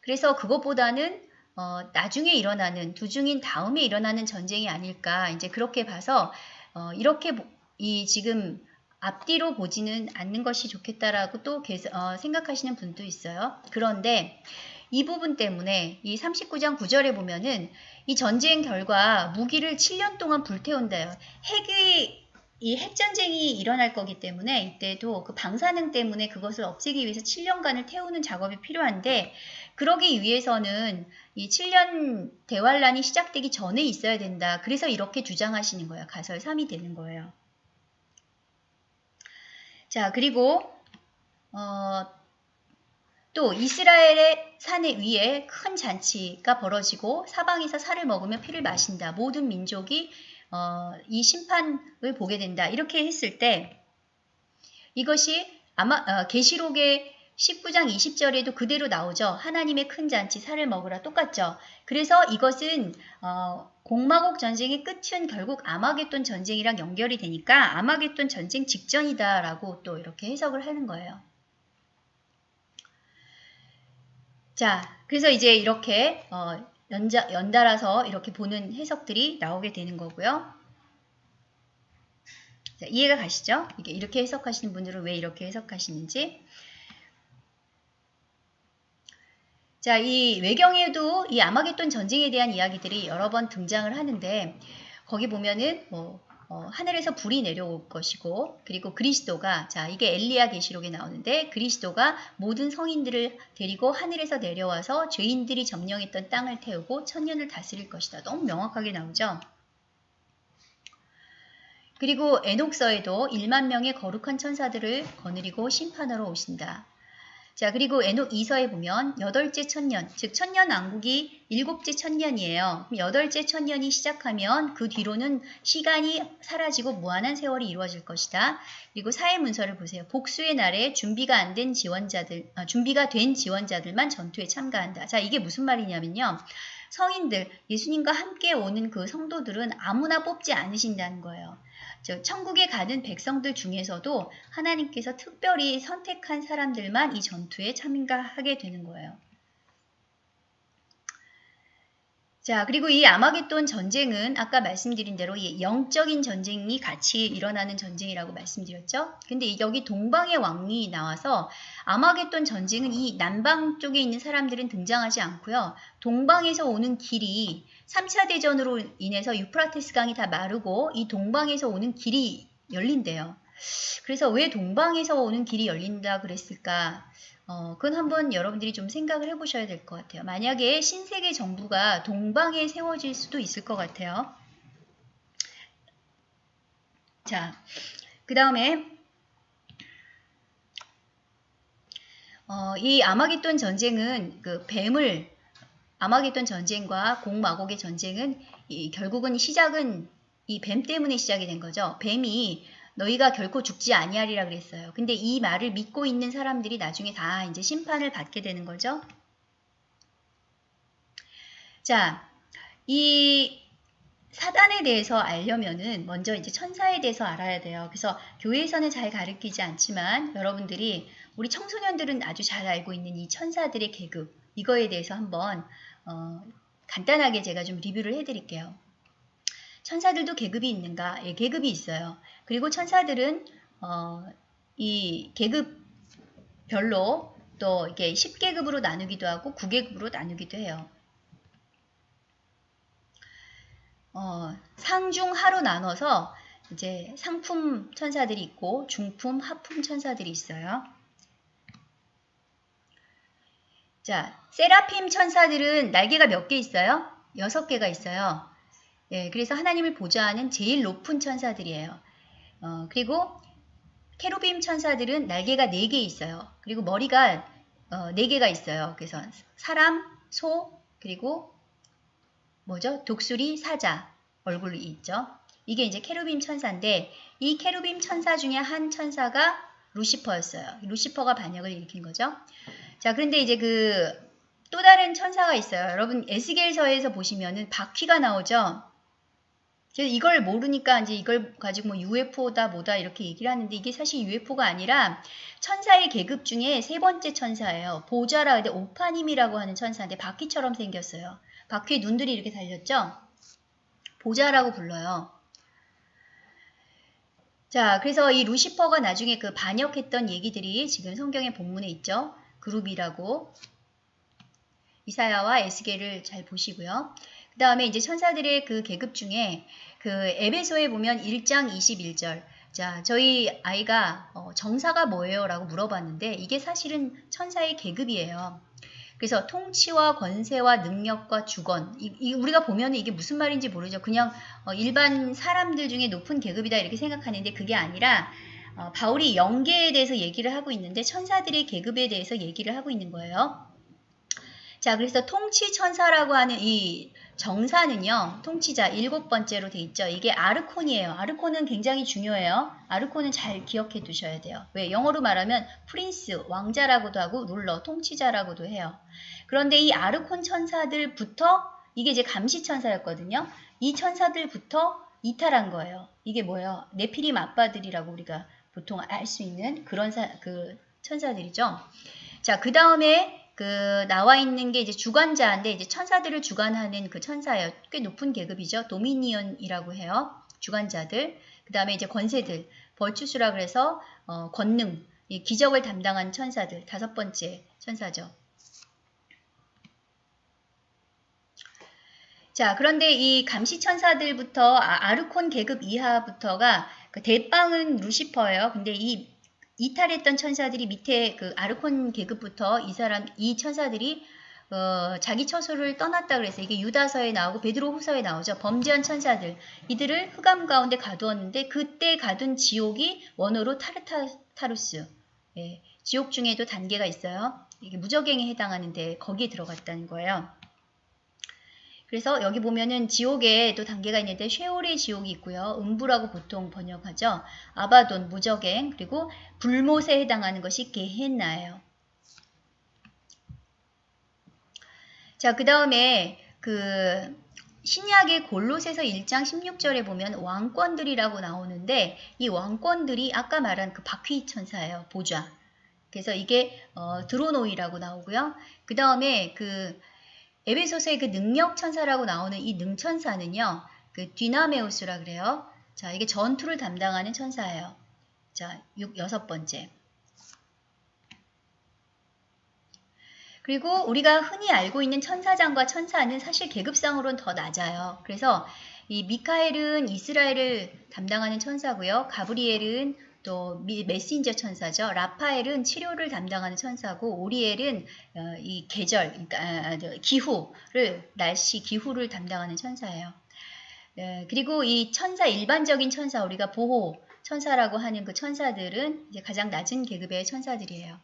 그래서 그것보다는 어, 나중에 일어나는 두중인 다음에 일어나는 전쟁이 아닐까 이제 그렇게 봐서 어, 이렇게 이 지금 앞뒤로 보지는 않는 것이 좋겠다라고 또 어, 생각하시는 분도 있어요. 그런데 이 부분 때문에 이 39장 9절에 보면은 이 전쟁 결과 무기를 7년 동안 불태운다요. 핵이 이 핵전쟁이 일어날 거기 때문에 이때도 그 방사능 때문에 그것을 없애기 위해서 7년간을 태우는 작업이 필요한데 그러기 위해서는 이 7년 대환란이 시작되기 전에 있어야 된다. 그래서 이렇게 주장하시는 거예요. 가설 3이 되는 거예요. 자 그리고 어, 또 이스라엘의 산 위에 큰 잔치가 벌어지고 사방에서 살을 먹으며 피를 마신다. 모든 민족이 어, 이 심판을 보게 된다. 이렇게 했을 때 이것이 아마 어, 계시록의 19장 20절에도 그대로 나오죠. 하나님의 큰 잔치 살을 먹으라 똑같죠. 그래서 이것은 어, 공마곡 전쟁의 끝은 결국 아마겟돈 전쟁이랑 연결이 되니까 아마겟돈 전쟁 직전이다라고 또 이렇게 해석을 하는 거예요. 자, 그래서 이제 이렇게 어, 연자, 연달아서 이렇게 보는 해석들이 나오게 되는 거고요. 자, 이해가 가시죠? 이렇게 해석하시는 분들은 왜 이렇게 해석하시는지. 자, 이 외경에도 이 아마겟돈 전쟁에 대한 이야기들이 여러 번 등장을 하는데 거기 보면은 뭐 어, 하늘에서 불이 내려올 것이고 그리고 그리스도가 자 이게 엘리야 계시록에 나오는데 그리스도가 모든 성인들을 데리고 하늘에서 내려와서 죄인들이 점령했던 땅을 태우고 천년을 다스릴 것이다. 너무 명확하게 나오죠. 그리고 에녹서에도 1만 명의 거룩한 천사들을 거느리고 심판하러 오신다. 자, 그리고 에녹 2서에 보면 여덟째 천년, 즉 천년 왕국이 일곱째 천년이에요. 여덟째 천년이 시작하면 그 뒤로는 시간이 사라지고 무한한 세월이 이루어질 것이다. 그리고 사회 문서를 보세요. 복수의 날에 준비가 안 된 지원자들, 아, 준비가 된 지원자들만 전투에 참가한다. 자, 이게 무슨 말이냐면요. 성인들, 예수님과 함께 오는 그 성도들은 아무나 뽑지 않으신다는 거예요. 즉 천국에 가는 백성들 중에서도 하나님께서 특별히 선택한 사람들만 이 전투에 참가하게 되는 거예요. 자, 그리고 이 아마겟돈 전쟁은 아까 말씀드린 대로 영적인 전쟁이 같이 일어나는 전쟁이라고 말씀드렸죠. 근데 여기 동방의 왕이 나와서 아마겟돈 전쟁은 이 남방 쪽에 있는 사람들은 등장하지 않고요. 동방에서 오는 길이 3차 대전으로 인해서 유프라테스 강이 다 마르고 이 동방에서 오는 길이 열린대요. 그래서 왜 동방에서 오는 길이 열린다 그랬을까? 어, 그건 한번 여러분들이 좀 생각을 해보셔야 될 것 같아요. 만약에 신세계 정부가 동방에 세워질 수도 있을 것 같아요. 자, 그 다음에 어, 이 아마겟돈 전쟁은 그 뱀을 아마겟돈 전쟁과 공마곡의 전쟁은 이, 결국은 시작은 이 뱀 때문에 시작이 된 거죠. 뱀이 너희가 결코 죽지 아니하리라 그랬어요. 근데 이 말을 믿고 있는 사람들이 나중에 다 이제 심판을 받게 되는 거죠. 자, 이 사단에 대해서 알려면은 먼저 이제 천사에 대해서 알아야 돼요. 그래서 교회에서는 잘 가르치지 않지만 여러분들이 우리 청소년들은 아주 잘 알고 있는 이 천사들의 계급 이거에 대해서 한번 어, 간단하게 제가 좀 리뷰를 해드릴게요. 천사들도 계급이 있는가? 예, 계급이 있어요. 그리고 천사들은 어, 이 계급별로 또 이게 10계급으로 나누기도 하고 9계급으로 나누기도 해요. 어, 상중 하로 나눠서 이제 상품 천사들이 있고 중품, 하품 천사들이 있어요. 자, 세라핌 천사들은 날개가 몇 개 있어요? 여섯 개가 있어요. 예, 그래서 하나님을 보좌하는 제일 높은 천사들이에요. 어, 그리고 케루빔 천사들은 날개가 4개 있어요. 그리고 머리가 어, 4개가 있어요. 그래서 사람, 소, 그리고 뭐죠? 독수리, 사자 얼굴이 있죠. 이게 이제 케루빔 천사인데 이 케루빔 천사 중에 한 천사가 루시퍼였어요. 루시퍼가 반역을 일으킨 거죠. 자, 그런데 이제 그 또 다른 천사가 있어요. 여러분 에스겔서에서 보시면은 바퀴가 나오죠. 그래서 이걸 모르니까 이제 이걸 가지고 뭐 UFO다 뭐다 이렇게 얘기를 하는데 이게 사실 UFO가 아니라 천사의 계급 중에 세 번째 천사예요. 보자라 근데 오파님이라고 하는 천사인데 바퀴처럼 생겼어요. 바퀴에 눈들이 이렇게 달렸죠? 보자라고 불러요. 자, 그래서 이 루시퍼가 나중에 그 반역했던 얘기들이 지금 성경의 본문에 있죠. 그룹이라고 이사야와 에스겔을 잘 보시고요. 그 다음에 이제 천사들의 그 계급 중에 그 에베소에 보면 1장 21절 자, 저희 아이가 어, 정사가 뭐예요? 라고 물어봤는데 이게 사실은 천사의 계급이에요. 그래서 통치와 권세와 능력과 주권 이, 이 우리가 보면 이게 무슨 말인지 모르죠. 그냥 어, 일반 사람들 중에 높은 계급이다 이렇게 생각하는데 그게 아니라 어, 바울이 영계에 대해서 얘기를 하고 있는데 천사들의 계급에 대해서 얘기를 하고 있는 거예요. 자, 그래서 통치 천사라고 하는 이 정사는요, 통치자 일곱 번째로 돼 있죠. 이게 아르콘이에요. 아르콘은 굉장히 중요해요. 아르콘은 잘 기억해 두셔야 돼요. 왜? 영어로 말하면 프린스, 왕자라고도 하고 룰러, 통치자라고도 해요. 그런데 이 아르콘 천사들부터 이게 이제 감시 천사였거든요. 이 천사들부터 이탈한 거예요. 이게 뭐예요? 네피림 아빠들이라고 우리가 보통 알 수 있는 그런 사, 그 천사들이죠. 자, 그 다음에 그 나와 있는 게 이제 주관자인데 이제 천사들을 주관하는 그 천사예요. 꽤 높은 계급이죠. 도미니언이라고 해요. 주관자들. 그 다음에 이제 권세들. 벌추스라 그래서 어, 권능, 기적을 담당한 천사들. 다섯 번째 천사죠. 자, 그런데 이 감시 천사들부터 아, 아르콘 계급 이하부터가 그 대빵은 루시퍼예요. 근데 이 이탈했던 천사들이 밑에 그 아르콘 계급부터 이 사람 이 천사들이 어, 자기 처소를 떠났다 그래서 이게 유다서에 나오고 베드로 후서에 나오죠. 범죄한 천사들 이들을 흑암 가운데 가두었는데 그때 가둔 지옥이 원어로 타르타루스 예, 지옥 중에도 단계가 있어요. 이게 무적행에 해당하는데 거기에 들어갔다는 거예요. 그래서 여기 보면은 지옥에 또 단계가 있는데 쉐올의 지옥이 있고요. 음부라고 보통 번역하죠. 아바돈, 무적행, 그리고 불못에 해당하는 것이 게헨나예요. 자, 그 다음에 그 신약의 골로새서 1장 16절에 보면 왕권들이라고 나오는데 이 왕권들이 아까 말한 그 바퀴 천사예요. 보좌. 그래서 이게 어, 드로노이라고 나오고요. 그 다음에 그 에베소서의 그 능력 천사라고 나오는 이 능천사는요. 그 디나메우스라 그래요. 자, 이게 전투를 담당하는 천사예요. 자, 6, 여섯 번째. 그리고 우리가 흔히 알고 있는 천사장과 천사는 사실 계급상으로는 더 낮아요. 그래서 이 미카엘은 이스라엘을 담당하는 천사고요. 가브리엘은 또 메신저 천사죠. 라파엘은 치료를 담당하는 천사고 오리엘은 어, 이 계절, 그러니까 아, 아, 기후를 날씨 기후를 담당하는 천사예요. 네, 그리고 이 천사 일반적인 천사 우리가 보호 천사라고 하는 그 천사들은 이제 가장 낮은 계급의 천사들이에요.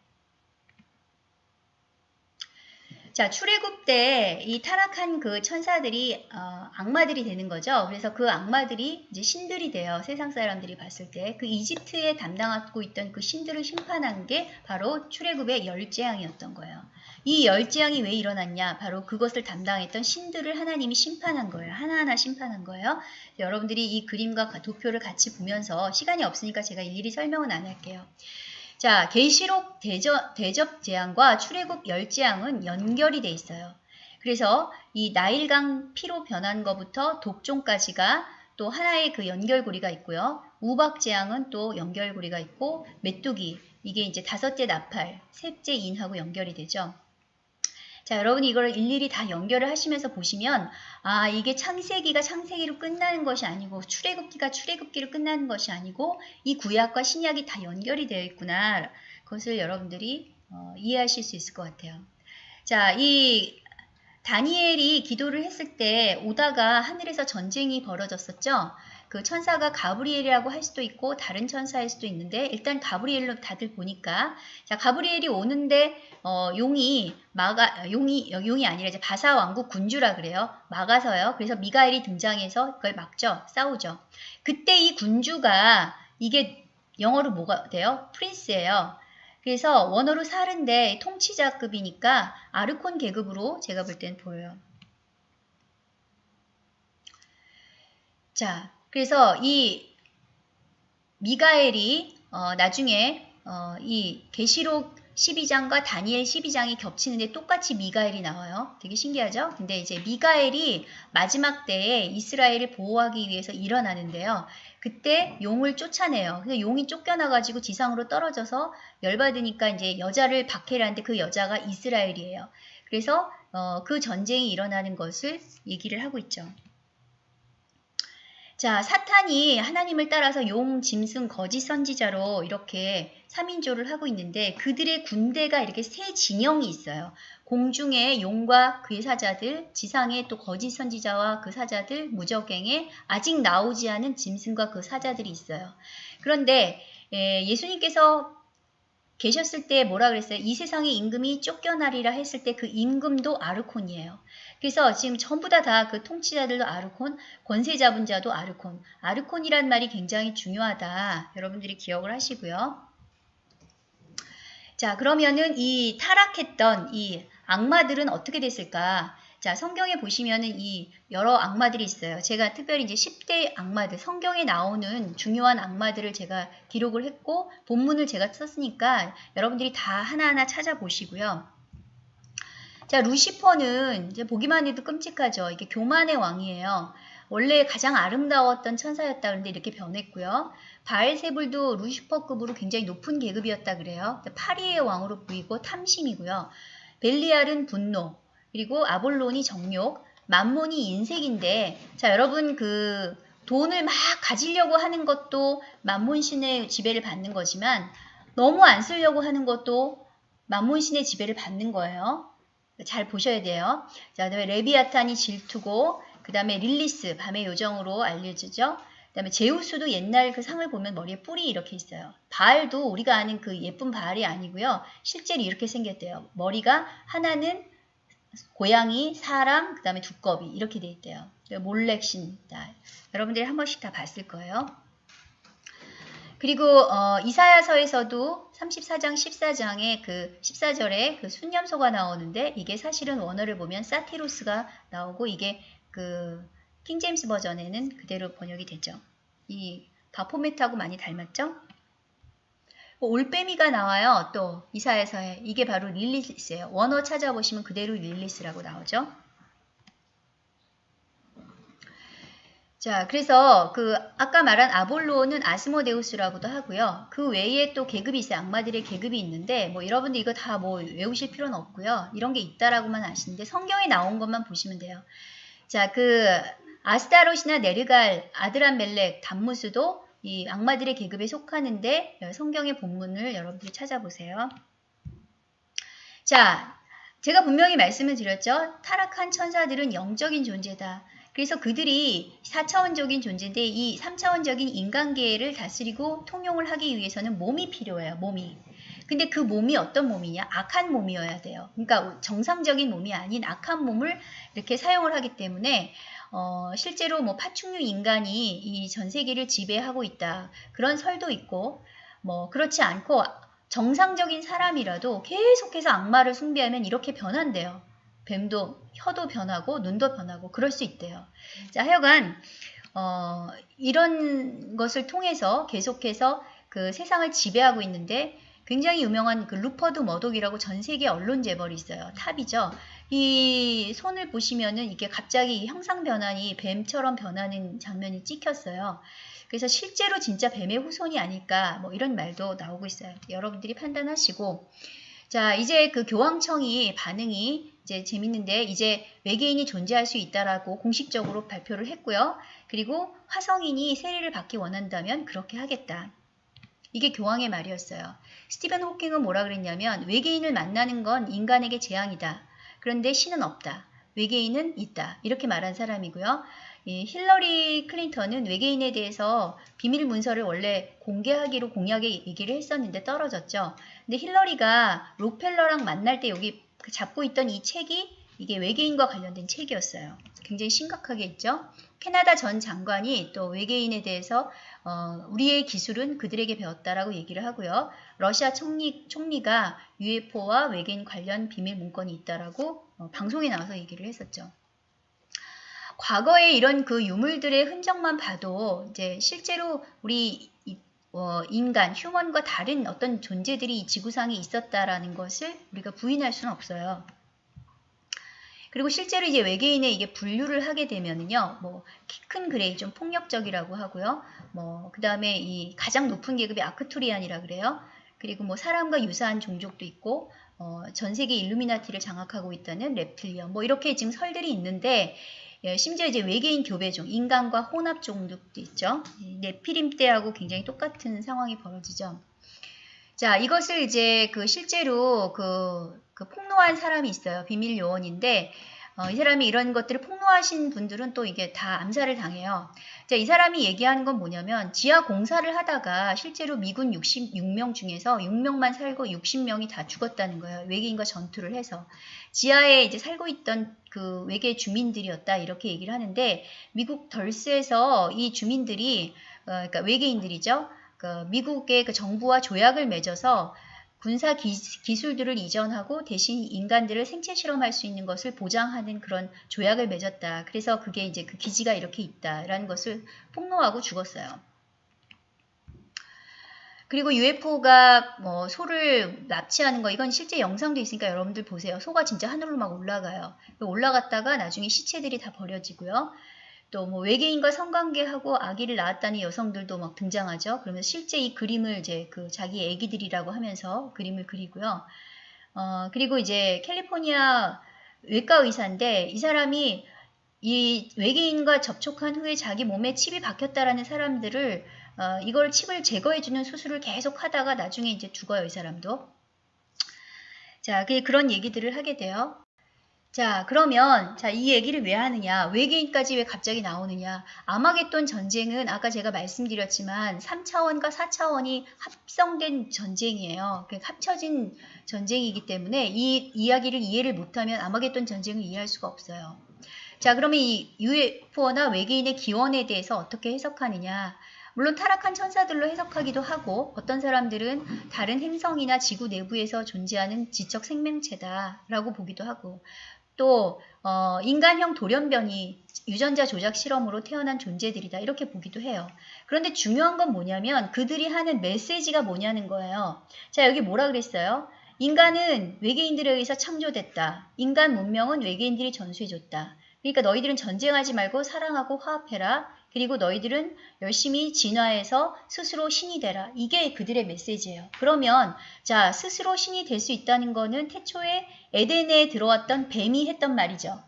자, 출애굽 때 이 타락한 그 천사들이 어, 악마들이 되는 거죠. 그래서 그 악마들이 이제 신들이 돼요. 세상 사람들이 봤을 때 그 이집트에 담당하고 있던 그 신들을 심판한 게 바로 출애굽의 열 재앙이었던 거예요. 이 열 재앙이 왜 일어났냐? 바로 그것을 담당했던 신들을 하나님이 심판한 거예요. 하나하나 심판한 거예요. 여러분들이 이 그림과 도표를 같이 보면서 시간이 없으니까 제가 일일이 설명은 안 할게요. 자, 계시록 대접, 대접 재앙과 출애굽 열 재앙은 연결이 돼 있어요. 그래서 이 나일강 피로 변한 것부터 독종까지가 또 하나의 그 연결고리가 있고요. 우박 재앙은 또 연결고리가 있고 메뚜기 이게 이제 다섯째 나팔, 셋째 인하고 연결이 되죠. 자, 여러분이 이걸 일일이 다 연결을 하시면서 보시면 아, 이게 창세기가 창세기로 끝나는 것이 아니고 출애굽기가 출애굽기로 끝나는 것이 아니고 이 구약과 신약이 다 연결이 되어 있구나. 그것을 여러분들이 어, 이해하실 수 있을 것 같아요. 자, 이 다니엘이 기도를 했을 때 오다가 하늘에서 전쟁이 벌어졌었죠. 그 천사가 가브리엘이라고 할 수도 있고 다른 천사일 수도 있는데 일단 가브리엘로 다들 보니까 자 가브리엘이 오는데 어, 용이 막아 용이 용이 아니라 이제 바사 왕국 군주라 그래요. 막아서요. 그래서 미가엘이 등장해서 그걸 막죠. 싸우죠. 그때 이 군주가 이게 영어로 뭐가 돼요? 프린스예요. 그래서 원어로 살인데 통치자급이니까 아르콘 계급으로 제가 볼 땐 보여요. 자 그래서 이 미가엘이 어, 나중에 어, 이 계시록 12장과 다니엘 12장이 겹치는데 똑같이 미가엘이 나와요. 되게 신기하죠? 근데 이제 미가엘이 마지막 때에 이스라엘을 보호하기 위해서 일어나는데요. 그때 용을 쫓아내요. 그래서 용이 쫓겨나가지고 지상으로 떨어져서 열받으니까 이제 여자를 박해라는데 그 여자가 이스라엘이에요. 그래서 어, 그 전쟁이 일어나는 것을 얘기를 하고 있죠. 자, 사탄이 하나님을 따라서 용, 짐승, 거짓 선지자로 이렇게 3인조를 하고 있는데 그들의 군대가 이렇게 세 진영이 있어요. 공중에 용과 그의 사자들, 지상에 또 거짓 선지자와 그 사자들, 무적행에 아직 나오지 않은 짐승과 그 사자들이 있어요. 그런데 예, 예수님께서 계셨을 때 뭐라 그랬어요? 이 세상의 임금이 쫓겨나리라 했을 때 그 임금도 아르콘이에요. 그래서 지금 전부 다 다 그 통치자들도 아르콘, 권세 잡은 자도 아르콘. 아르콘이란 말이 굉장히 중요하다. 여러분들이 기억을 하시고요. 자, 그러면은 이 타락했던 이 악마들은 어떻게 됐을까? 자, 성경에 보시면은 이 여러 악마들이 있어요. 제가 특별히 이제 10대 악마들, 성경에 나오는 중요한 악마들을 제가 기록을 했고, 본문을 제가 썼으니까 여러분들이 다 하나하나 찾아보시고요. 자, 루시퍼는 이제 보기만 해도 끔찍하죠. 이게 교만의 왕이에요. 원래 가장 아름다웠던 천사였다 그런데 이렇게 변했고요. 바알세불도 루시퍼급으로 굉장히 높은 계급이었다 그래요. 파리의 왕으로 보이고 탐심이고요. 벨리알은 분노, 그리고 아볼론이 정욕, 만몬이 인색인데 자 여러분 그 돈을 막 가지려고 하는 것도 만몬신의 지배를 받는 거지만 너무 안 쓰려고 하는 것도 맘몬신의 지배를 받는 거예요. 잘 보셔야 돼요. 자, 그 다음에 레비아탄이 질투고 그 다음에 릴리스 밤의 요정으로 알려지죠. 그 다음에 제우스도 옛날 그 상을 보면 머리에 뿔이 이렇게 있어요. 바알도 우리가 아는 그 예쁜 바알이 아니고요. 실제로 이렇게 생겼대요. 머리가 하나는 고양이, 사람, 그 다음에 두꺼비 이렇게 돼 있대요. 몰렉신 여러분들이 한 번씩 다 봤을 거예요. 그리고 어, 이사야서에서도 34장 14장에 그 14절에 그 숫염소가 나오는데 이게 사실은 원어를 보면 사티루스가 나오고 이게 그 킹제임스 버전에는 그대로 번역이 되죠. 이 바포메트하고 많이 닮았죠? 뭐 올빼미가 나와요. 또 이사야서에 이게 바로 릴리스예요. 원어 찾아보시면 그대로 릴리스라고 나오죠. 자, 그래서 그 아까 말한 아볼로는 아스모데우스라고도 하고요. 그 외에 또 계급이 있어요. 악마들의 계급이 있는데 뭐 여러분들 이거 다 뭐 외우실 필요는 없고요. 이런 게 있다라고만 아시는데 성경에 나온 것만 보시면 돼요. 자, 그 아스타롯이나 네르갈, 아드란멜렉, 담무스도 이 악마들의 계급에 속하는데 성경의 본문을 여러분들이 찾아보세요. 자, 제가 분명히 말씀을 드렸죠. 타락한 천사들은 영적인 존재다. 그래서 그들이 4차원적인 존재인데 이 3차원적인 인간계를 다스리고 통용을 하기 위해서는 몸이 필요해요. 몸이. 근데 그 몸이 어떤 몸이냐? 악한 몸이어야 돼요. 그러니까 정상적인 몸이 아닌 악한 몸을 이렇게 사용을 하기 때문에 어, 실제로 뭐 파충류 인간이 이 전 세계를 지배하고 있다. 그런 설도 있고 뭐 그렇지 않고 정상적인 사람이라도 계속해서 악마를 숭배하면 이렇게 변한대요. 뱀도 혀도 변하고 눈도 변하고 그럴 수 있대요. 자, 하여간 어, 이런 것을 통해서 계속해서 그 세상을 지배하고 있는데 굉장히 유명한 그 루퍼트 머독이라고 전 세계 언론 재벌이 있어요. top이죠. 이 손을 보시면은 이게 갑자기 형상 변환이 뱀처럼 변하는 장면이 찍혔어요. 그래서 실제로 진짜 뱀의 후손이 아닐까 뭐 이런 말도 나오고 있어요. 여러분들이 판단하시고 자 이제 그 교황청이 반응이 이제 재밌는데 이제 외계인이 존재할 수 있다라고 공식적으로 발표를 했고요. 그리고 화성인이 세례를 받기 원한다면 그렇게 하겠다. 이게 교황의 말이었어요. 스티븐 호킹은 뭐라 그랬냐면 외계인을 만나는 건 인간에게 재앙이다. 그런데 신은 없다. 외계인은 있다. 이렇게 말한 사람이고요. 이 힐러리 클린턴은 외계인에 대해서 비밀 문서를 원래 공개하기로 공약에 얘기를 했었는데 떨어졌죠. 근데 힐러리가 록펠러랑 만날 때 여기 잡고 있던 이 책이 이게 외계인과 관련된 책이었어요. 굉장히 심각하게 있죠. 캐나다 전 장관이 또 외계인에 대해서 어, 우리의 기술은 그들에게 배웠다라고 얘기를 하고요. 러시아 총리, 총리가 UFO와 외계인 관련 비밀 문건이 있다라고 어, 방송에 나와서 얘기를 했었죠. 과거에 이런 그 유물들의 흔적만 봐도 이제 실제로 우리 어, 인간, human과 다른 어떤 존재들이 지구상에 있었다라는 것을 우리가 부인할 수는 없어요. 그리고 실제로 이제 외계인에 이게 분류를 하게 되면은요, 뭐, 키 큰 grey 좀 폭력적이라고 하고요. 뭐, 그 다음에 이 가장 높은 계급이 Arcturian이라 그래요. 그리고 뭐 사람과 유사한 종족도 있고, 어, 전 세계 일루미나티를 장악하고 있다는 Reptilian, 뭐 이렇게 지금 설들이 있는데, 예, 심지어 이제 외계인 교배종, 인간과 혼합 종족도 있죠. 네피림 때하고 굉장히 똑같은 상황이 벌어지죠. 자, 이것을 이제 그 실제로 그, 그 폭로한 사람이 있어요. 비밀 요원인데, 어, 이 사람이 이런 것들을 폭로하신 분들은 또 이게 다 암살을 당해요. 자, 이 사람이 얘기하는 건 뭐냐면 지하 공사를 하다가 실제로 미군 66명 중에서 6명만 살고 60명이 다 죽었다는 거예요. 외계인과 전투를 해서. 지하에 이제 살고 있던 그 외계 주민들이었다 이렇게 얘기를 하는데 미국 덜스에서 이 주민들이 어, 그러니까 외계인들이죠. 그 미국의 그 정부와 조약을 맺어서 군사 기, 술들을 이전하고 대신 인간들을 생체 실험할 수 있는 것을 보장하는 그런 조약을 맺었다. 그래서 그게 이제 그 기지가 이렇게 있다라는 것을 폭로하고 죽었어요. 그리고 UFO가 뭐 소를 납치하는 거 이건 실제 영상도 있으니까 여러분들 보세요. 소가 진짜 하늘로 막 올라가요. 올라갔다가 나중에 시체들이 다 버려지고요. 또 뭐 외계인과 성관계하고 아기를 낳았다는 여성들도 막 등장하죠. 그러면 실제 이 그림을 이제 그 자기 애기들이라고 하면서 그림을 그리고요. 어, 그리고 이제 캘리포니아 외과 의사인데 이 사람이 이 외계인과 접촉한 후에 자기 몸에 칩이 박혔다라는 사람들을 어, 이걸 칩을 제거해주는 수술을 계속 하다가 나중에 이제 죽어요, 이 사람도. 자, 그 그런 얘기들을 하게 돼요. 자, 그러면 자, 이 얘기를 왜 하느냐? 외계인까지 왜 갑자기 나오느냐? 아마겟돈 전쟁은 아까 제가 말씀드렸지만 3차원과 4차원이 합성된 전쟁이에요. 그 합쳐진 전쟁이기 때문에 이 이야기를 이해를 못하면 아마겟돈 전쟁을 이해할 수가 없어요. 자, 그러면 이 UFO나 외계인의 기원에 대해서 어떻게 해석하느냐? 물론 타락한 천사들로 해석하기도 하고 어떤 사람들은 다른 행성이나 지구 내부에서 존재하는 지적 생명체다라고 보기도 하고 또 어, 인간형 돌연변이 유전자 조작 실험으로 태어난 존재들이다 이렇게 보기도 해요. 그런데 중요한 건 뭐냐면 그들이 하는 메시지가 뭐냐는 거예요. 자 여기 뭐라 그랬어요? 인간은 외계인들에 의해서 창조됐다. 인간 문명은 외계인들이 전수해줬다. 그러니까 너희들은 전쟁하지 말고 사랑하고 화합해라. 그리고 너희들은 열심히 진화해서 스스로 신이 되라. 이게 그들의 메시지예요. 그러면 자 스스로 신이 될 수 있다는 거는 태초에 에덴에 들어왔던 뱀이 했던 말이죠.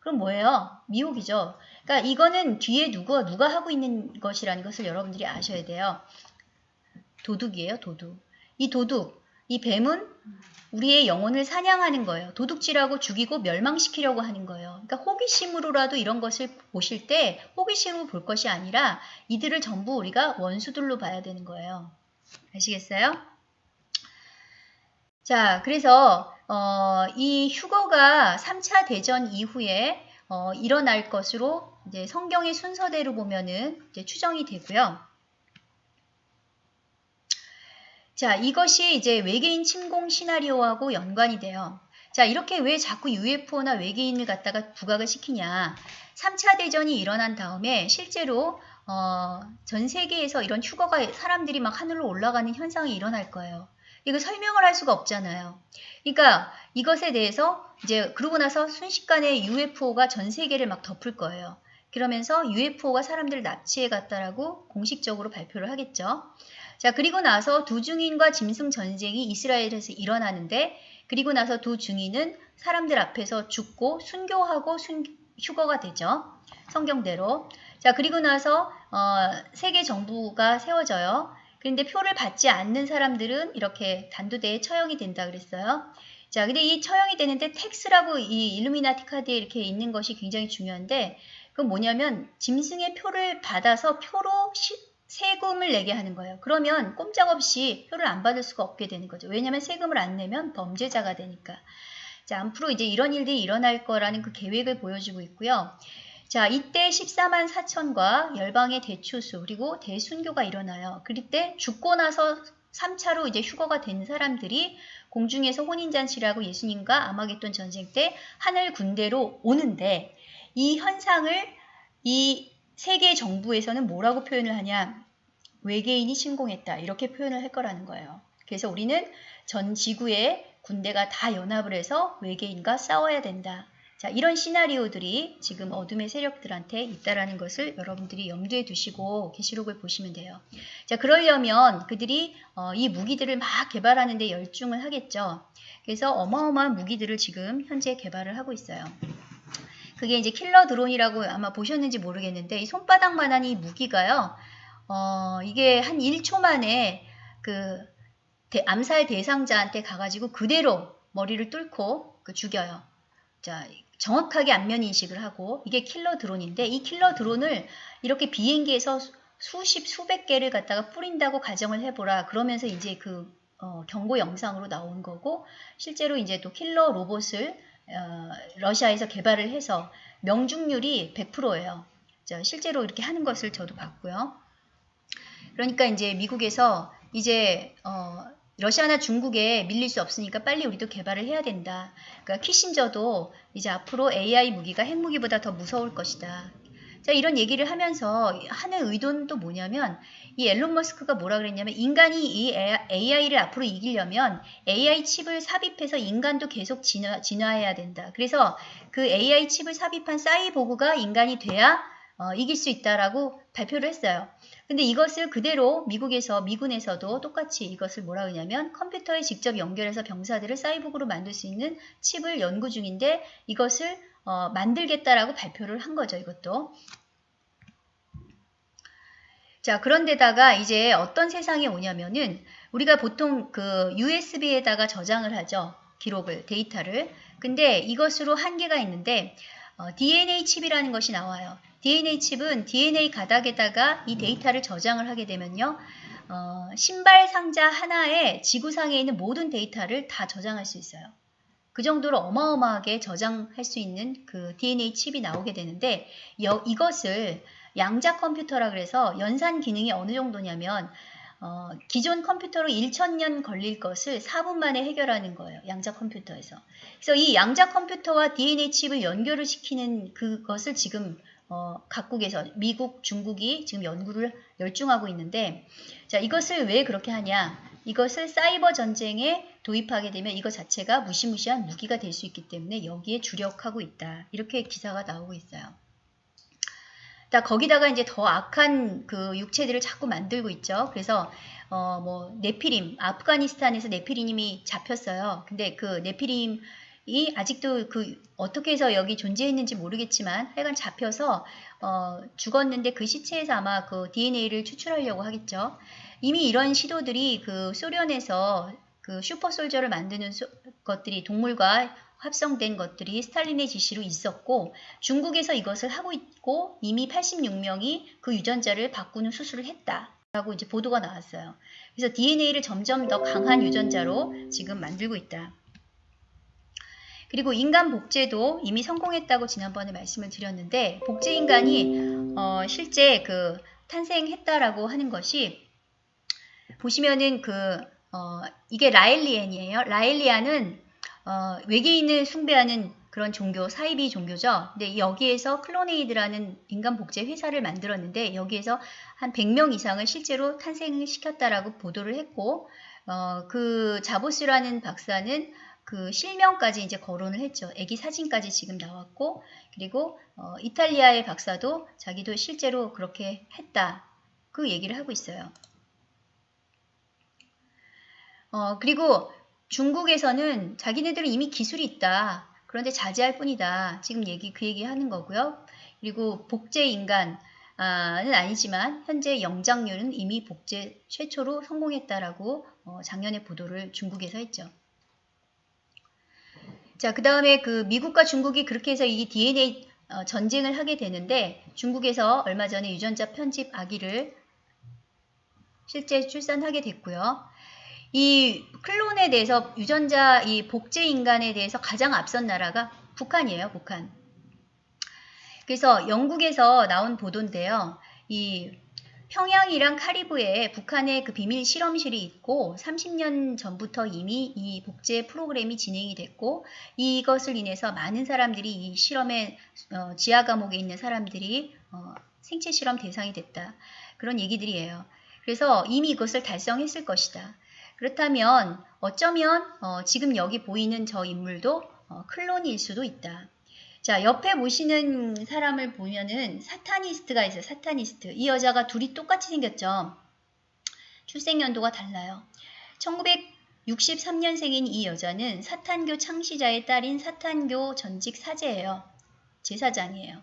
그럼 뭐예요? 미혹이죠. 그러니까 이거는 뒤에 누가 누가 하고 있는 것이라는 것을 여러분들이 아셔야 돼요. 도둑이에요, 도둑. 이 도둑, 이 뱀은 우리의 영혼을 사냥하는 거예요. 도둑질하고 죽이고 멸망시키려고 하는 거예요. 그러니까 호기심으로라도 이런 것을 보실 때 호기심으로 볼 것이 아니라 이들을 전부 우리가 원수들로 봐야 되는 거예요. 아시겠어요? 자, 그래서 어, 이 휴거가 3차 대전 이후에 어, 일어날 것으로 이제 성경의 순서대로 보면은 이제 추정이 되고요. 자, 이것이 이제 외계인 침공 시나리오하고 연관이 돼요. 자, 이렇게 왜 자꾸 UFO나 외계인을 갖다가 부각을 시키냐. 3차 대전이 일어난 다음에 실제로 어, 전 세계에서 이런 휴거가 사람들이 막 하늘로 올라가는 현상이 일어날 거예요. 이거 설명을 할 수가 없잖아요. 그러니까 이것에 대해서 이제 그러고 나서 순식간에 UFO가 전 세계를 막 덮을 거예요. 그러면서 UFO가 사람들을 납치해 갔다라고 공식적으로 발표를 하겠죠. 자, 그리고 나서 두 중인과 짐승 전쟁이 이스라엘에서 일어나는데 그리고 나서 두 중인은 사람들 앞에서 죽고 순교하고 순, 휴거가 되죠. 성경대로. 자, 그리고 나서 어, 세계 정부가 세워져요. 그런데 표를 받지 않는 사람들은 이렇게 단두대에 처형이 된다 그랬어요. 자, 근데 이 처형이 되는데 tax라고 이 일루미나티 카드에 이렇게 있는 것이 굉장히 중요한데 그건 뭐냐면 짐승의 표를 받아서 표로 시, 세금을 내게 하는 거예요. 그러면 꼼짝없이 표를 안 받을 수가 없게 되는 거죠. 왜냐하면 세금을 안 내면 범죄자가 되니까. 자, 앞으로 이제 이런 일들이 일어날 거라는 그 계획을 보여주고 있고요. 자, 이때 14만 4천과 열방의 대추수 그리고 대순교가 일어나요. 그럴 때 죽고 나서 3차로 이제 휴거가 된 사람들이 공중에서 혼인잔치라고 예수님과 아마겟돈 전쟁 때 하늘 군대로 오는데 이 현상을 이 세계 정부에서는 뭐라고 표현을 하냐? 외계인이 침공했다. 이렇게 표현을 할 거라는 거예요. 그래서 우리는 전 지구의 군대가 다 연합을 해서 외계인과 싸워야 된다. 자, 이런 시나리오들이 지금 어둠의 세력들한테 있다라는 것을 여러분들이 염두에 두시고 계시록을 보시면 돼요. 자, 그러려면 그들이 어, 이 무기들을 막 개발하는 데 열중을 하겠죠. 그래서 어마어마한 무기들을 지금 현재 개발을 하고 있어요. 그게 이제 킬러 드론이라고 아마 보셨는지 모르겠는데 이 손바닥만한 이 무기가요. 어, 이게 한 1초 만에 그 대, 암살 대상자한테 가가지고 그대로 머리를 뚫고 그 죽여요. 자, 정확하게 안면 인식을 하고 이게 킬러 드론인데 이 킬러 드론을 이렇게 비행기에서 수십 수백 개를 갖다가 뿌린다고 가정을 해보라. 그러면서 이제 그 어, 경고 영상으로 나온 거고 실제로 이제 또 킬러 로봇을 어, 러시아에서 개발을 해서 명중률이 100%예요. 실제로 이렇게 하는 것을 저도 봤고요. 그러니까 이제 미국에서 이제 어, 러시아나 중국에 밀릴 수 없으니까 빨리 우리도 개발을 해야 된다. 그러니까 키신저도 이제 앞으로 AI 무기가 핵무기보다 더 무서울 것이다. 자, 이런 얘기를 하면서 하는 의도는 또 뭐냐면 이 앨런 머스크가 뭐라 그랬냐면 인간이 이 AI를 앞으로 이기려면 AI 칩을 삽입해서 인간도 계속 진화, 진화해야 된다. 그래서 그 AI 칩을 삽입한 사이보그가 인간이 돼야 어, 이길 수 있다라고 발표를 했어요. 근데 이것을 그대로 미국에서 미군에서도 똑같이 이것을 뭐라 그러냐면 컴퓨터에 직접 연결해서 병사들을 사이보그로 만들 수 있는 칩을 연구 중인데 이것을 어, 만들겠다라고 발표를 한 거죠. 이것도. 자, 그런데다가 이제 어떤 세상이 오냐면은 우리가 보통 그 USB에다가 저장을 하죠. 기록을, 데이터를. 근데 이것으로 한계가 있는데 어, DNA 칩이라는 것이 나와요. DNA 칩은 DNA 가닥에다가 이 데이터를 저장을 하게 되면요. 어, 신발 상자 하나에 지구상에 있는 모든 데이터를 다 저장할 수 있어요. 그 정도로 어마어마하게 저장할 수 있는 그 DNA 칩이 나오게 되는데 여, 이것을 양자 컴퓨터라 그래서 연산 기능이 어느 정도냐면 어, 기존 컴퓨터로 1천년 걸릴 것을 4분 만에 해결하는 거예요. 양자 컴퓨터에서. 그래서 이 양자 컴퓨터와 DNA 칩을 연결을 시키는 그것을 지금 어, 각국에서 미국, 중국이 지금 연구를 열중하고 있는데 자 이것을 왜 그렇게 하냐? 이것을 사이버 전쟁에 도입하게 되면 이것 자체가 무시무시한 무기가 될 수 있기 때문에 여기에 주력하고 있다. 이렇게 기사가 나오고 있어요. 자, 거기다가 이제 더 악한 그 육체들을 자꾸 만들고 있죠. 그래서 어 뭐 네피림, 아프가니스탄에서 네피림이 잡혔어요. 근데 그 네피림이 아직도 그 어떻게 해서 여기 존재했는지 모르겠지만 하여간 잡혀서 어 죽었는데 그 시체에서 아마 그 DNA를 추출하려고 하겠죠. 이미 이런 시도들이 그 소련에서 그 슈퍼솔저를 만드는 소, 것들이 동물과 합성된 것들이 스탈린의 지시로 있었고 중국에서 이것을 하고 있고 이미 86명이 그 유전자를 바꾸는 수술을 했다 라고 이제 보도가 나왔어요. 그래서 DNA를 점점 더 강한 유전자로 지금 만들고 있다. 그리고 인간 복제도 이미 성공했다고 지난번에 말씀을 드렸는데 복제 인간이 어, 실제 그 탄생했다라고 하는 것이 보시면은 그 어, 이게 라일리안이에요. 라일리안은 어, 외계인을 숭배하는 그런 종교, 사이비 종교죠. 근데 여기에서 클로네이드라는 인간 복제 회사를 만들었는데 여기에서 한 100명 이상을 실제로 탄생을 시켰다라고 보도를 했고 어, 그 자보스라는 박사는 그 실명까지 이제 거론을 했죠. 애기 사진까지 지금 나왔고 그리고 어, 이탈리아의 박사도 자기도 실제로 그렇게 했다. 그 얘기를 하고 있어요. 어, 그리고 중국에서는 자기네들은 이미 기술이 있다. 그런데 자제할 뿐이다. 지금 얘기 그 얘기 하는 거고요. 그리고 복제 인간은 아니지만 현재 영장률은 이미 복제 최초로 성공했다라고 어, 작년에 보도를 중국에서 했죠. 자, 그 다음에 그 미국과 중국이 그렇게 해서 이 DNA 어, 전쟁을 하게 되는데 중국에서 얼마 전에 유전자 편집 아기를 실제 출산하게 됐고요. 이 클론에 대해서 유전자 이 복제 인간에 대해서 가장 앞선 나라가 북한이에요. 북한. 그래서 영국에서 나온 보도인데요. 이 평양이랑 카리브에 북한의 그 비밀 실험실이 있고 30년 전부터 이미 이 복제 프로그램이 진행이 됐고 이것을 인해서 많은 사람들이 이 실험의 어, 지하 감옥에 있는 사람들이 어, 생체 실험 대상이 됐다. 그런 얘기들이에요. 그래서 이미 이것을 달성했을 것이다. 그렇다면 어쩌면 어, 지금 여기 보이는 저 인물도 어, 클론일 수도 있다. 자, 옆에 보시는 사람을 보면은 사타니스트가 있어요. 사타니스트. 이 여자가 둘이 똑같이 생겼죠. 출생 연도가 달라요. 1963년생인 이 여자는 사탄교 창시자의 딸인 사탄교 전직 사제예요. 제사장이에요.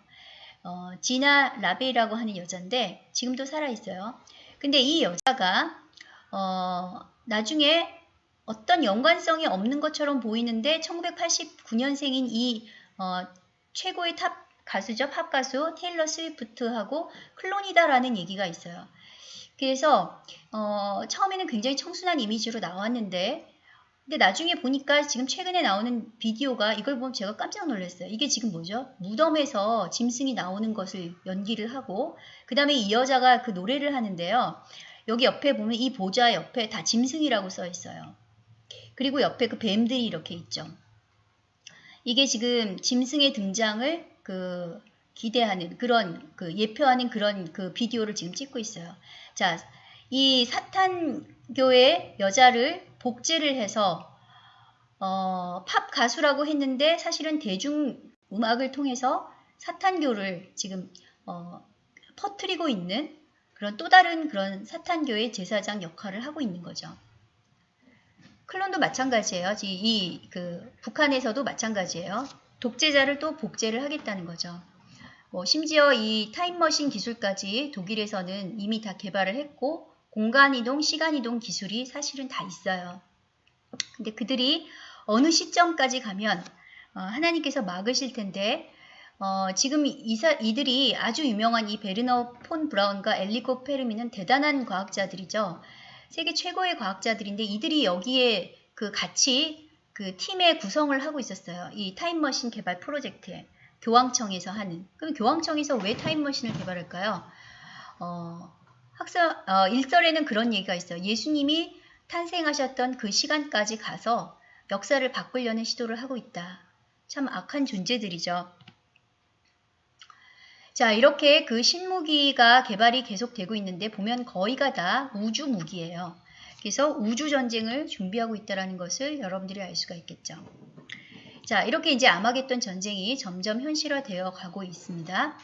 어, 지나 라베이라고 하는 여자인데 지금도 살아있어요. 근데 이 여자가 어, 나중에 어떤 연관성이 없는 것처럼 보이는데 1989년생인 이 어, 최고의 top 가수죠. 팝 가수 테일러 스위프트하고 클론이다라는 얘기가 있어요. 그래서 어, 처음에는 굉장히 청순한 이미지로 나왔는데 근데 나중에 보니까 지금 최근에 나오는 비디오가 이걸 보면 제가 깜짝 놀랐어요. 이게 지금 뭐죠? 무덤에서 짐승이 나오는 것을 연기를 하고 그 다음에 이 여자가 그 노래를 하는데요. 여기 옆에 보면 이 보좌 옆에 다 짐승이라고 써 있어요. 그리고 옆에 그 뱀들이 이렇게 있죠. 이게 지금 짐승의 등장을 그 기대하는 그런 그 예표하는 그런 그 비디오를 지금 찍고 있어요. 자, 이 사탄교의 여자를 복제를 해서 어, 팝 가수라고 했는데 사실은 대중 음악을 통해서 사탄교를 지금 어, 퍼트리고 있는 그런 또 다른 그런 사탄교의 제사장 역할을 하고 있는 거죠. 클론도 마찬가지예요. 이 그 북한에서도 마찬가지예요. 독재자를 또 복제를 하겠다는 거죠. 뭐 심지어 이 타임머신 기술까지 독일에서는 이미 다 개발을 했고 공간이동, 시간이동 기술이 사실은 다 있어요. 근데 그들이 어느 시점까지 가면 어, 하나님께서 막으실 텐데 어, 지금 이사, 이들이 아주 유명한 이 베르너 폰 브라운과 엔리코 페르미는 대단한 과학자들이죠. 세계 최고의 과학자들인데 이들이 여기에 그 같이 그 팀의 구성을 하고 있었어요. 이 타임머신 개발 프로젝트에 교황청에서 하는. 그럼 교황청에서 왜 타임머신을 개발할까요? 어, 학사 어, 일설에는 그런 얘기가 있어요. 예수님이 탄생하셨던 그 시간까지 가서 역사를 바꾸려는 시도를 하고 있다. 참 악한 존재들이죠. 자, 이렇게 그 신무기가 개발이 계속되고 있는데 보면 거의가 다 우주 무기예요. 그래서 우주 전쟁을 준비하고 있다는 것을 여러분들이 알 수가 있겠죠. 자, 이렇게 이제 아마겟돈 전쟁이 점점 현실화되어 가고 있습니다.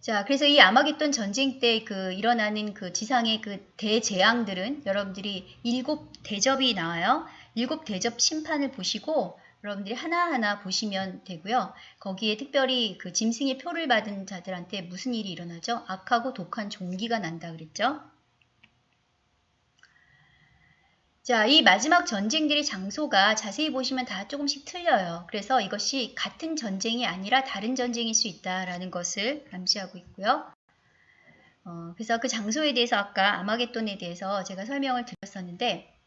자, 그래서 이 아마겟돈 전쟁 때 그 일어나는 그 지상의 그 대재앙들은 여러분들이 일곱 대접이 나와요. 일곱 대접 심판을 보시고 여러분들이 하나하나 보시면 되고요. 거기에 특별히 그 짐승의 표를 받은 자들한테 무슨 일이 일어나죠? 악하고 독한 종기가 난다 그랬죠? 자, 이 마지막 전쟁들의 장소가 자세히 보시면 다 조금씩 틀려요. 그래서 이것이 같은 전쟁이 아니라 다른 전쟁일 수 있다라는 것을 암시하고 있고요. 어, 그래서 그 장소에 대해서 아까 아마겟돈에 대해서 제가 설명을 드렸었는데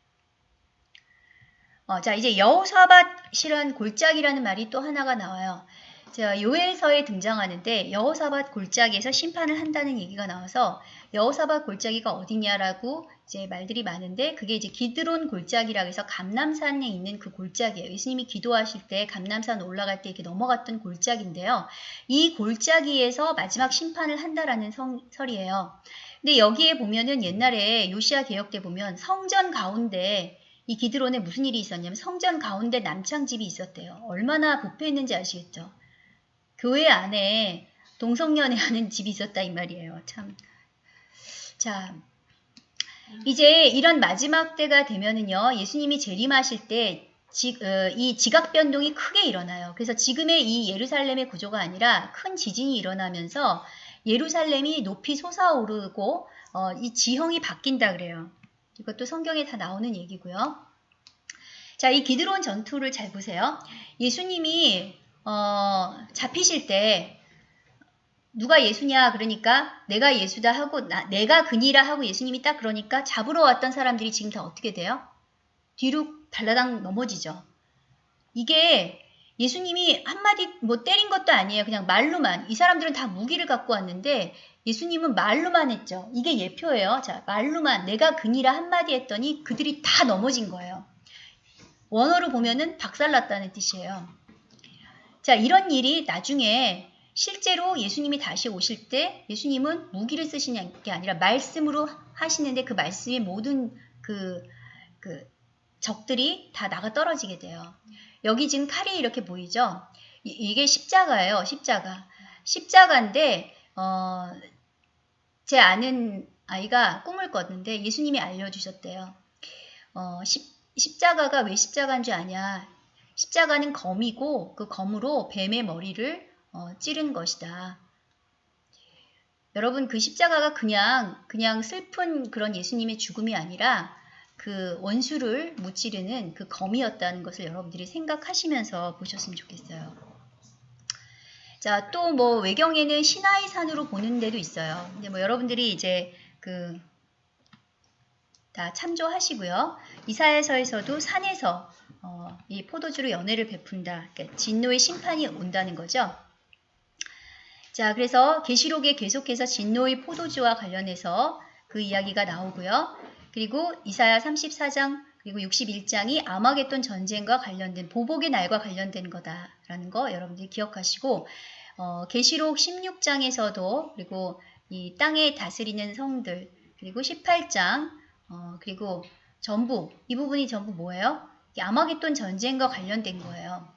어, 자, 이제 여호사밧이란 골짜기라는 말이 또 하나가 나와요. 자, 요엘서에 등장하는데 여호사밧 골짜기에서 심판을 한다는 얘기가 나와서 여호사밧 골짜기가 어디냐라고 이제 말들이 많은데 그게 이제 기드론 골짜기라고 해서 감남산에 있는 그 골짜기예요. 예수님이 기도하실 때 감남산 올라갈 때 이렇게 넘어갔던 골짜기인데요. 이 골짜기에서 마지막 심판을 한다라는 성, 설이에요. 근데 여기에 보면은 옛날에 요시아 개혁 때 보면 성전 가운데 이 기드론에 무슨 일이 있었냐면 성전 가운데 남창집이 있었대요. 얼마나 부패했는지 아시겠죠? 교회 안에 동성연애 하는 집이 있었다 이 말이에요. 참. 자, 이제 이런 마지막 때가 되면은요, 예수님이 재림하실 때, 지, 어, 이 지각 변동이 크게 일어나요. 그래서 지금의 이 예루살렘의 구조가 아니라 큰 지진이 일어나면서 예루살렘이 높이 솟아오르고, 어, 이 지형이 바뀐다 그래요. 이것도 성경에 다 나오는 얘기고요. 자, 이 기드론 전투를 잘 보세요. 예수님이 어, 잡히실 때 누가 예수냐 그러니까 내가 예수다 하고 나, 내가 그니라 하고 예수님이 딱 그러니까 잡으러 왔던 사람들이 지금 다 어떻게 돼요? 뒤로 발라당 넘어지죠. 이게 예수님이 한마디 뭐 때린 것도 아니에요. 그냥 말로만. 이 사람들은 다 무기를 갖고 왔는데 예수님은 말로만 했죠. 이게 예표예요. 자, 말로만 내가 그니라 한마디 했더니 그들이 다 넘어진 거예요. 원어로 보면은 박살났다는 뜻이에요. 자, 이런 일이 나중에 실제로 예수님이 다시 오실 때 예수님은 무기를 쓰시는 게 아니라 말씀으로 하시는데 그 말씀의 모든 그, 그 적들이 다 나가 떨어지게 돼요. 여기 지금 칼이 이렇게 보이죠? 이, 게 십자가예요. 십자가. 십자가인데 어, 제 아는 아이가 꿈을 꿨는데 예수님이 알려주셨대요. 어, 십, 십자가가 왜 십자가인 줄 아냐? 십자가는 검이고 그 검으로 뱀의 머리를 어, 찌른 것이다. 여러분 그 십자가가 그냥 그냥 슬픈 그런 예수님의 죽음이 아니라 그 원수를 무찌르는 그 검이었다는 것을 여러분들이 생각하시면서 보셨으면 좋겠어요. 자, 또 뭐 외경에는 시나이 산으로 보는 데도 있어요. 근데 뭐 여러분들이 이제 그 다 참조하시고요. 이사야서에서도 산에서 어, 이 포도주로 연애를 베푼다. 그러니까 진노의 심판이 온다는 거죠. 자, 그래서 계시록에 계속해서 진노의 포도주와 관련해서 그 이야기가 나오고요. 그리고 이사야 34장 그리고 61장이 아마겟돈 전쟁과 관련된 보복의 날과 관련된 거다라는 거 여러분들이 기억하시고 어, 계시록 16장에서도 그리고 이 땅에 다스리는 성들 그리고 18장 어, 그리고 전부 이 부분이 전부 뭐예요? 아마겟돈 전쟁과 관련된 거예요.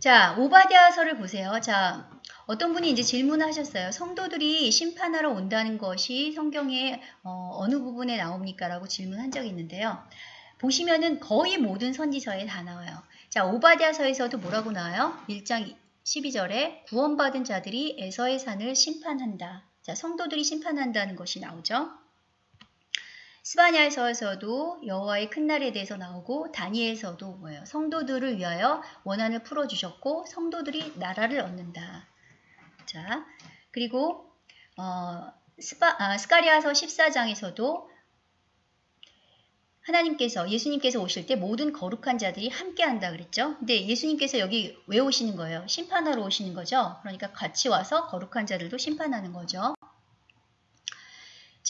자, 오바댜서를 보세요. 자, 어떤 분이 이제 질문하셨어요. 성도들이 심판하러 온다는 것이 성경의 어, 느 부분에 나옵니까? 라고 질문한 적이 있는데요. 보시면은 거의 모든 선지서에 다 나와요. 자, 오바댜서에서도 뭐라고 나와요? 1장 12절에 구원받은 자들이 에서의 산을 심판한다. 자, 성도들이 심판한다는 것이 나오죠. 스바냐에서도 여호와의 큰 날에 대해서 나오고 다니엘에서도 뭐예요? 성도들을 위하여 원한을 풀어 주셨고 성도들이 나라를 얻는다. 자, 그리고 어, 스파, 아, 스가리아서 14장에서도 하나님께서 예수님께서 오실 때 모든 거룩한 자들이 함께 한다 그랬죠. 근데 예수님께서 여기 왜 오시는 거예요? 심판하러 오시는 거죠. 그러니까 같이 와서 거룩한 자들도 심판하는 거죠.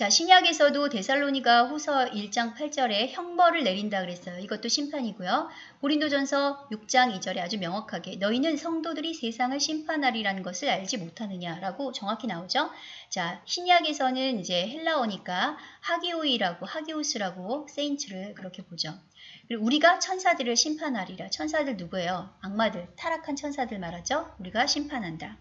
자, 신약에서도 데살로니가 후서 1장 8절에 형벌을 내린다 그랬어요. 이것도 심판이고요. 고린도전서 6장 2절에 아주 명확하게 너희는 성도들이 세상을 심판하리라는 것을 알지 못하느냐라고 정확히 나오죠. 자, 신약에서는 이제 헬라어니까 하기오이라고 하기오스라고 세인츠를 그렇게 보죠. 그리고 우리가 천사들을 심판하리라. 천사들 누구예요? 악마들, 타락한 천사들 말하죠. 우리가 심판한다.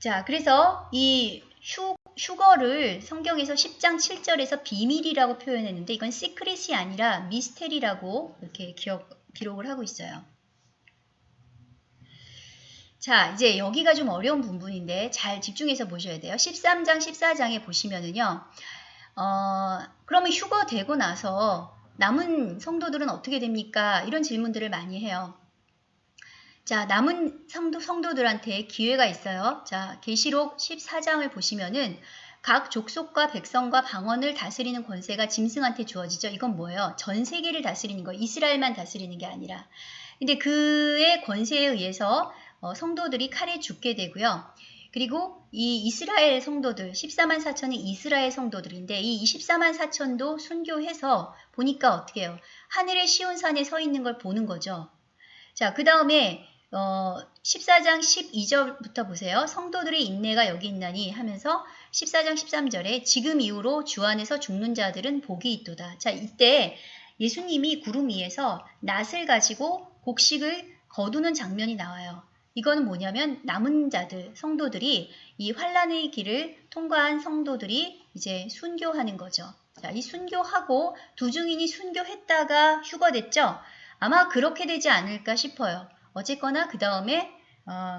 자, 그래서 이 휴, 휴거를 성경에서 10장 7절에서 비밀이라고 표현했는데 이건 secret이 아니라 mystery라고 이렇게 기억, 기록을 하고 있어요. 자, 이제 여기가 좀 어려운 부분인데 잘 집중해서 보셔야 돼요. 13장, 14장에 보시면은요. 어, 그러면 휴거 되고 나서 남은 성도들은 어떻게 됩니까? 이런 질문들을 많이 해요. 자, 남은 성도, 성도들한테 기회가 있어요. 자, 계시록 14장을 보시면은 각 족속과 백성과 방언을 다스리는 권세가 짐승한테 주어지죠. 이건 뭐예요? 전 세계를 다스리는 거, 이스라엘만 다스리는 게 아니라. 근데 그의 권세에 의해서 어, 성도들이 칼에 죽게 되고요. 그리고 이 이스라엘 성도들, 14만 4천이 이스라엘 성도들인데 이 24만 4천도 순교해서 보니까 어떻게 해요? 하늘의 시온산에 서 있는 걸 보는 거죠. 자, 그 다음에 어, 14장 12절부터 보세요. 성도들의 인내가 여기 있나니 하면서 14장 13절에 지금 이후로 주 안에서 죽는 자들은 복이 있도다. 자, 이때 예수님이 구름 위에서 낫을 가지고 곡식을 거두는 장면이 나와요. 이거는 뭐냐면 남은 자들, 성도들이 이 환란의 길을 통과한 성도들이 이제 순교하는 거죠. 자, 이 순교하고 두 증인이 순교했다가 휴거됐죠? 아마 그렇게 되지 않을까 싶어요. 어쨌거나 그 다음에 어,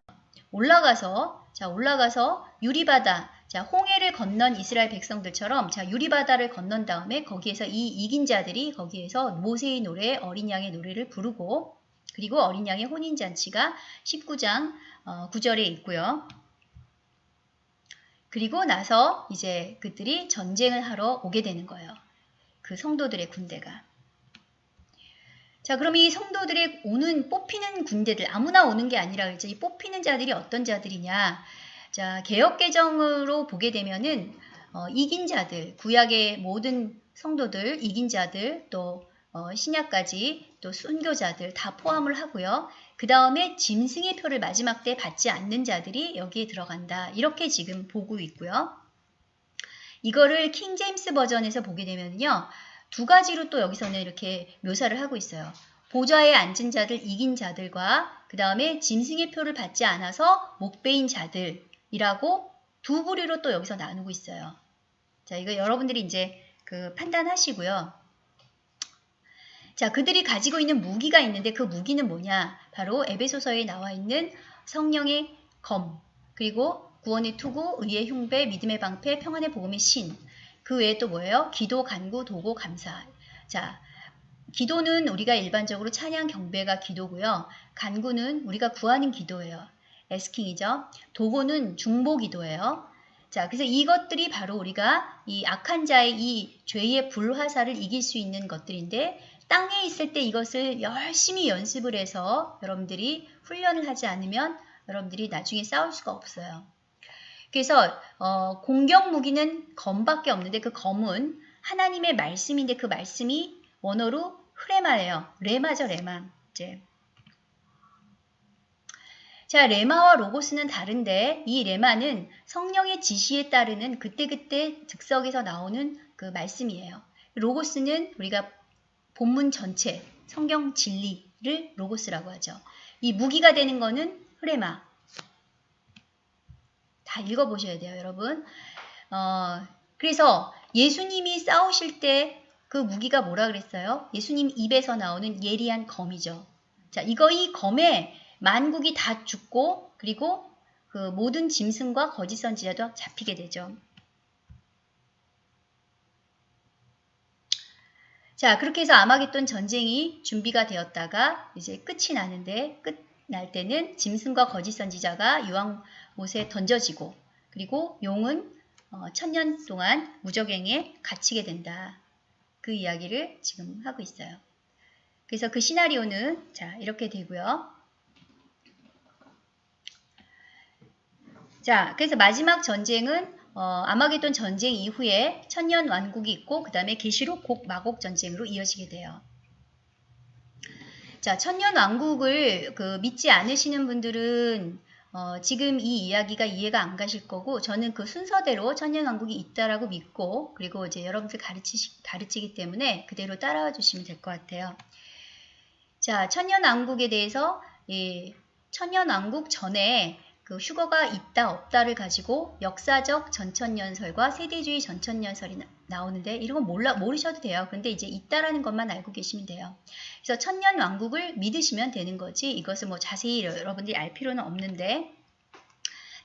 올라가서 자 올라가서 유리바다 자 홍해를 건넌 이스라엘 백성들처럼 자 유리바다를 건넌 다음에 거기에서 이 이긴 자들이 거기에서 모세의 노래 어린 양의 노래를 부르고 그리고 어린 양의 혼인 잔치가 19장 어, 9절에 있고요. 그리고 나서 이제 그들이 전쟁을 하러 오게 되는 거예요. 그 성도들의 군대가. 자, 그럼 이 성도들의 오는 뽑히는 군대들 아무나 오는 게 아니라 이제 이 뽑히는 자들이 어떤 자들이냐? 자, 개혁 개정으로 보게 되면은 어, 이긴 자들, 구약의 모든 성도들, 이긴 자들, 또 어, 신약까지 또 순교자들 다 포함을 하고요. 그 다음에 짐승의 표를 마지막 때 받지 않는 자들이 여기에 들어간다. 이렇게 지금 보고 있고요. 이거를 킹 제임스 버전에서 보게 되면요. 두 가지로 또 여기서는 이렇게 묘사를 하고 있어요. 보좌에 앉은 자들, 이긴 자들과 그 다음에 짐승의 표를 받지 않아서 목베인 자들이라고 두 부류로 또 여기서 나누고 있어요. 자, 이거 여러분들이 이제 그 판단하시고요. 자, 그들이 가지고 있는 무기가 있는데 그 무기는 뭐냐? 바로 에베소서에 나와 있는 성령의 검, 그리고 구원의 투구, 의의 흉배, 믿음의 방패, 평안의 복음의 신, 그 외에 또 뭐예요? 기도, 간구, 도고, 감사. 자, 기도는 우리가 일반적으로 찬양, 경배가 기도고요. 간구는 우리가 구하는 기도예요. 에스킹이죠. 도고는 중보 기도예요. 자, 그래서 이것들이 바로 우리가 이 악한 자의 이 죄의 불화살을 이길 수 있는 것들인데 땅에 있을 때 이것을 열심히 연습을 해서 여러분들이 훈련을 하지 않으면 여러분들이 나중에 싸울 수가 없어요. 그래서 어, 공격 무기는 검밖에 없는데 그 검은 하나님의 말씀인데 그 말씀이 원어로 흐레마예요. 레마죠, 레마. 이제 자, 레마와 로고스는 다른데 이 레마는 성령의 지시에 따르는 그때그때 즉석에서 나오는 그 말씀이에요. 로고스는 우리가 본문 전체, 성경 진리를 로고스라고 하죠. 이 무기가 되는 거는 흐레마, 다 읽어보셔야 돼요, 여러분. 어, 그래서 예수님이 싸우실 때 그 무기가 뭐라 그랬어요? 예수님 입에서 나오는 예리한 검이죠. 자, 이거 이 검에 만국이 다 죽고 그리고 그 모든 짐승과 거짓 선지자도 잡히게 되죠. 자, 그렇게 해서 아마겟돈 전쟁이 준비가 되었다가 이제 끝이 나는데 끝날 때는 짐승과 거짓 선지자가 유황 못에 던져지고 그리고 용은 어, 천년 동안 무적행에 갇히게 된다. 그 이야기를 지금 하고 있어요. 그래서 그 시나리오는 자 이렇게 되고요. 자, 그래서 마지막 전쟁은 어, 아마겟돈 전쟁 이후에 천년 왕국이 있고 그 다음에 계시록 곡 마곡 전쟁으로 이어지게 돼요. 자, 천년 왕국을 그 믿지 않으시는 분들은 어, 지금 이 이야기가 이해가 안 가실 거고 저는 그 순서대로 천년 왕국이 있다라고 믿고 그리고 이제 여러분들 가르치 가르치기 때문에 그대로 따라와 주시면 될 것 같아요. 자, 천년 왕국에 대해서 이 천년 왕국 전에 그 휴거가 있다 없다를 가지고 역사적 전천년설과 세대주의 전천년설이 나, 오는데 이런 건 몰라 모르셔도 돼요. 근데 이제 있다라는 것만 알고 계시면 돼요. 그래서 천년 왕국을 믿으시면 되는 거지 이것을 뭐 자세히 여러분들이 알 필요는 없는데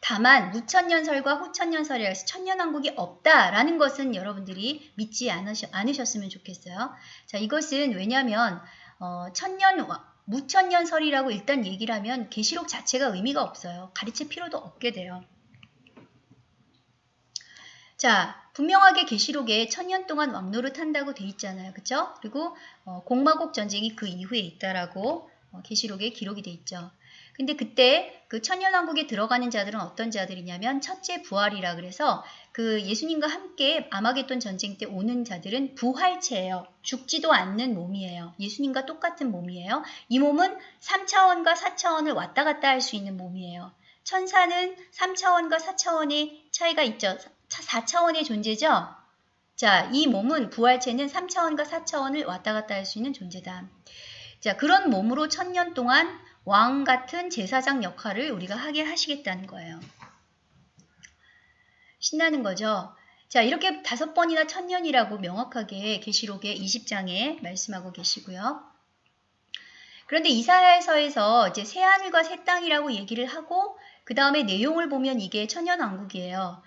다만 무천년설과 후천년설이라 해서 천년왕국이 없다라는 것은 여러분들이 믿지 않으셨, 으면 좋겠어요. 자 이것은 왜냐하면 어, 천년 무천년설이라고 일단 얘기를 하면 계시록 자체가 의미가 없어요. 가르칠 필요도 없게 돼요. 자, 분명하게 계시록에 천년 동안 왕노릇 한다고 돼 있잖아요. 그쵸? 그리고 어, 공마곡 전쟁이 그 이후에 있다라고 어, 계시록에 기록이 돼 있죠. 근데 그때 그 천년왕국에 들어가는 자들은 어떤 자들이냐면 첫째 부활이라 그래서 그 예수님과 함께 아마겟돈 전쟁 때 오는 자들은 부활체예요. 죽지도 않는 몸이에요. 예수님과 똑같은 몸이에요. 이 몸은 3차원과 4차원을 왔다 갔다 할 수 있는 몸이에요. 천사는 3차원과 4차원의 차이가 있죠. 4차원의 존재죠. 자, 이 몸은 부활체는 3차원과 4차원을 왔다 갔다 할 수 있는 존재다. 자, 그런 몸으로 천년 동안 왕 같은 제사장 역할을 우리가 하게 하시겠다는 거예요. 신나는 거죠. 자, 이렇게 다섯 번이나 천년이라고 명확하게 계시록의 20장에 말씀하고 계시고요. 그런데 이사야서에서 이제 새 하늘과 새 땅이라고 얘기를 하고 그 다음에 내용을 보면 이게 천년 왕국이에요.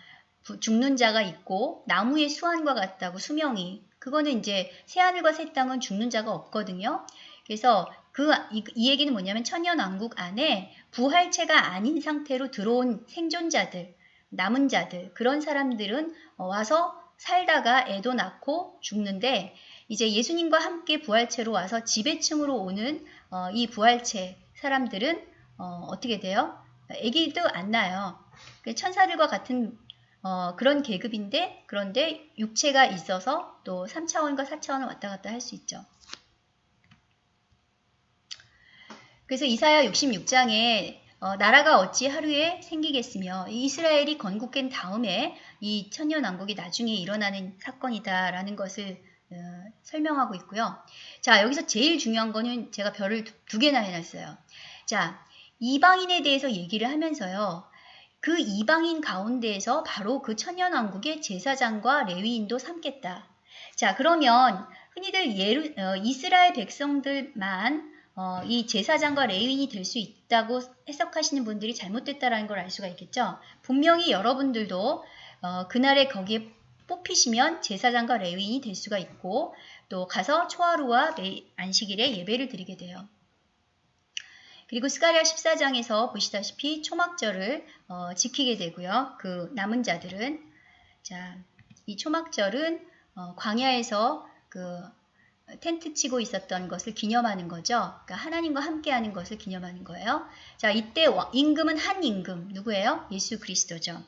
죽는 자가 있고 나무의 수완과 같다고 수명이 그거는 이제 새 하늘과 새 땅은 죽는 자가 없거든요. 그래서 그, 이, 이 얘기는 뭐냐면 천년왕국 안에 부활체가 아닌 상태로 들어온 생존자들, 남은 자들, 그런 사람들은 어, 와서 살다가 애도 낳고 죽는데 이제 예수님과 함께 부활체로 와서 지배층으로 오는 어, 이 부활체 사람들은 어, 떻게 돼요? 애기도 안 나요. 그 천사들과 같은 어, 그런 계급인데 그런데 육체가 있어서 또 3차원과 4차원을 왔다 갔다 할 수 있죠. 그래서 이사야 66장에 어, 나라가 어찌 하루에 생기겠으며 이스라엘이 건국된 다음에 이 천년왕국이 나중에 일어나는 사건이다라는 것을 어, 설명하고 있고요. 자 여기서 제일 중요한 거는 제가 별을 두, 두 개나 해놨어요. 자 이방인에 대해서 얘기를 하면서요. 그 이방인 가운데에서 바로 그 천년왕국의 제사장과 레위인도 삼겠다. 자 그러면 흔히들 예루, 어, 이스라엘 백성들만 어, 이 제사장과 레위인이 될 수 있다고 해석하시는 분들이 잘못됐다라는 걸 알 수가 있겠죠. 분명히 여러분들도 어, 그날에 거기에 뽑히시면 제사장과 레위인이 될 수가 있고 또 가서 초하루와 안식일에 예배를 드리게 돼요. 그리고 스가리아 14장에서 보시다시피 초막절을 어, 지키게 되고요. 그 남은 자들은 자, 이 초막절은 어, 광야에서 그 텐트 치고 있었던 것을 기념하는 거죠. 그러니까 하나님과 함께하는 것을 기념하는 거예요. 자, 이때 임금은 한 임금 누구예요? 예수 그리스도죠.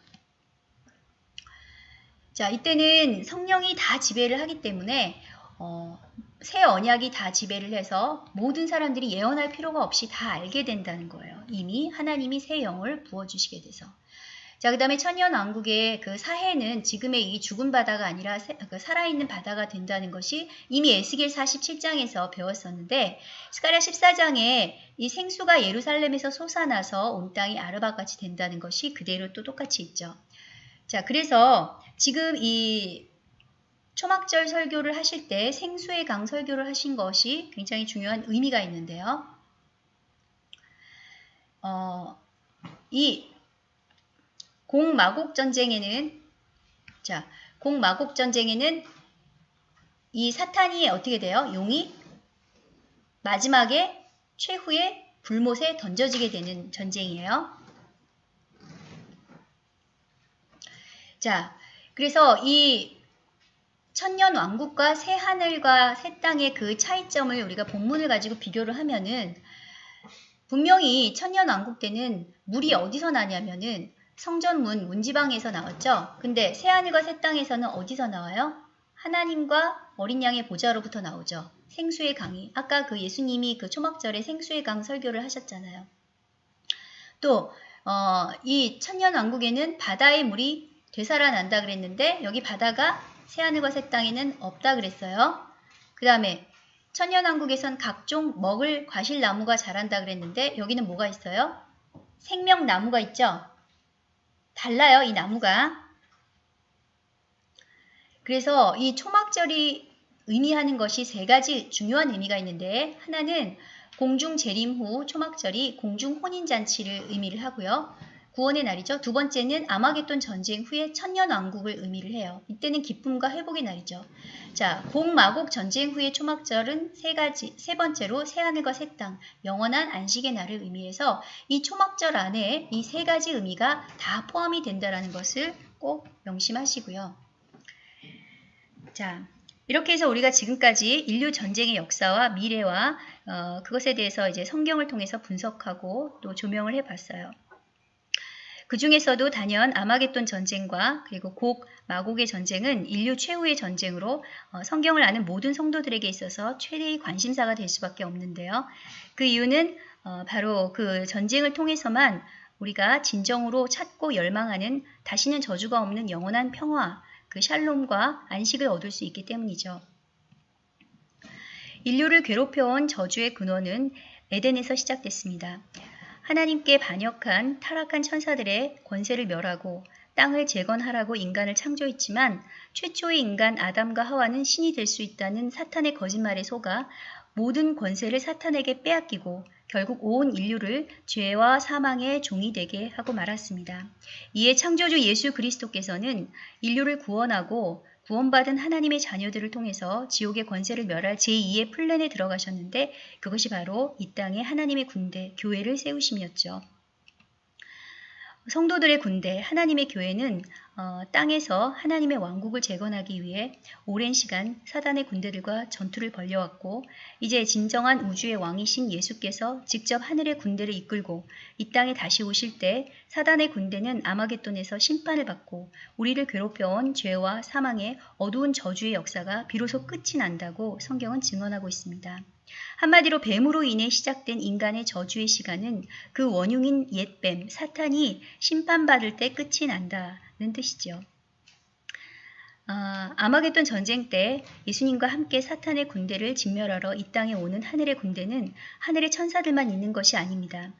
자, 이때는 성령이 다 지배를 하기 때문에 어, 새 언약이 다 지배를 해서 모든 사람들이 예언할 필요가 없이 다 알게 된다는 거예요. 이미 하나님이 새 영을 부어주시게 돼서. 자, 그 다음에 천년왕국의 그 사해는 지금의 이 죽은 바다가 아니라 그 살아있는 바다가 된다는 것이 이미 에스겔 47장에서 배웠었는데 스가랴 14장에 이 생수가 예루살렘에서 솟아나서 온 땅이 아르바같이 된다는 것이 그대로 또 똑같이 있죠. 자, 그래서 지금 이 초막절 설교를 하실 때 생수의 강 설교를 하신 것이 굉장히 중요한 의미가 있는데요. 어, 이 공마곡 전쟁에는 자, 공마곡 전쟁에는 이 사탄이 어떻게 돼요? 용이 마지막에 최후의 불못에 던져지게 되는 전쟁이에요. 자, 그래서 이 천년 왕국과 새 하늘과 새 땅의 그 차이점을 우리가 본문을 가지고 비교를 하면은 분명히 천년 왕국 때는 물이 어디서 나냐면은 성전문 문지방에서 나왔죠. 근데 새 하늘과 새 땅에서는 어디서 나와요? 하나님과 어린 양의 보좌로부터 나오죠. 생수의 강이 아까 그 예수님이 그 초막절에 생수의 강 설교를 하셨잖아요. 또 어, 이 천년 왕국에는 바다의 물이 되살아난다 그랬는데 여기 바다가 새하늘과 새 땅에는 없다 그랬어요. 그 다음에 천년 왕국에선 각종 먹을 과실나무가 자란다 그랬는데 여기는 뭐가 있어요? 생명나무가 있죠? 달라요, 이 나무가. 그래서 이 초막절이 의미하는 것이 세 가지 중요한 의미가 있는데 하나는 공중 재림 후 초막절이 공중 혼인잔치를 의미를 하고요. 구원의 날이죠. 두 번째는 아마겟돈 전쟁 후에 천년 왕국을 의미를 해요. 이때는 기쁨과 회복의 날이죠. 자, 공마곡 전쟁 후의 초막절은 세 가지, 세 번째로 새하늘과 새 땅, 영원한 안식의 날을 의미해서 이 초막절 안에 이 세 가지 의미가 다 포함이 된다는 것을 꼭 명심하시고요. 자, 이렇게 해서 우리가 지금까지 인류 전쟁의 역사와 미래와 어, 그것에 대해서 이제 성경을 통해서 분석하고 또 조명을 해봤어요. 그 중에서도 단연 아마겟돈 전쟁과 그리고 곡 마곡의 전쟁은 인류 최후의 전쟁으로 어, 성경을 아는 모든 성도들에게 있어서 최대의 관심사가 될 수밖에 없는데요. 그 이유는 어, 바로 그 전쟁을 통해서만 우리가 진정으로 찾고 열망하는 다시는 저주가 없는 영원한 평화, 그 샬롬과 안식을 얻을 수 있기 때문이죠. 인류를 괴롭혀온 저주의 근원은 에덴에서 시작됐습니다. 하나님께 반역한 타락한 천사들의 권세를 멸하고 땅을 재건하라고 인간을 창조했지만 최초의 인간 아담과 하와는 신이 될 수 있다는 사탄의 거짓말에 속아 모든 권세를 사탄에게 빼앗기고 결국 온 인류를 죄와 사망의 종이 되게 하고 말았습니다. 이에 창조주 예수 그리스도께서는 인류를 구원하고 구원받은 하나님의 자녀들을 통해서 지옥의 권세를 멸할 제2의 플랜에 들어가셨는데 그것이 바로 이 땅에 하나님의 군대, 교회를 세우심이었죠. 성도들의 군대, 하나님의 교회는 어, 땅에서 하나님의 왕국을 재건하기 위해 오랜 시간 사단의 군대들과 전투를 벌려왔고 이제 진정한 우주의 왕이신 예수께서 직접 하늘의 군대를 이끌고 이 땅에 다시 오실 때 사단의 군대는 아마겟돈에서 심판을 받고 우리를 괴롭혀온 죄와 사망의 어두운 저주의 역사가 비로소 끝이 난다고 성경은 증언하고 있습니다. 한마디로 뱀으로 인해 시작된 인간의 저주의 시간은 그 원흉인 옛뱀, 사탄이 심판받을 때 끝이 난다는 뜻이죠. 아, 아마겟돈 전쟁 때 예수님과 함께 사탄의 군대를 진멸하러 이 땅에 오는 하늘의 군대는 하늘의 천사들만 있는 것이 아닙니다.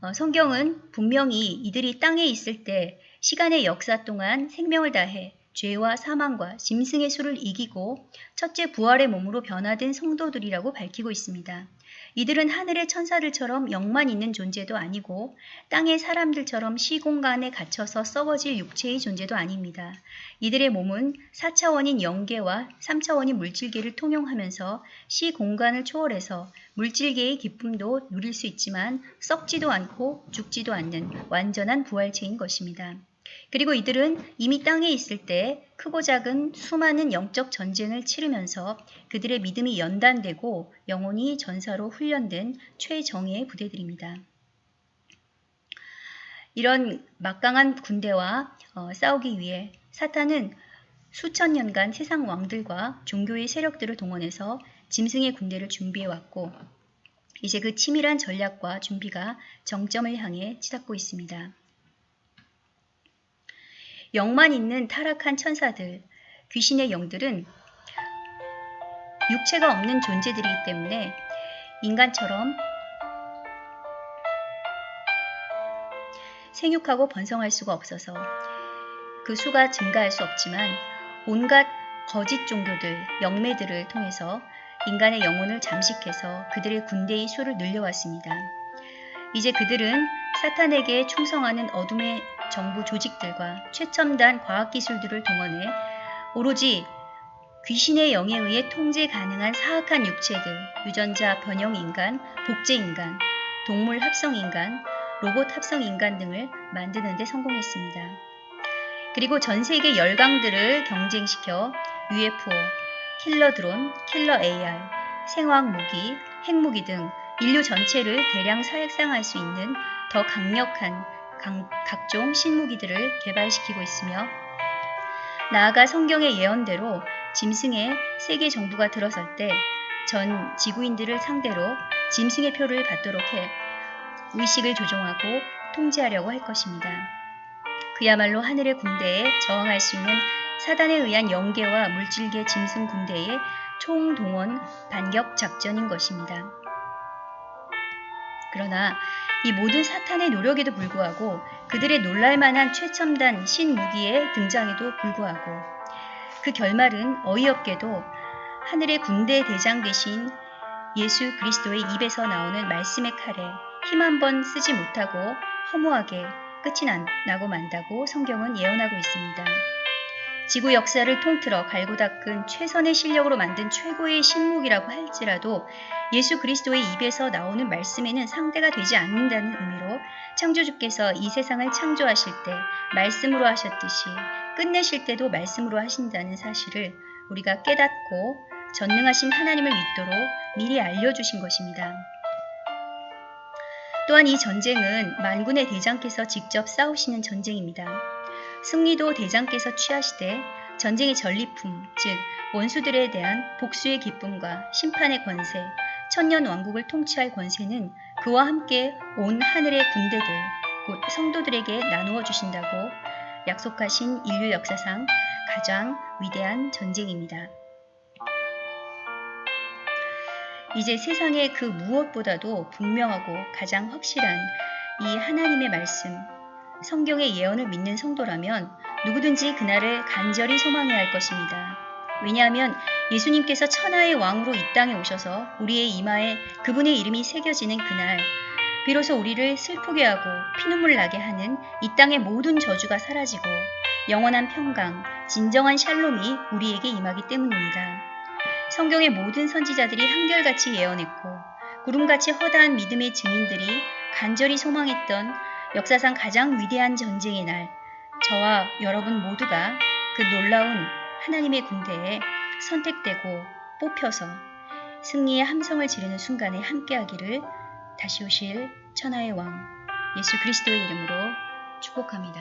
어, 성경은 분명히 이들이 땅에 있을 때 시간의 역사 동안 생명을 다해 죄와 사망과 짐승의 수를 이기고 첫째 부활의 몸으로 변화된 성도들이라고 밝히고 있습니다. 이들은 하늘의 천사들처럼 영만 있는 존재도 아니고 땅의 사람들처럼 시공간에 갇혀서 썩어질 육체의 존재도 아닙니다. 이들의 몸은 4차원인 영계와 3차원인 물질계를 통용하면서 시공간을 초월해서 물질계의 기쁨도 누릴 수 있지만 썩지도 않고 죽지도 않는 완전한 부활체인 것입니다. 그리고 이들은 이미 땅에 있을 때 크고 작은 수많은 영적 전쟁을 치르면서 그들의 믿음이 연단되고 영혼이 전사로 훈련된 최정예의 부대들입니다. 이런 막강한 군대와 어, 싸우기 위해 사탄은 수천 년간 세상 왕들과 종교의 세력들을 동원해서 짐승의 군대를 준비해왔고 이제 그 치밀한 전략과 준비가 정점을 향해 치닫고 있습니다. 영만 있는 타락한 천사들, 귀신의 영들은 육체가 없는 존재들이기 때문에 인간처럼 생육하고 번성할 수가 없어서 그 수가 증가할 수 없지만 온갖 거짓 종교들, 영매들을 통해서 인간의 영혼을 잠식해서 그들의 군대의 수를 늘려왔습니다. 이제 그들은 사탄에게 충성하는 어둠의 정부 조직들과 최첨단 과학기술들을 동원해 오로지 귀신의 영에 의해 통제 가능한 사악한 육체들, 유전자 변형 인간, 복제 인간, 동물 합성 인간, 로봇 합성 인간 등을 만드는 데 성공했습니다. 그리고 전 세계 열강들을 경쟁시켜 UFO, 킬러 드론, 킬러 AI, 생화학 무기, 핵무기 등 인류 전체를 대량 사획상할 수 있는 더 강력한 강, 각종 신무기들을 개발시키고 있으며 나아가 성경의 예언대로 짐승의 세계 정부가 들어설 때 전 지구인들을 상대로 짐승의 표를 받도록 해 의식을 조종하고 통제하려고 할 것입니다. 그야말로 하늘의 군대에 저항할 수 있는 사단에 의한 영계와 물질계 짐승 군대의 총동원 반격 작전인 것입니다. 그러나 이 모든 사탄의 노력에도 불구하고 그들의 놀랄만한 최첨단 신무기의 등장에도 불구하고 그 결말은 어이없게도 하늘의 군대 대장 되신 예수 그리스도의 입에서 나오는 말씀의 칼에 힘 한 번 쓰지 못하고 허무하게 끝이 나고 만다고 성경은 예언하고 있습니다. 지구 역사를 통틀어 갈고 닦은 최선의 실력으로 만든 최고의 신목이라고 할지라도 예수 그리스도의 입에서 나오는 말씀에는 상대가 되지 않는다는 의미로 창조주께서 이 세상을 창조하실 때 말씀으로 하셨듯이 끝내실 때도 말씀으로 하신다는 사실을 우리가 깨닫고 전능하신 하나님을 믿도록 미리 알려주신 것입니다. 또한 이 전쟁은 만군의 대장께서 직접 싸우시는 전쟁입니다. 승리도 대장께서 취하시되 전쟁의 전리품, 즉 원수들에 대한 복수의 기쁨과 심판의 권세, 천년 왕국을 통치할 권세는 그와 함께 온 하늘의 군대들, 곧 성도들에게 나누어 주신다고 약속하신 인류 역사상 가장 위대한 전쟁입니다. 이제 세상의 그 무엇보다도 분명하고 가장 확실한 이 하나님의 말씀, 성경의 예언을 믿는 성도라면 누구든지 그날을 간절히 소망해야 할 것입니다. 왜냐하면 예수님께서 천하의 왕으로 이 땅에 오셔서 우리의 이마에 그분의 이름이 새겨지는 그날, 비로소 우리를 슬프게 하고 피눈물 나게 하는 이 땅의 모든 저주가 사라지고 영원한 평강, 진정한 샬롬이 우리에게 임하기 때문입니다. 성경의 모든 선지자들이 한결같이 예언했고 구름같이 허다한 믿음의 증인들이 간절히 소망했던 역사상 가장 위대한 전쟁의 날, 저와 여러분 모두가 그 놀라운 하나님의 군대에 선택되고 뽑혀서 승리의 함성을 지르는 순간에 함께하기를 다시 오실 천하의 왕 예수 그리스도의 이름으로 축복합니다.